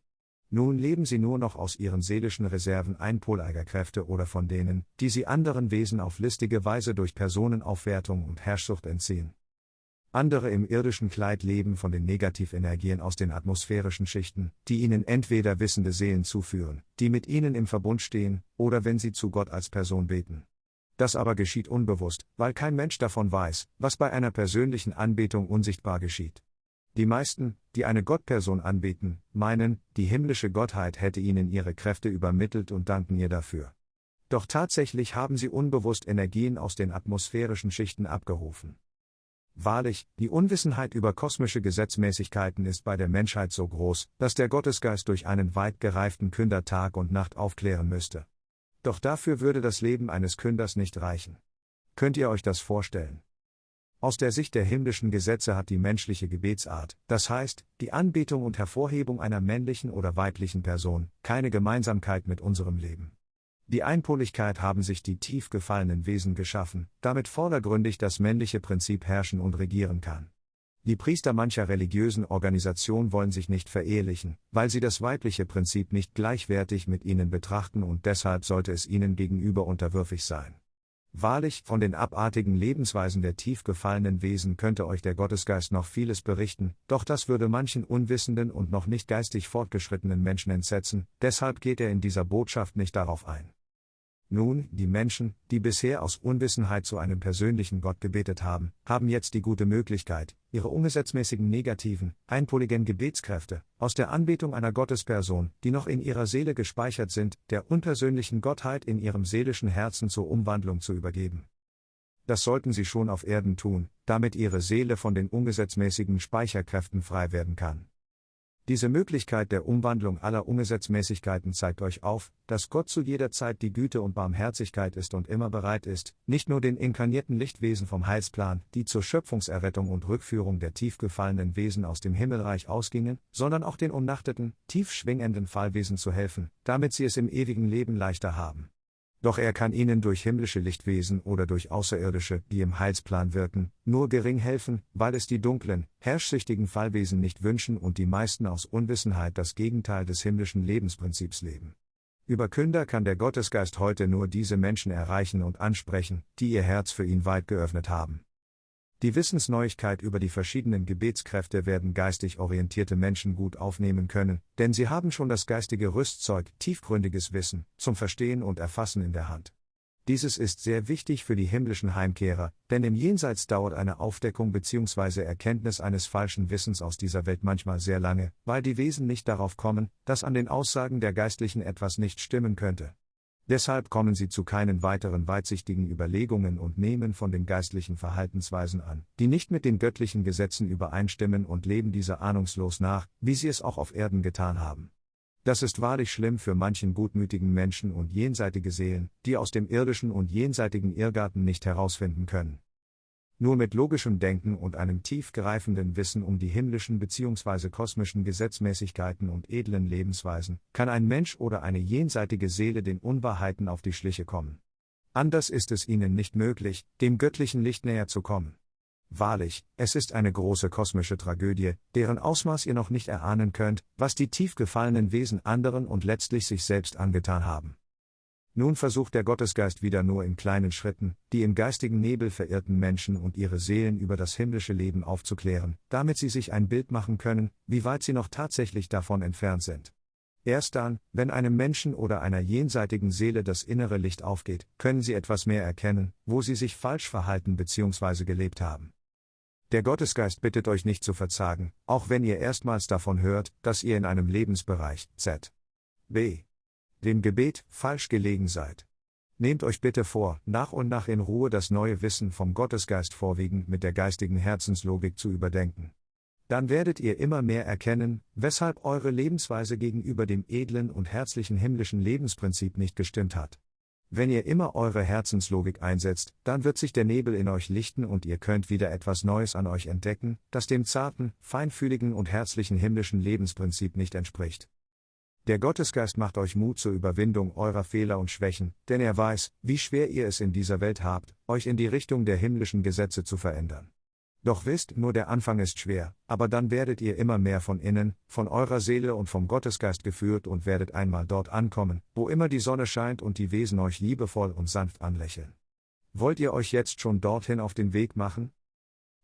Nun leben sie nur noch aus ihren seelischen Reserven einpoleiger Kräfte oder von denen, die sie anderen Wesen auf listige Weise durch Personenaufwertung und Herrschsucht entziehen. Andere im irdischen Kleid leben von den Negativenergien aus den atmosphärischen Schichten, die ihnen entweder wissende Seelen zuführen, die mit ihnen im Verbund stehen, oder wenn sie zu Gott als Person beten. Das aber geschieht unbewusst, weil kein Mensch davon weiß, was bei einer persönlichen Anbetung unsichtbar geschieht. Die meisten, die eine Gottperson anbeten, meinen, die himmlische Gottheit hätte ihnen ihre Kräfte übermittelt und danken ihr dafür. Doch tatsächlich haben sie unbewusst Energien aus den atmosphärischen Schichten abgerufen. Wahrlich, die Unwissenheit über kosmische Gesetzmäßigkeiten ist bei der Menschheit so groß, dass der Gottesgeist durch einen weit gereiften Künder Tag und Nacht aufklären müsste. Doch dafür würde das Leben eines Künders nicht reichen. Könnt ihr euch das vorstellen? Aus der Sicht der himmlischen Gesetze hat die menschliche Gebetsart, das heißt, die Anbetung und Hervorhebung einer männlichen oder weiblichen Person, keine Gemeinsamkeit mit unserem Leben. Die Einpoligkeit haben sich die tief gefallenen Wesen geschaffen, damit vordergründig das männliche Prinzip herrschen und regieren kann. Die Priester mancher religiösen Organisation wollen sich nicht verehelichen, weil sie das weibliche Prinzip nicht gleichwertig mit ihnen betrachten und deshalb sollte es ihnen gegenüber unterwürfig sein. Wahrlich, von den abartigen Lebensweisen der tief gefallenen Wesen könnte euch der Gottesgeist noch vieles berichten, doch das würde manchen unwissenden und noch nicht geistig fortgeschrittenen Menschen entsetzen, deshalb geht er in dieser Botschaft nicht darauf ein. Nun, die Menschen, die bisher aus Unwissenheit zu einem persönlichen Gott gebetet haben, haben jetzt die gute Möglichkeit, ihre ungesetzmäßigen negativen, einpoligen Gebetskräfte, aus der Anbetung einer Gottesperson, die noch in ihrer Seele gespeichert sind, der unpersönlichen Gottheit in ihrem seelischen Herzen zur Umwandlung zu übergeben. Das sollten sie schon auf Erden tun, damit ihre Seele von den ungesetzmäßigen Speicherkräften frei werden kann. Diese Möglichkeit der Umwandlung aller Ungesetzmäßigkeiten zeigt euch auf, dass Gott zu jeder Zeit die Güte und Barmherzigkeit ist und immer bereit ist, nicht nur den inkarnierten Lichtwesen vom Heilsplan, die zur Schöpfungserrettung und Rückführung der tief gefallenen Wesen aus dem Himmelreich ausgingen, sondern auch den umnachteten, tief schwingenden Fallwesen zu helfen, damit sie es im ewigen Leben leichter haben. Doch er kann ihnen durch himmlische Lichtwesen oder durch Außerirdische, die im Heilsplan wirken, nur gering helfen, weil es die dunklen, herrschsüchtigen Fallwesen nicht wünschen und die meisten aus Unwissenheit das Gegenteil des himmlischen Lebensprinzips leben. Über Künder kann der Gottesgeist heute nur diese Menschen erreichen und ansprechen, die ihr Herz für ihn weit geöffnet haben. Die Wissensneuigkeit über die verschiedenen Gebetskräfte werden geistig orientierte Menschen gut aufnehmen können, denn sie haben schon das geistige Rüstzeug, tiefgründiges Wissen, zum Verstehen und Erfassen in der Hand. Dieses ist sehr wichtig für die himmlischen Heimkehrer, denn im Jenseits dauert eine Aufdeckung bzw. Erkenntnis eines falschen Wissens aus dieser Welt manchmal sehr lange, weil die Wesen nicht darauf kommen, dass an den Aussagen der Geistlichen etwas nicht stimmen könnte. Deshalb kommen sie zu keinen weiteren weitsichtigen Überlegungen und nehmen von den geistlichen Verhaltensweisen an, die nicht mit den göttlichen Gesetzen übereinstimmen und leben dieser ahnungslos nach, wie sie es auch auf Erden getan haben. Das ist wahrlich schlimm für manchen gutmütigen Menschen und jenseitige Seelen, die aus dem irdischen und jenseitigen Irrgarten nicht herausfinden können. Nur mit logischem Denken und einem tiefgreifenden Wissen um die himmlischen bzw. kosmischen Gesetzmäßigkeiten und edlen Lebensweisen kann ein Mensch oder eine jenseitige Seele den Unwahrheiten auf die Schliche kommen. Anders ist es ihnen nicht möglich, dem göttlichen Licht näher zu kommen. Wahrlich, es ist eine große kosmische Tragödie, deren Ausmaß ihr noch nicht erahnen könnt, was die tief gefallenen Wesen anderen und letztlich sich selbst angetan haben. Nun versucht der Gottesgeist wieder nur in kleinen Schritten, die im geistigen Nebel verirrten Menschen und ihre Seelen über das himmlische Leben aufzuklären, damit sie sich ein Bild machen können, wie weit sie noch tatsächlich davon entfernt sind. Erst dann, wenn einem Menschen oder einer jenseitigen Seele das innere Licht aufgeht, können sie etwas mehr erkennen, wo sie sich falsch verhalten bzw. gelebt haben. Der Gottesgeist bittet euch nicht zu verzagen, auch wenn ihr erstmals davon hört, dass ihr in einem Lebensbereich Z. B. dem Gebet falsch gelegen seid. Nehmt euch bitte vor, nach und nach in Ruhe das neue Wissen vom Gottesgeist vorwiegend mit der geistigen Herzenslogik zu überdenken. Dann werdet ihr immer mehr erkennen, weshalb eure Lebensweise gegenüber dem edlen und herzlichen himmlischen Lebensprinzip nicht gestimmt hat. Wenn ihr immer eure Herzenslogik einsetzt, dann wird sich der Nebel in euch lichten und ihr könnt wieder etwas Neues an euch entdecken, das dem zarten, feinfühligen und herzlichen himmlischen Lebensprinzip nicht entspricht. Der Gottesgeist macht euch Mut zur Überwindung eurer Fehler und Schwächen, denn er weiß, wie schwer ihr es in dieser Welt habt, euch in die Richtung der himmlischen Gesetze zu verändern. Doch wisst, nur der Anfang ist schwer, aber dann werdet ihr immer mehr von innen, von eurer Seele und vom Gottesgeist geführt und werdet einmal dort ankommen, wo immer die Sonne scheint und die Wesen euch liebevoll und sanft anlächeln. Wollt ihr euch jetzt schon dorthin auf den Weg machen?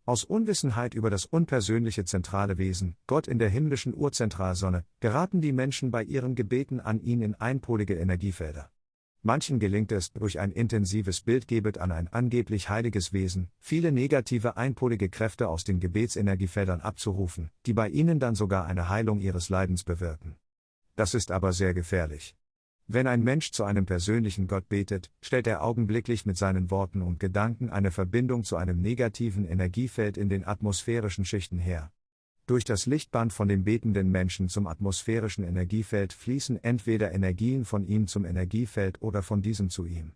Aus Unwissenheit über das unpersönliche zentrale Wesen, Gott in der himmlischen Urzentralsonne, geraten die Menschen bei ihren Gebeten an ihn in einpolige Energiefelder. Manchen gelingt es, durch ein intensives Bildgebet an ein angeblich heiliges Wesen, viele negative einpolige Kräfte aus den Gebetsenergiefeldern abzurufen, die bei ihnen dann sogar eine Heilung ihres Leidens bewirken. Das ist aber sehr gefährlich. Wenn ein Mensch zu einem persönlichen Gott betet, stellt er augenblicklich mit seinen Worten und Gedanken eine Verbindung zu einem negativen Energiefeld in den atmosphärischen Schichten her. Durch das Lichtband von dem betenden Menschen zum atmosphärischen Energiefeld fließen entweder Energien von ihm zum Energiefeld oder von diesem zu ihm.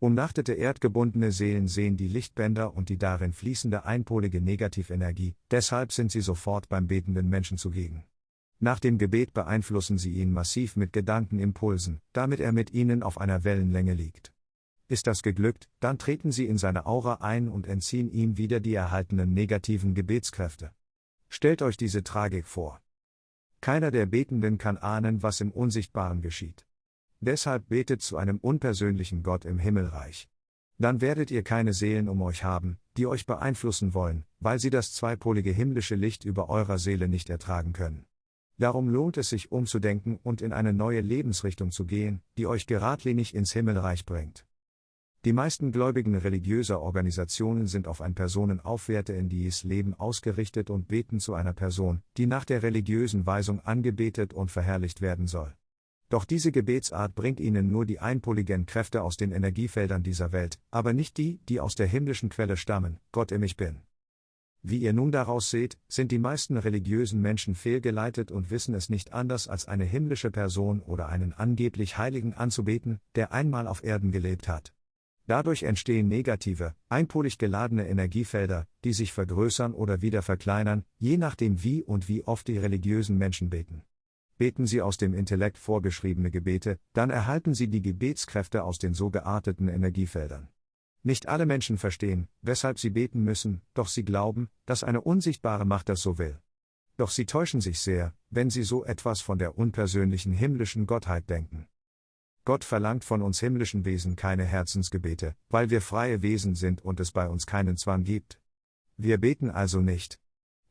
Umnachtete erdgebundene Seelen sehen die Lichtbänder und die darin fließende einpolige Negativenergie, deshalb sind sie sofort beim betenden Menschen zugegen. Nach dem Gebet beeinflussen sie ihn massiv mit Gedankenimpulsen, damit er mit ihnen auf einer Wellenlänge liegt. Ist das geglückt, dann treten sie in seine Aura ein und entziehen ihm wieder die erhaltenen negativen Gebetskräfte. Stellt euch diese Tragik vor. Keiner der Betenden kann ahnen, was im Unsichtbaren geschieht. Deshalb betet zu einem unpersönlichen Gott im Himmelreich. Dann werdet ihr keine Seelen um euch haben, die euch beeinflussen wollen, weil sie das zweipolige himmlische Licht über eurer Seele nicht ertragen können. Darum lohnt es sich umzudenken und in eine neue Lebensrichtung zu gehen, die euch geradlinig ins Himmelreich bringt. Die meisten Gläubigen religiöser Organisationen sind auf ein personenaufwärtendes Leben ausgerichtet und beten zu einer Person, die nach der religiösen Weisung angebetet und verherrlicht werden soll. Doch diese Gebetsart bringt ihnen nur die einpoligen Kräfte aus den Energiefeldern dieser Welt, aber nicht die, die aus der himmlischen Quelle stammen, Gott im Ich Bin. Wie ihr nun daraus seht, sind die meisten religiösen Menschen fehlgeleitet und wissen es nicht anders als eine himmlische Person oder einen angeblich Heiligen anzubeten, der einmal auf Erden gelebt hat. Dadurch entstehen negative, einpolig geladene Energiefelder, die sich vergrößern oder wieder verkleinern, je nachdem wie und wie oft die religiösen Menschen beten. Beten sie aus dem Intellekt vorgeschriebene Gebete, dann erhalten sie die Gebetskräfte aus den so gearteten Energiefeldern. Nicht alle Menschen verstehen, weshalb sie beten müssen, doch sie glauben, dass eine unsichtbare Macht das so will. Doch sie täuschen sich sehr, wenn sie so etwas von der unpersönlichen himmlischen Gottheit denken. Gott verlangt von uns himmlischen Wesen keine Herzensgebete, weil wir freie Wesen sind und es bei uns keinen Zwang gibt. Wir beten also nicht.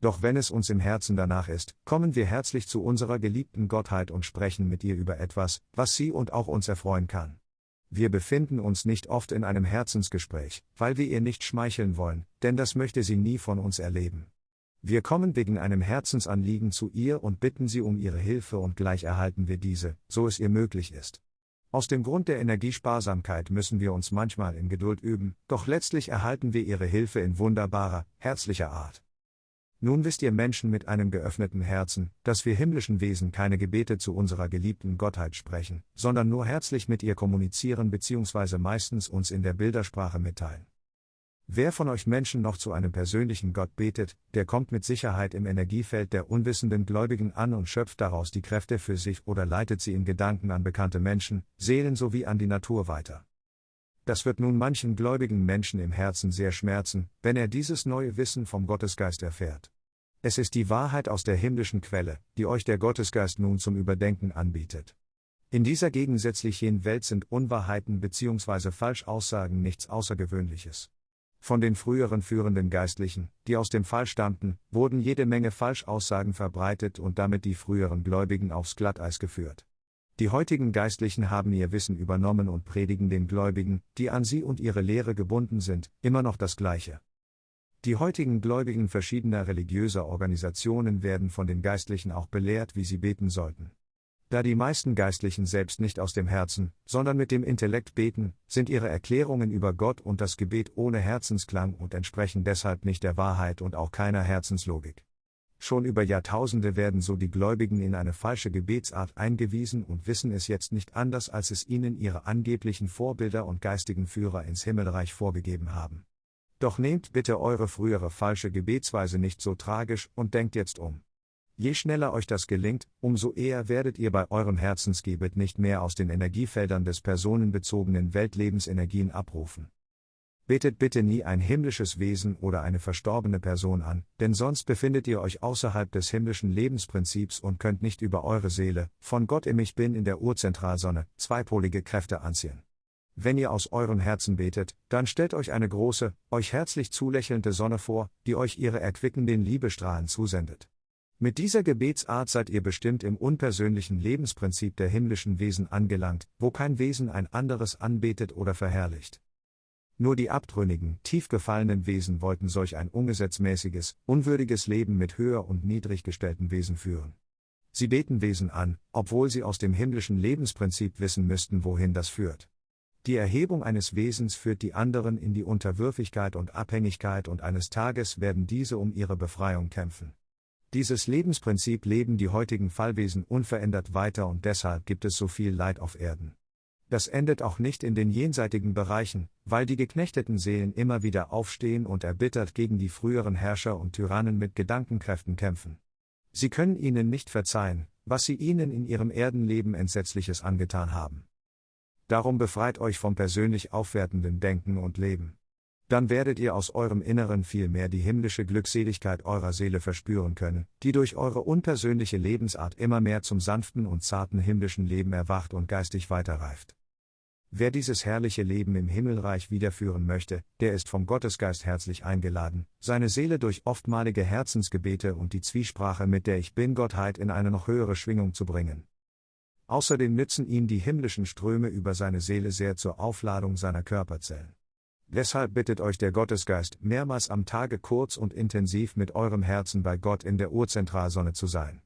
Doch wenn es uns im Herzen danach ist, kommen wir herzlich zu unserer geliebten Gottheit und sprechen mit ihr über etwas, was sie und auch uns erfreuen kann. Wir befinden uns nicht oft in einem Herzensgespräch, weil wir ihr nicht schmeicheln wollen, denn das möchte sie nie von uns erleben. Wir kommen wegen einem Herzensanliegen zu ihr und bitten sie um ihre Hilfe und gleich erhalten wir diese, so es ihr möglich ist. Aus dem Grund der Energiesparsamkeit müssen wir uns manchmal in Geduld üben, doch letztlich erhalten wir ihre Hilfe in wunderbarer, herzlicher Art. Nun wisst ihr Menschen mit einem geöffneten Herzen, dass wir himmlischen Wesen keine Gebete zu unserer geliebten Gottheit sprechen, sondern nur herzlich mit ihr kommunizieren bzw. meistens uns in der Bildersprache mitteilen. Wer von euch Menschen noch zu einem persönlichen Gott betet, der kommt mit Sicherheit im Energiefeld der unwissenden Gläubigen an und schöpft daraus die Kräfte für sich oder leitet sie in Gedanken an bekannte Menschen, Seelen sowie an die Natur weiter. Das wird nun manchen gläubigen Menschen im Herzen sehr schmerzen, wenn er dieses neue Wissen vom Gottesgeist erfährt. Es ist die Wahrheit aus der himmlischen Quelle, die euch der Gottesgeist nun zum Überdenken anbietet. In dieser gegensätzlichen Welt sind Unwahrheiten bzw. Falschaussagen nichts Außergewöhnliches. Von den früheren führenden Geistlichen, die aus dem Fall stammten, wurden jede Menge Falschaussagen verbreitet und damit die früheren Gläubigen aufs Glatteis geführt. Die heutigen Geistlichen haben ihr Wissen übernommen und predigen den Gläubigen, die an sie und ihre Lehre gebunden sind, immer noch das Gleiche. Die heutigen Gläubigen verschiedener religiöser Organisationen werden von den Geistlichen auch belehrt, wie sie beten sollten. Da die meisten Geistlichen selbst nicht aus dem Herzen, sondern mit dem Intellekt beten, sind ihre Erklärungen über Gott und das Gebet ohne Herzensklang und entsprechen deshalb nicht der Wahrheit und auch keiner Herzenslogik. Schon über Jahrtausende werden so die Gläubigen in eine falsche Gebetsart eingewiesen und wissen es jetzt nicht anders, als es ihnen ihre angeblichen Vorbilder und geistigen Führer ins Himmelreich vorgegeben haben. Doch nehmt bitte eure frühere falsche Gebetsweise nicht so tragisch und denkt jetzt um. Je schneller euch das gelingt, umso eher werdet ihr bei eurem Herzensgebet nicht mehr aus den Energiefeldern des personenbezogenen Weltlebensenergien abrufen. Betet bitte nie ein himmlisches Wesen oder eine verstorbene Person an, denn sonst befindet ihr euch außerhalb des himmlischen Lebensprinzips und könnt nicht über eure Seele, von Gott im Ich Bin in der Urzentralsonne, zweipolige Kräfte anziehen. Wenn ihr aus eurem Herzen betet, dann stellt euch eine große, euch herzlich zulächelnde Sonne vor, die euch ihre erquickenden Liebestrahlen zusendet. Mit dieser Gebetsart seid ihr bestimmt im unpersönlichen Lebensprinzip der himmlischen Wesen angelangt, wo kein Wesen ein anderes anbetet oder verherrlicht. Nur die abtrünnigen, tief gefallenen Wesen wollten solch ein ungesetzmäßiges, unwürdiges Leben mit höher und niedrig gestellten Wesen führen. Sie beten Wesen an, obwohl sie aus dem himmlischen Lebensprinzip wissen müssten, wohin das führt. Die Erhebung eines Wesens führt die anderen in die Unterwürfigkeit und Abhängigkeit und eines Tages werden diese um ihre Befreiung kämpfen. Dieses Lebensprinzip leben die heutigen Fallwesen unverändert weiter und deshalb gibt es so viel Leid auf Erden. Das endet auch nicht in den jenseitigen Bereichen, weil die geknechteten Seelen immer wieder aufstehen und erbittert gegen die früheren Herrscher und Tyrannen mit Gedankenkräften kämpfen. Sie können ihnen nicht verzeihen, was sie ihnen in ihrem Erdenleben Entsetzliches angetan haben. Darum befreit euch vom persönlich aufwertenden Denken und Leben. Dann werdet ihr aus eurem Inneren viel mehr die himmlische Glückseligkeit eurer Seele verspüren können, die durch eure unpersönliche Lebensart immer mehr zum sanften und zarten himmlischen Leben erwacht und geistig weiterreift. Wer dieses herrliche Leben im Himmelreich wiederführen möchte, der ist vom Gottesgeist herzlich eingeladen, seine Seele durch oftmalige Herzensgebete und die Zwiesprache mit der Ich Bin-Gottheit in eine noch höhere Schwingung zu bringen. Außerdem nützen ihm die himmlischen Ströme über seine Seele sehr zur Aufladung seiner Körperzellen. Deshalb bittet euch der Gottesgeist, mehrmals am Tage kurz und intensiv mit eurem Herzen bei Gott in der Urzentralsonne zu sein.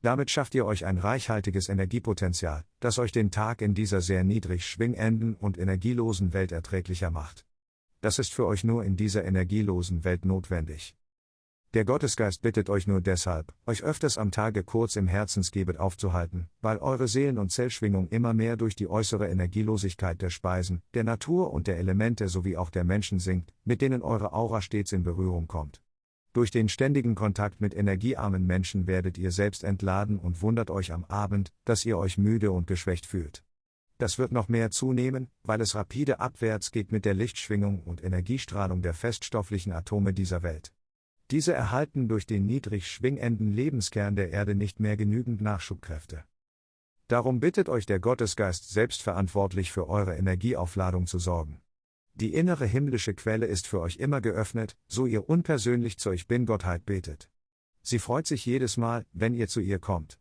Damit schafft ihr euch ein reichhaltiges Energiepotenzial, das euch den Tag in dieser sehr niedrig schwingenden und energielosen Welt erträglicher macht. Das ist für euch nur in dieser energielosen Welt notwendig. Der Gottesgeist bittet euch nur deshalb, euch öfters am Tage kurz im Herzensgebet aufzuhalten, weil eure Seelen- und Zellschwingung immer mehr durch die äußere Energielosigkeit der Speisen, der Natur und der Elemente sowie auch der Menschen sinkt, mit denen eure Aura stets in Berührung kommt. Durch den ständigen Kontakt mit energiearmen Menschen werdet ihr selbst entladen und wundert euch am Abend, dass ihr euch müde und geschwächt fühlt. Das wird noch mehr zunehmen, weil es rapide abwärts geht mit der Lichtschwingung und Energiestrahlung der feststofflichen Atome dieser Welt. Diese erhalten durch den niedrig schwingenden Lebenskern der Erde nicht mehr genügend Nachschubkräfte. Darum bittet euch der Gottesgeist selbstverantwortlich für eure Energieaufladung zu sorgen. Die innere himmlische Quelle ist für euch immer geöffnet, so ihr unpersönlich zur Ich Bin-Gottheit betet. Sie freut sich jedes Mal, wenn ihr zu ihr kommt.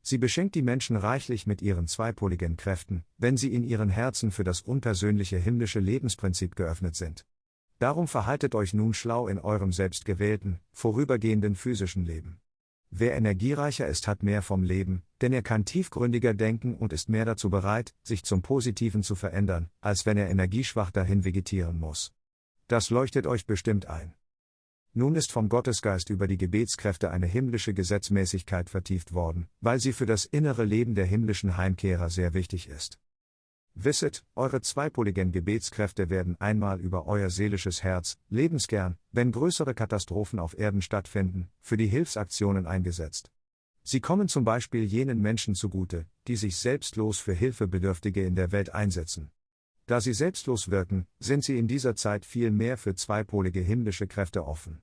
Sie beschenkt die Menschen reichlich mit ihren zweipoligen Kräften, wenn sie in ihren Herzen für das unpersönliche himmlische Lebensprinzip geöffnet sind. Darum verhaltet euch nun schlau in eurem selbstgewählten, vorübergehenden physischen Leben. Wer energiereicher ist, hat mehr vom Leben, denn er kann tiefgründiger denken und ist mehr dazu bereit, sich zum Positiven zu verändern, als wenn er energieschwach dahin vegetieren muss. Das leuchtet euch bestimmt ein. Nun ist vom Gottesgeist über die Gebetskräfte eine himmlische Gesetzmäßigkeit vertieft worden, weil sie für das innere Leben der himmlischen Heimkehrer sehr wichtig ist. Wisset, eure zweipoligen Gebetskräfte werden einmal über euer seelisches Herz, Lebenskern, wenn größere Katastrophen auf Erden stattfinden, für die Hilfsaktionen eingesetzt. Sie kommen zum Beispiel jenen Menschen zugute, die sich selbstlos für Hilfebedürftige in der Welt einsetzen. Da sie selbstlos wirken, sind sie in dieser Zeit viel mehr für zweipolige himmlische Kräfte offen.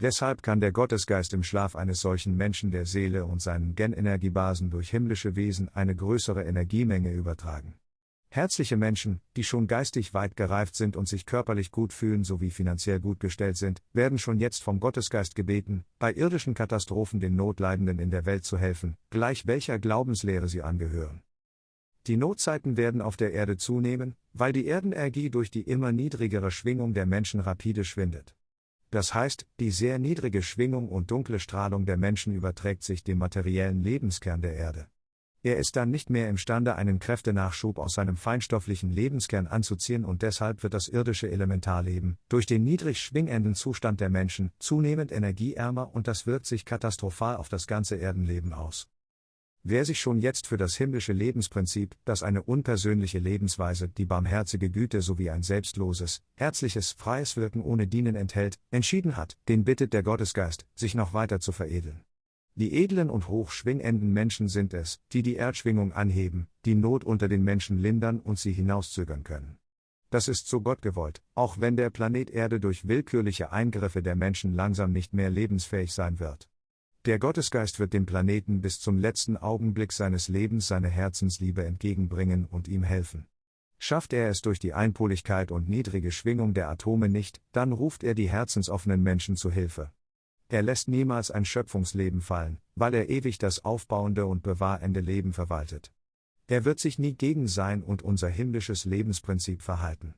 Deshalb kann der Gottesgeist im Schlaf eines solchen Menschen der Seele und seinen Genenergiebasen durch himmlische Wesen eine größere Energiemenge übertragen. Herzliche Menschen, die schon geistig weit gereift sind und sich körperlich gut fühlen sowie finanziell gut gestellt sind, werden schon jetzt vom Gottesgeist gebeten, bei irdischen Katastrophen den Notleidenden in der Welt zu helfen, gleich welcher Glaubenslehre sie angehören. Die Notzeiten werden auf der Erde zunehmen, weil die Erdenergie durch die immer niedrigere Schwingung der Menschen rapide schwindet. Das heißt, die sehr niedrige Schwingung und dunkle Strahlung der Menschen überträgt sich dem materiellen Lebenskern der Erde. Er ist dann nicht mehr imstande, einen Kräftenachschub aus seinem feinstofflichen Lebenskern anzuziehen und deshalb wird das irdische Elementarleben, durch den niedrig schwingenden Zustand der Menschen, zunehmend energieärmer und das wirkt sich katastrophal auf das ganze Erdenleben aus. Wer sich schon jetzt für das himmlische Lebensprinzip, das eine unpersönliche Lebensweise, die barmherzige Güte sowie ein selbstloses, herzliches, freies Wirken ohne Dienen enthält, entschieden hat, den bittet der Gottesgeist, sich noch weiter zu veredeln. Die edlen und hochschwingenden Menschen sind es, die die Erdschwingung anheben, die Not unter den Menschen lindern und sie hinauszögern können. Das ist so Gott gewollt, auch wenn der Planet Erde durch willkürliche Eingriffe der Menschen langsam nicht mehr lebensfähig sein wird. Der Gottesgeist wird dem Planeten bis zum letzten Augenblick seines Lebens seine Herzensliebe entgegenbringen und ihm helfen. Schafft er es durch die Einpoligkeit und niedrige Schwingung der Atome nicht, dann ruft er die herzensoffenen Menschen zu Hilfe. Er lässt niemals ein Schöpfungsleben fallen, weil er ewig das aufbauende und bewahrende Leben verwaltet. Er wird sich nie gegen sein und unser himmlisches Lebensprinzip verhalten.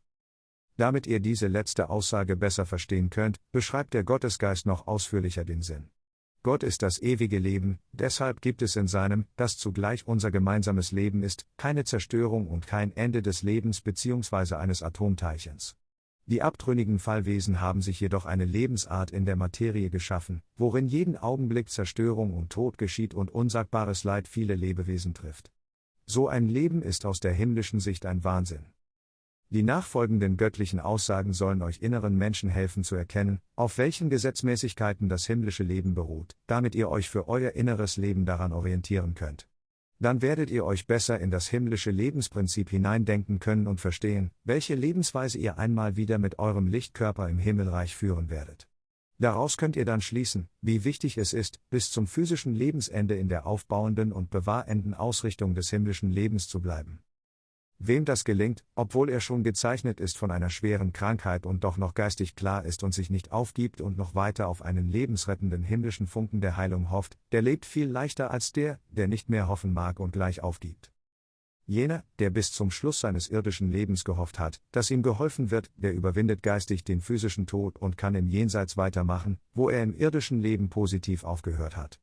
Damit ihr diese letzte Aussage besser verstehen könnt, beschreibt der Gottesgeist noch ausführlicher den Sinn. Gott ist das ewige Leben, deshalb gibt es in seinem, das zugleich unser gemeinsames Leben ist, keine Zerstörung und kein Ende des Lebens bzw. eines Atomteilchens. Die abtrünnigen Fallwesen haben sich jedoch eine Lebensart in der Materie geschaffen, worin jeden Augenblick Zerstörung und Tod geschieht und unsagbares Leid viele Lebewesen trifft. So ein Leben ist aus der himmlischen Sicht ein Wahnsinn. Die nachfolgenden göttlichen Aussagen sollen euch inneren Menschen helfen zu erkennen, auf welchen Gesetzmäßigkeiten das himmlische Leben beruht, damit ihr euch für euer inneres Leben daran orientieren könnt dann werdet ihr euch besser in das himmlische Lebensprinzip hineindenken können und verstehen, welche Lebensweise ihr einmal wieder mit eurem Lichtkörper im Himmelreich führen werdet. Daraus könnt ihr dann schließen, wie wichtig es ist, bis zum physischen Lebensende in der aufbauenden und bewahrenden Ausrichtung des himmlischen Lebens zu bleiben. Wem das gelingt, obwohl er schon gezeichnet ist von einer schweren Krankheit und doch noch geistig klar ist und sich nicht aufgibt und noch weiter auf einen lebensrettenden himmlischen Funken der Heilung hofft, der lebt viel leichter als der, der nicht mehr hoffen mag und gleich aufgibt. Jener, der bis zum Schluss seines irdischen Lebens gehofft hat, dass ihm geholfen wird, der überwindet geistig den physischen Tod und kann im Jenseits weitermachen, wo er im irdischen Leben positiv aufgehört hat.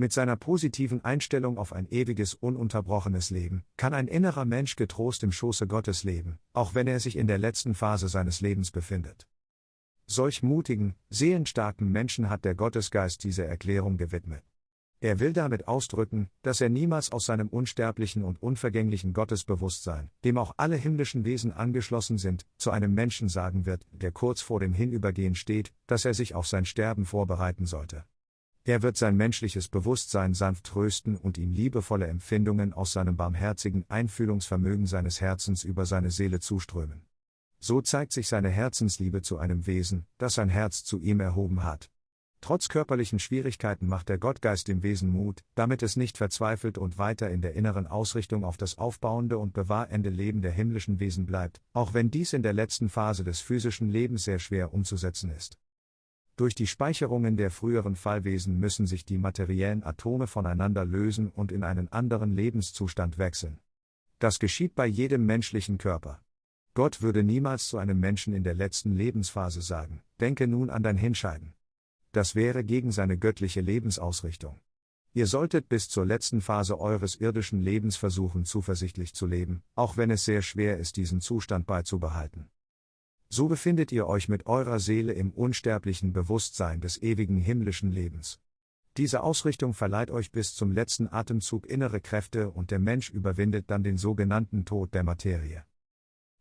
Mit seiner positiven Einstellung auf ein ewiges, ununterbrochenes Leben, kann ein innerer Mensch getrost im Schoße Gottes leben, auch wenn er sich in der letzten Phase seines Lebens befindet. Solch mutigen, seelenstarken Menschen hat der Gottesgeist diese Erklärung gewidmet. Er will damit ausdrücken, dass er niemals aus seinem unsterblichen und unvergänglichen Gottesbewusstsein, dem auch alle himmlischen Wesen angeschlossen sind, zu einem Menschen sagen wird, der kurz vor dem Hinübergehen steht, dass er sich auf sein Sterben vorbereiten sollte. Er wird sein menschliches Bewusstsein sanft trösten und ihm liebevolle Empfindungen aus seinem barmherzigen Einfühlungsvermögen seines Herzens über seine Seele zuströmen. So zeigt sich seine Herzensliebe zu einem Wesen, das sein Herz zu ihm erhoben hat. Trotz körperlichen Schwierigkeiten macht der Gottgeist dem Wesen Mut, damit es nicht verzweifelt und weiter in der inneren Ausrichtung auf das aufbauende und bewahrende Leben der himmlischen Wesen bleibt, auch wenn dies in der letzten Phase des physischen Lebens sehr schwer umzusetzen ist. Durch die Speicherungen der früheren Fallwesen müssen sich die materiellen Atome voneinander lösen und in einen anderen Lebenszustand wechseln. Das geschieht bei jedem menschlichen Körper. Gott würde niemals zu einem Menschen in der letzten Lebensphase sagen, denke nun an dein Hinscheiden. Das wäre gegen seine göttliche Lebensausrichtung. Ihr solltet bis zur letzten Phase eures irdischen Lebens versuchen, zuversichtlich zu leben, auch wenn es sehr schwer ist, diesen Zustand beizubehalten so befindet ihr euch mit eurer Seele im unsterblichen Bewusstsein des ewigen himmlischen Lebens. Diese Ausrichtung verleiht euch bis zum letzten Atemzug innere Kräfte und der Mensch überwindet dann den sogenannten Tod der Materie.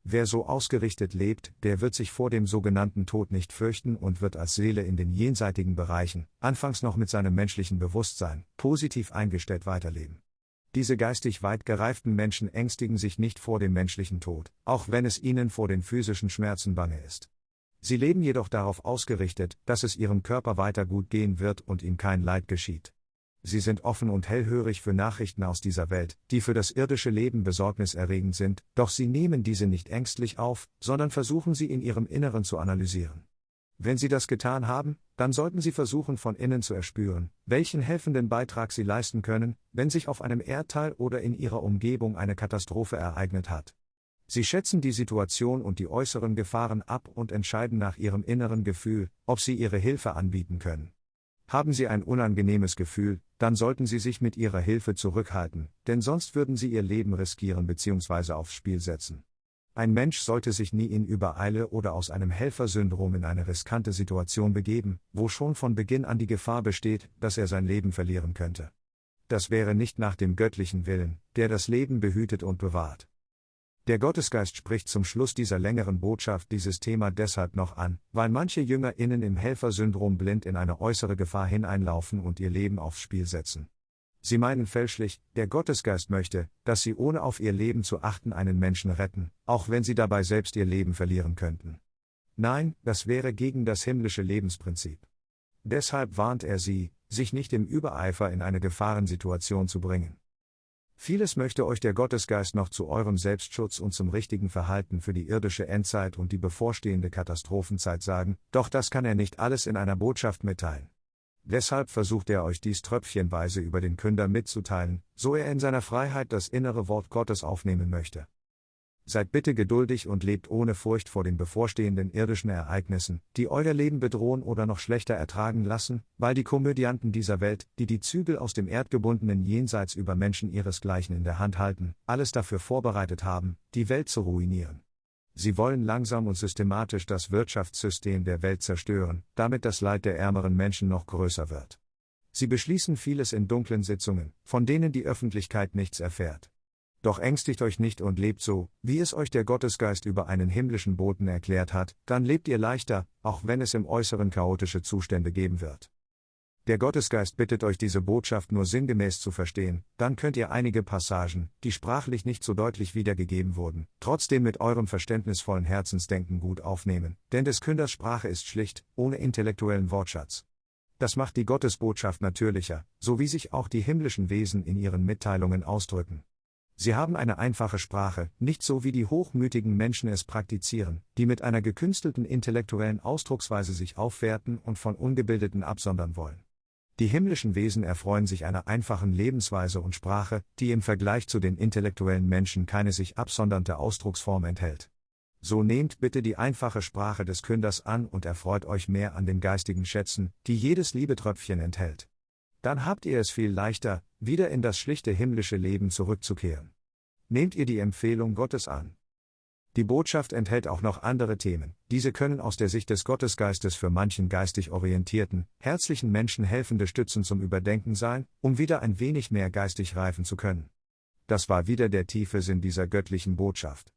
Wer so ausgerichtet lebt, der wird sich vor dem sogenannten Tod nicht fürchten und wird als Seele in den jenseitigen Bereichen, anfangs noch mit seinem menschlichen Bewusstsein, positiv eingestellt weiterleben. Diese geistig weit gereiften Menschen ängstigen sich nicht vor dem menschlichen Tod, auch wenn es ihnen vor den physischen Schmerzen bange ist. Sie leben jedoch darauf ausgerichtet, dass es ihrem Körper weiter gut gehen wird und ihm kein Leid geschieht. Sie sind offen und hellhörig für Nachrichten aus dieser Welt, die für das irdische Leben besorgniserregend sind, doch sie nehmen diese nicht ängstlich auf, sondern versuchen sie in ihrem Inneren zu analysieren. Wenn Sie das getan haben, dann sollten Sie versuchen von innen zu erspüren, welchen helfenden Beitrag Sie leisten können, wenn sich auf einem Erdteil oder in Ihrer Umgebung eine Katastrophe ereignet hat. Sie schätzen die Situation und die äußeren Gefahren ab und entscheiden nach Ihrem inneren Gefühl, ob Sie Ihre Hilfe anbieten können. Haben Sie ein unangenehmes Gefühl, dann sollten Sie sich mit Ihrer Hilfe zurückhalten, denn sonst würden Sie Ihr Leben riskieren bzw. aufs Spiel setzen. Ein Mensch sollte sich nie in Übereile oder aus einem Helfersyndrom in eine riskante Situation begeben, wo schon von Beginn an die Gefahr besteht, dass er sein Leben verlieren könnte. Das wäre nicht nach dem göttlichen Willen, der das Leben behütet und bewahrt. Der Gottesgeist spricht zum Schluss dieser längeren Botschaft dieses Thema deshalb noch an, weil manche JüngerInnen im Helfersyndrom blind in eine äußere Gefahr hineinlaufen und ihr Leben aufs Spiel setzen. Sie meinen fälschlich, der Gottesgeist möchte, dass sie ohne auf ihr Leben zu achten einen Menschen retten, auch wenn sie dabei selbst ihr Leben verlieren könnten. Nein, das wäre gegen das himmlische Lebensprinzip. Deshalb warnt er sie, sich nicht im Übereifer in eine Gefahrensituation zu bringen. Vieles möchte euch der Gottesgeist noch zu eurem Selbstschutz und zum richtigen Verhalten für die irdische Endzeit und die bevorstehende Katastrophenzeit sagen, doch das kann er nicht alles in einer Botschaft mitteilen. Deshalb versucht er euch dies tröpfchenweise über den Künder mitzuteilen, so er in seiner Freiheit das innere Wort Gottes aufnehmen möchte. Seid bitte geduldig und lebt ohne Furcht vor den bevorstehenden irdischen Ereignissen, die euer Leben bedrohen oder noch schlechter ertragen lassen, weil die Komödianten dieser Welt, die die Zügel aus dem erdgebundenen Jenseits über Menschen ihresgleichen in der Hand halten, alles dafür vorbereitet haben, die Welt zu ruinieren. Sie wollen langsam und systematisch das Wirtschaftssystem der Welt zerstören, damit das Leid der ärmeren Menschen noch größer wird. Sie beschließen vieles in dunklen Sitzungen, von denen die Öffentlichkeit nichts erfährt. Doch ängstigt euch nicht und lebt so, wie es euch der Gottesgeist über einen himmlischen Boten erklärt hat, dann lebt ihr leichter, auch wenn es im Äußeren chaotische Zustände geben wird. Der Gottesgeist bittet euch diese Botschaft nur sinngemäß zu verstehen, dann könnt ihr einige Passagen, die sprachlich nicht so deutlich wiedergegeben wurden, trotzdem mit eurem verständnisvollen Herzensdenken gut aufnehmen, denn des Künders Sprache ist schlicht, ohne intellektuellen Wortschatz. Das macht die Gottesbotschaft natürlicher, so wie sich auch die himmlischen Wesen in ihren Mitteilungen ausdrücken. Sie haben eine einfache Sprache, nicht so wie die hochmütigen Menschen es praktizieren, die mit einer gekünstelten intellektuellen Ausdrucksweise sich aufwerten und von Ungebildeten absondern wollen. Die himmlischen Wesen erfreuen sich einer einfachen Lebensweise und Sprache, die im Vergleich zu den intellektuellen Menschen keine sich absondernde Ausdrucksform enthält. So nehmt bitte die einfache Sprache des Künders an und erfreut euch mehr an den geistigen Schätzen, die jedes Liebetröpfchen enthält. Dann habt ihr es viel leichter, wieder in das schlichte himmlische Leben zurückzukehren. Nehmt ihr die Empfehlung Gottes an. Die Botschaft enthält auch noch andere Themen, diese können aus der Sicht des Gottesgeistes für manchen geistig orientierten, herzlichen Menschen helfende Stützen zum Überdenken sein, um wieder ein wenig mehr geistig reifen zu können. Das war wieder der tiefe Sinn dieser göttlichen Botschaft.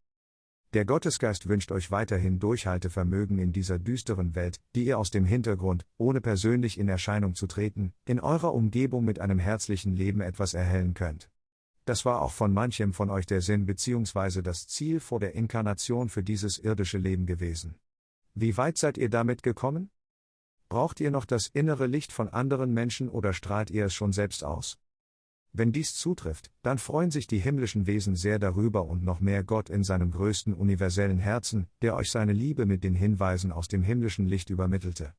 Der Gottesgeist wünscht euch weiterhin Durchhaltevermögen in dieser düsteren Welt, die ihr aus dem Hintergrund, ohne persönlich in Erscheinung zu treten, in eurer Umgebung mit einem herzlichen Leben etwas erhellen könnt. Das war auch von manchem von euch der Sinn bzw. das Ziel vor der Inkarnation für dieses irdische Leben gewesen. Wie weit seid ihr damit gekommen? Braucht ihr noch das innere Licht von anderen Menschen oder strahlt ihr es schon selbst aus? Wenn dies zutrifft, dann freuen sich die himmlischen Wesen sehr darüber und noch mehr Gott in seinem größten universellen Herzen, der euch seine Liebe mit den Hinweisen aus dem himmlischen Licht übermittelte.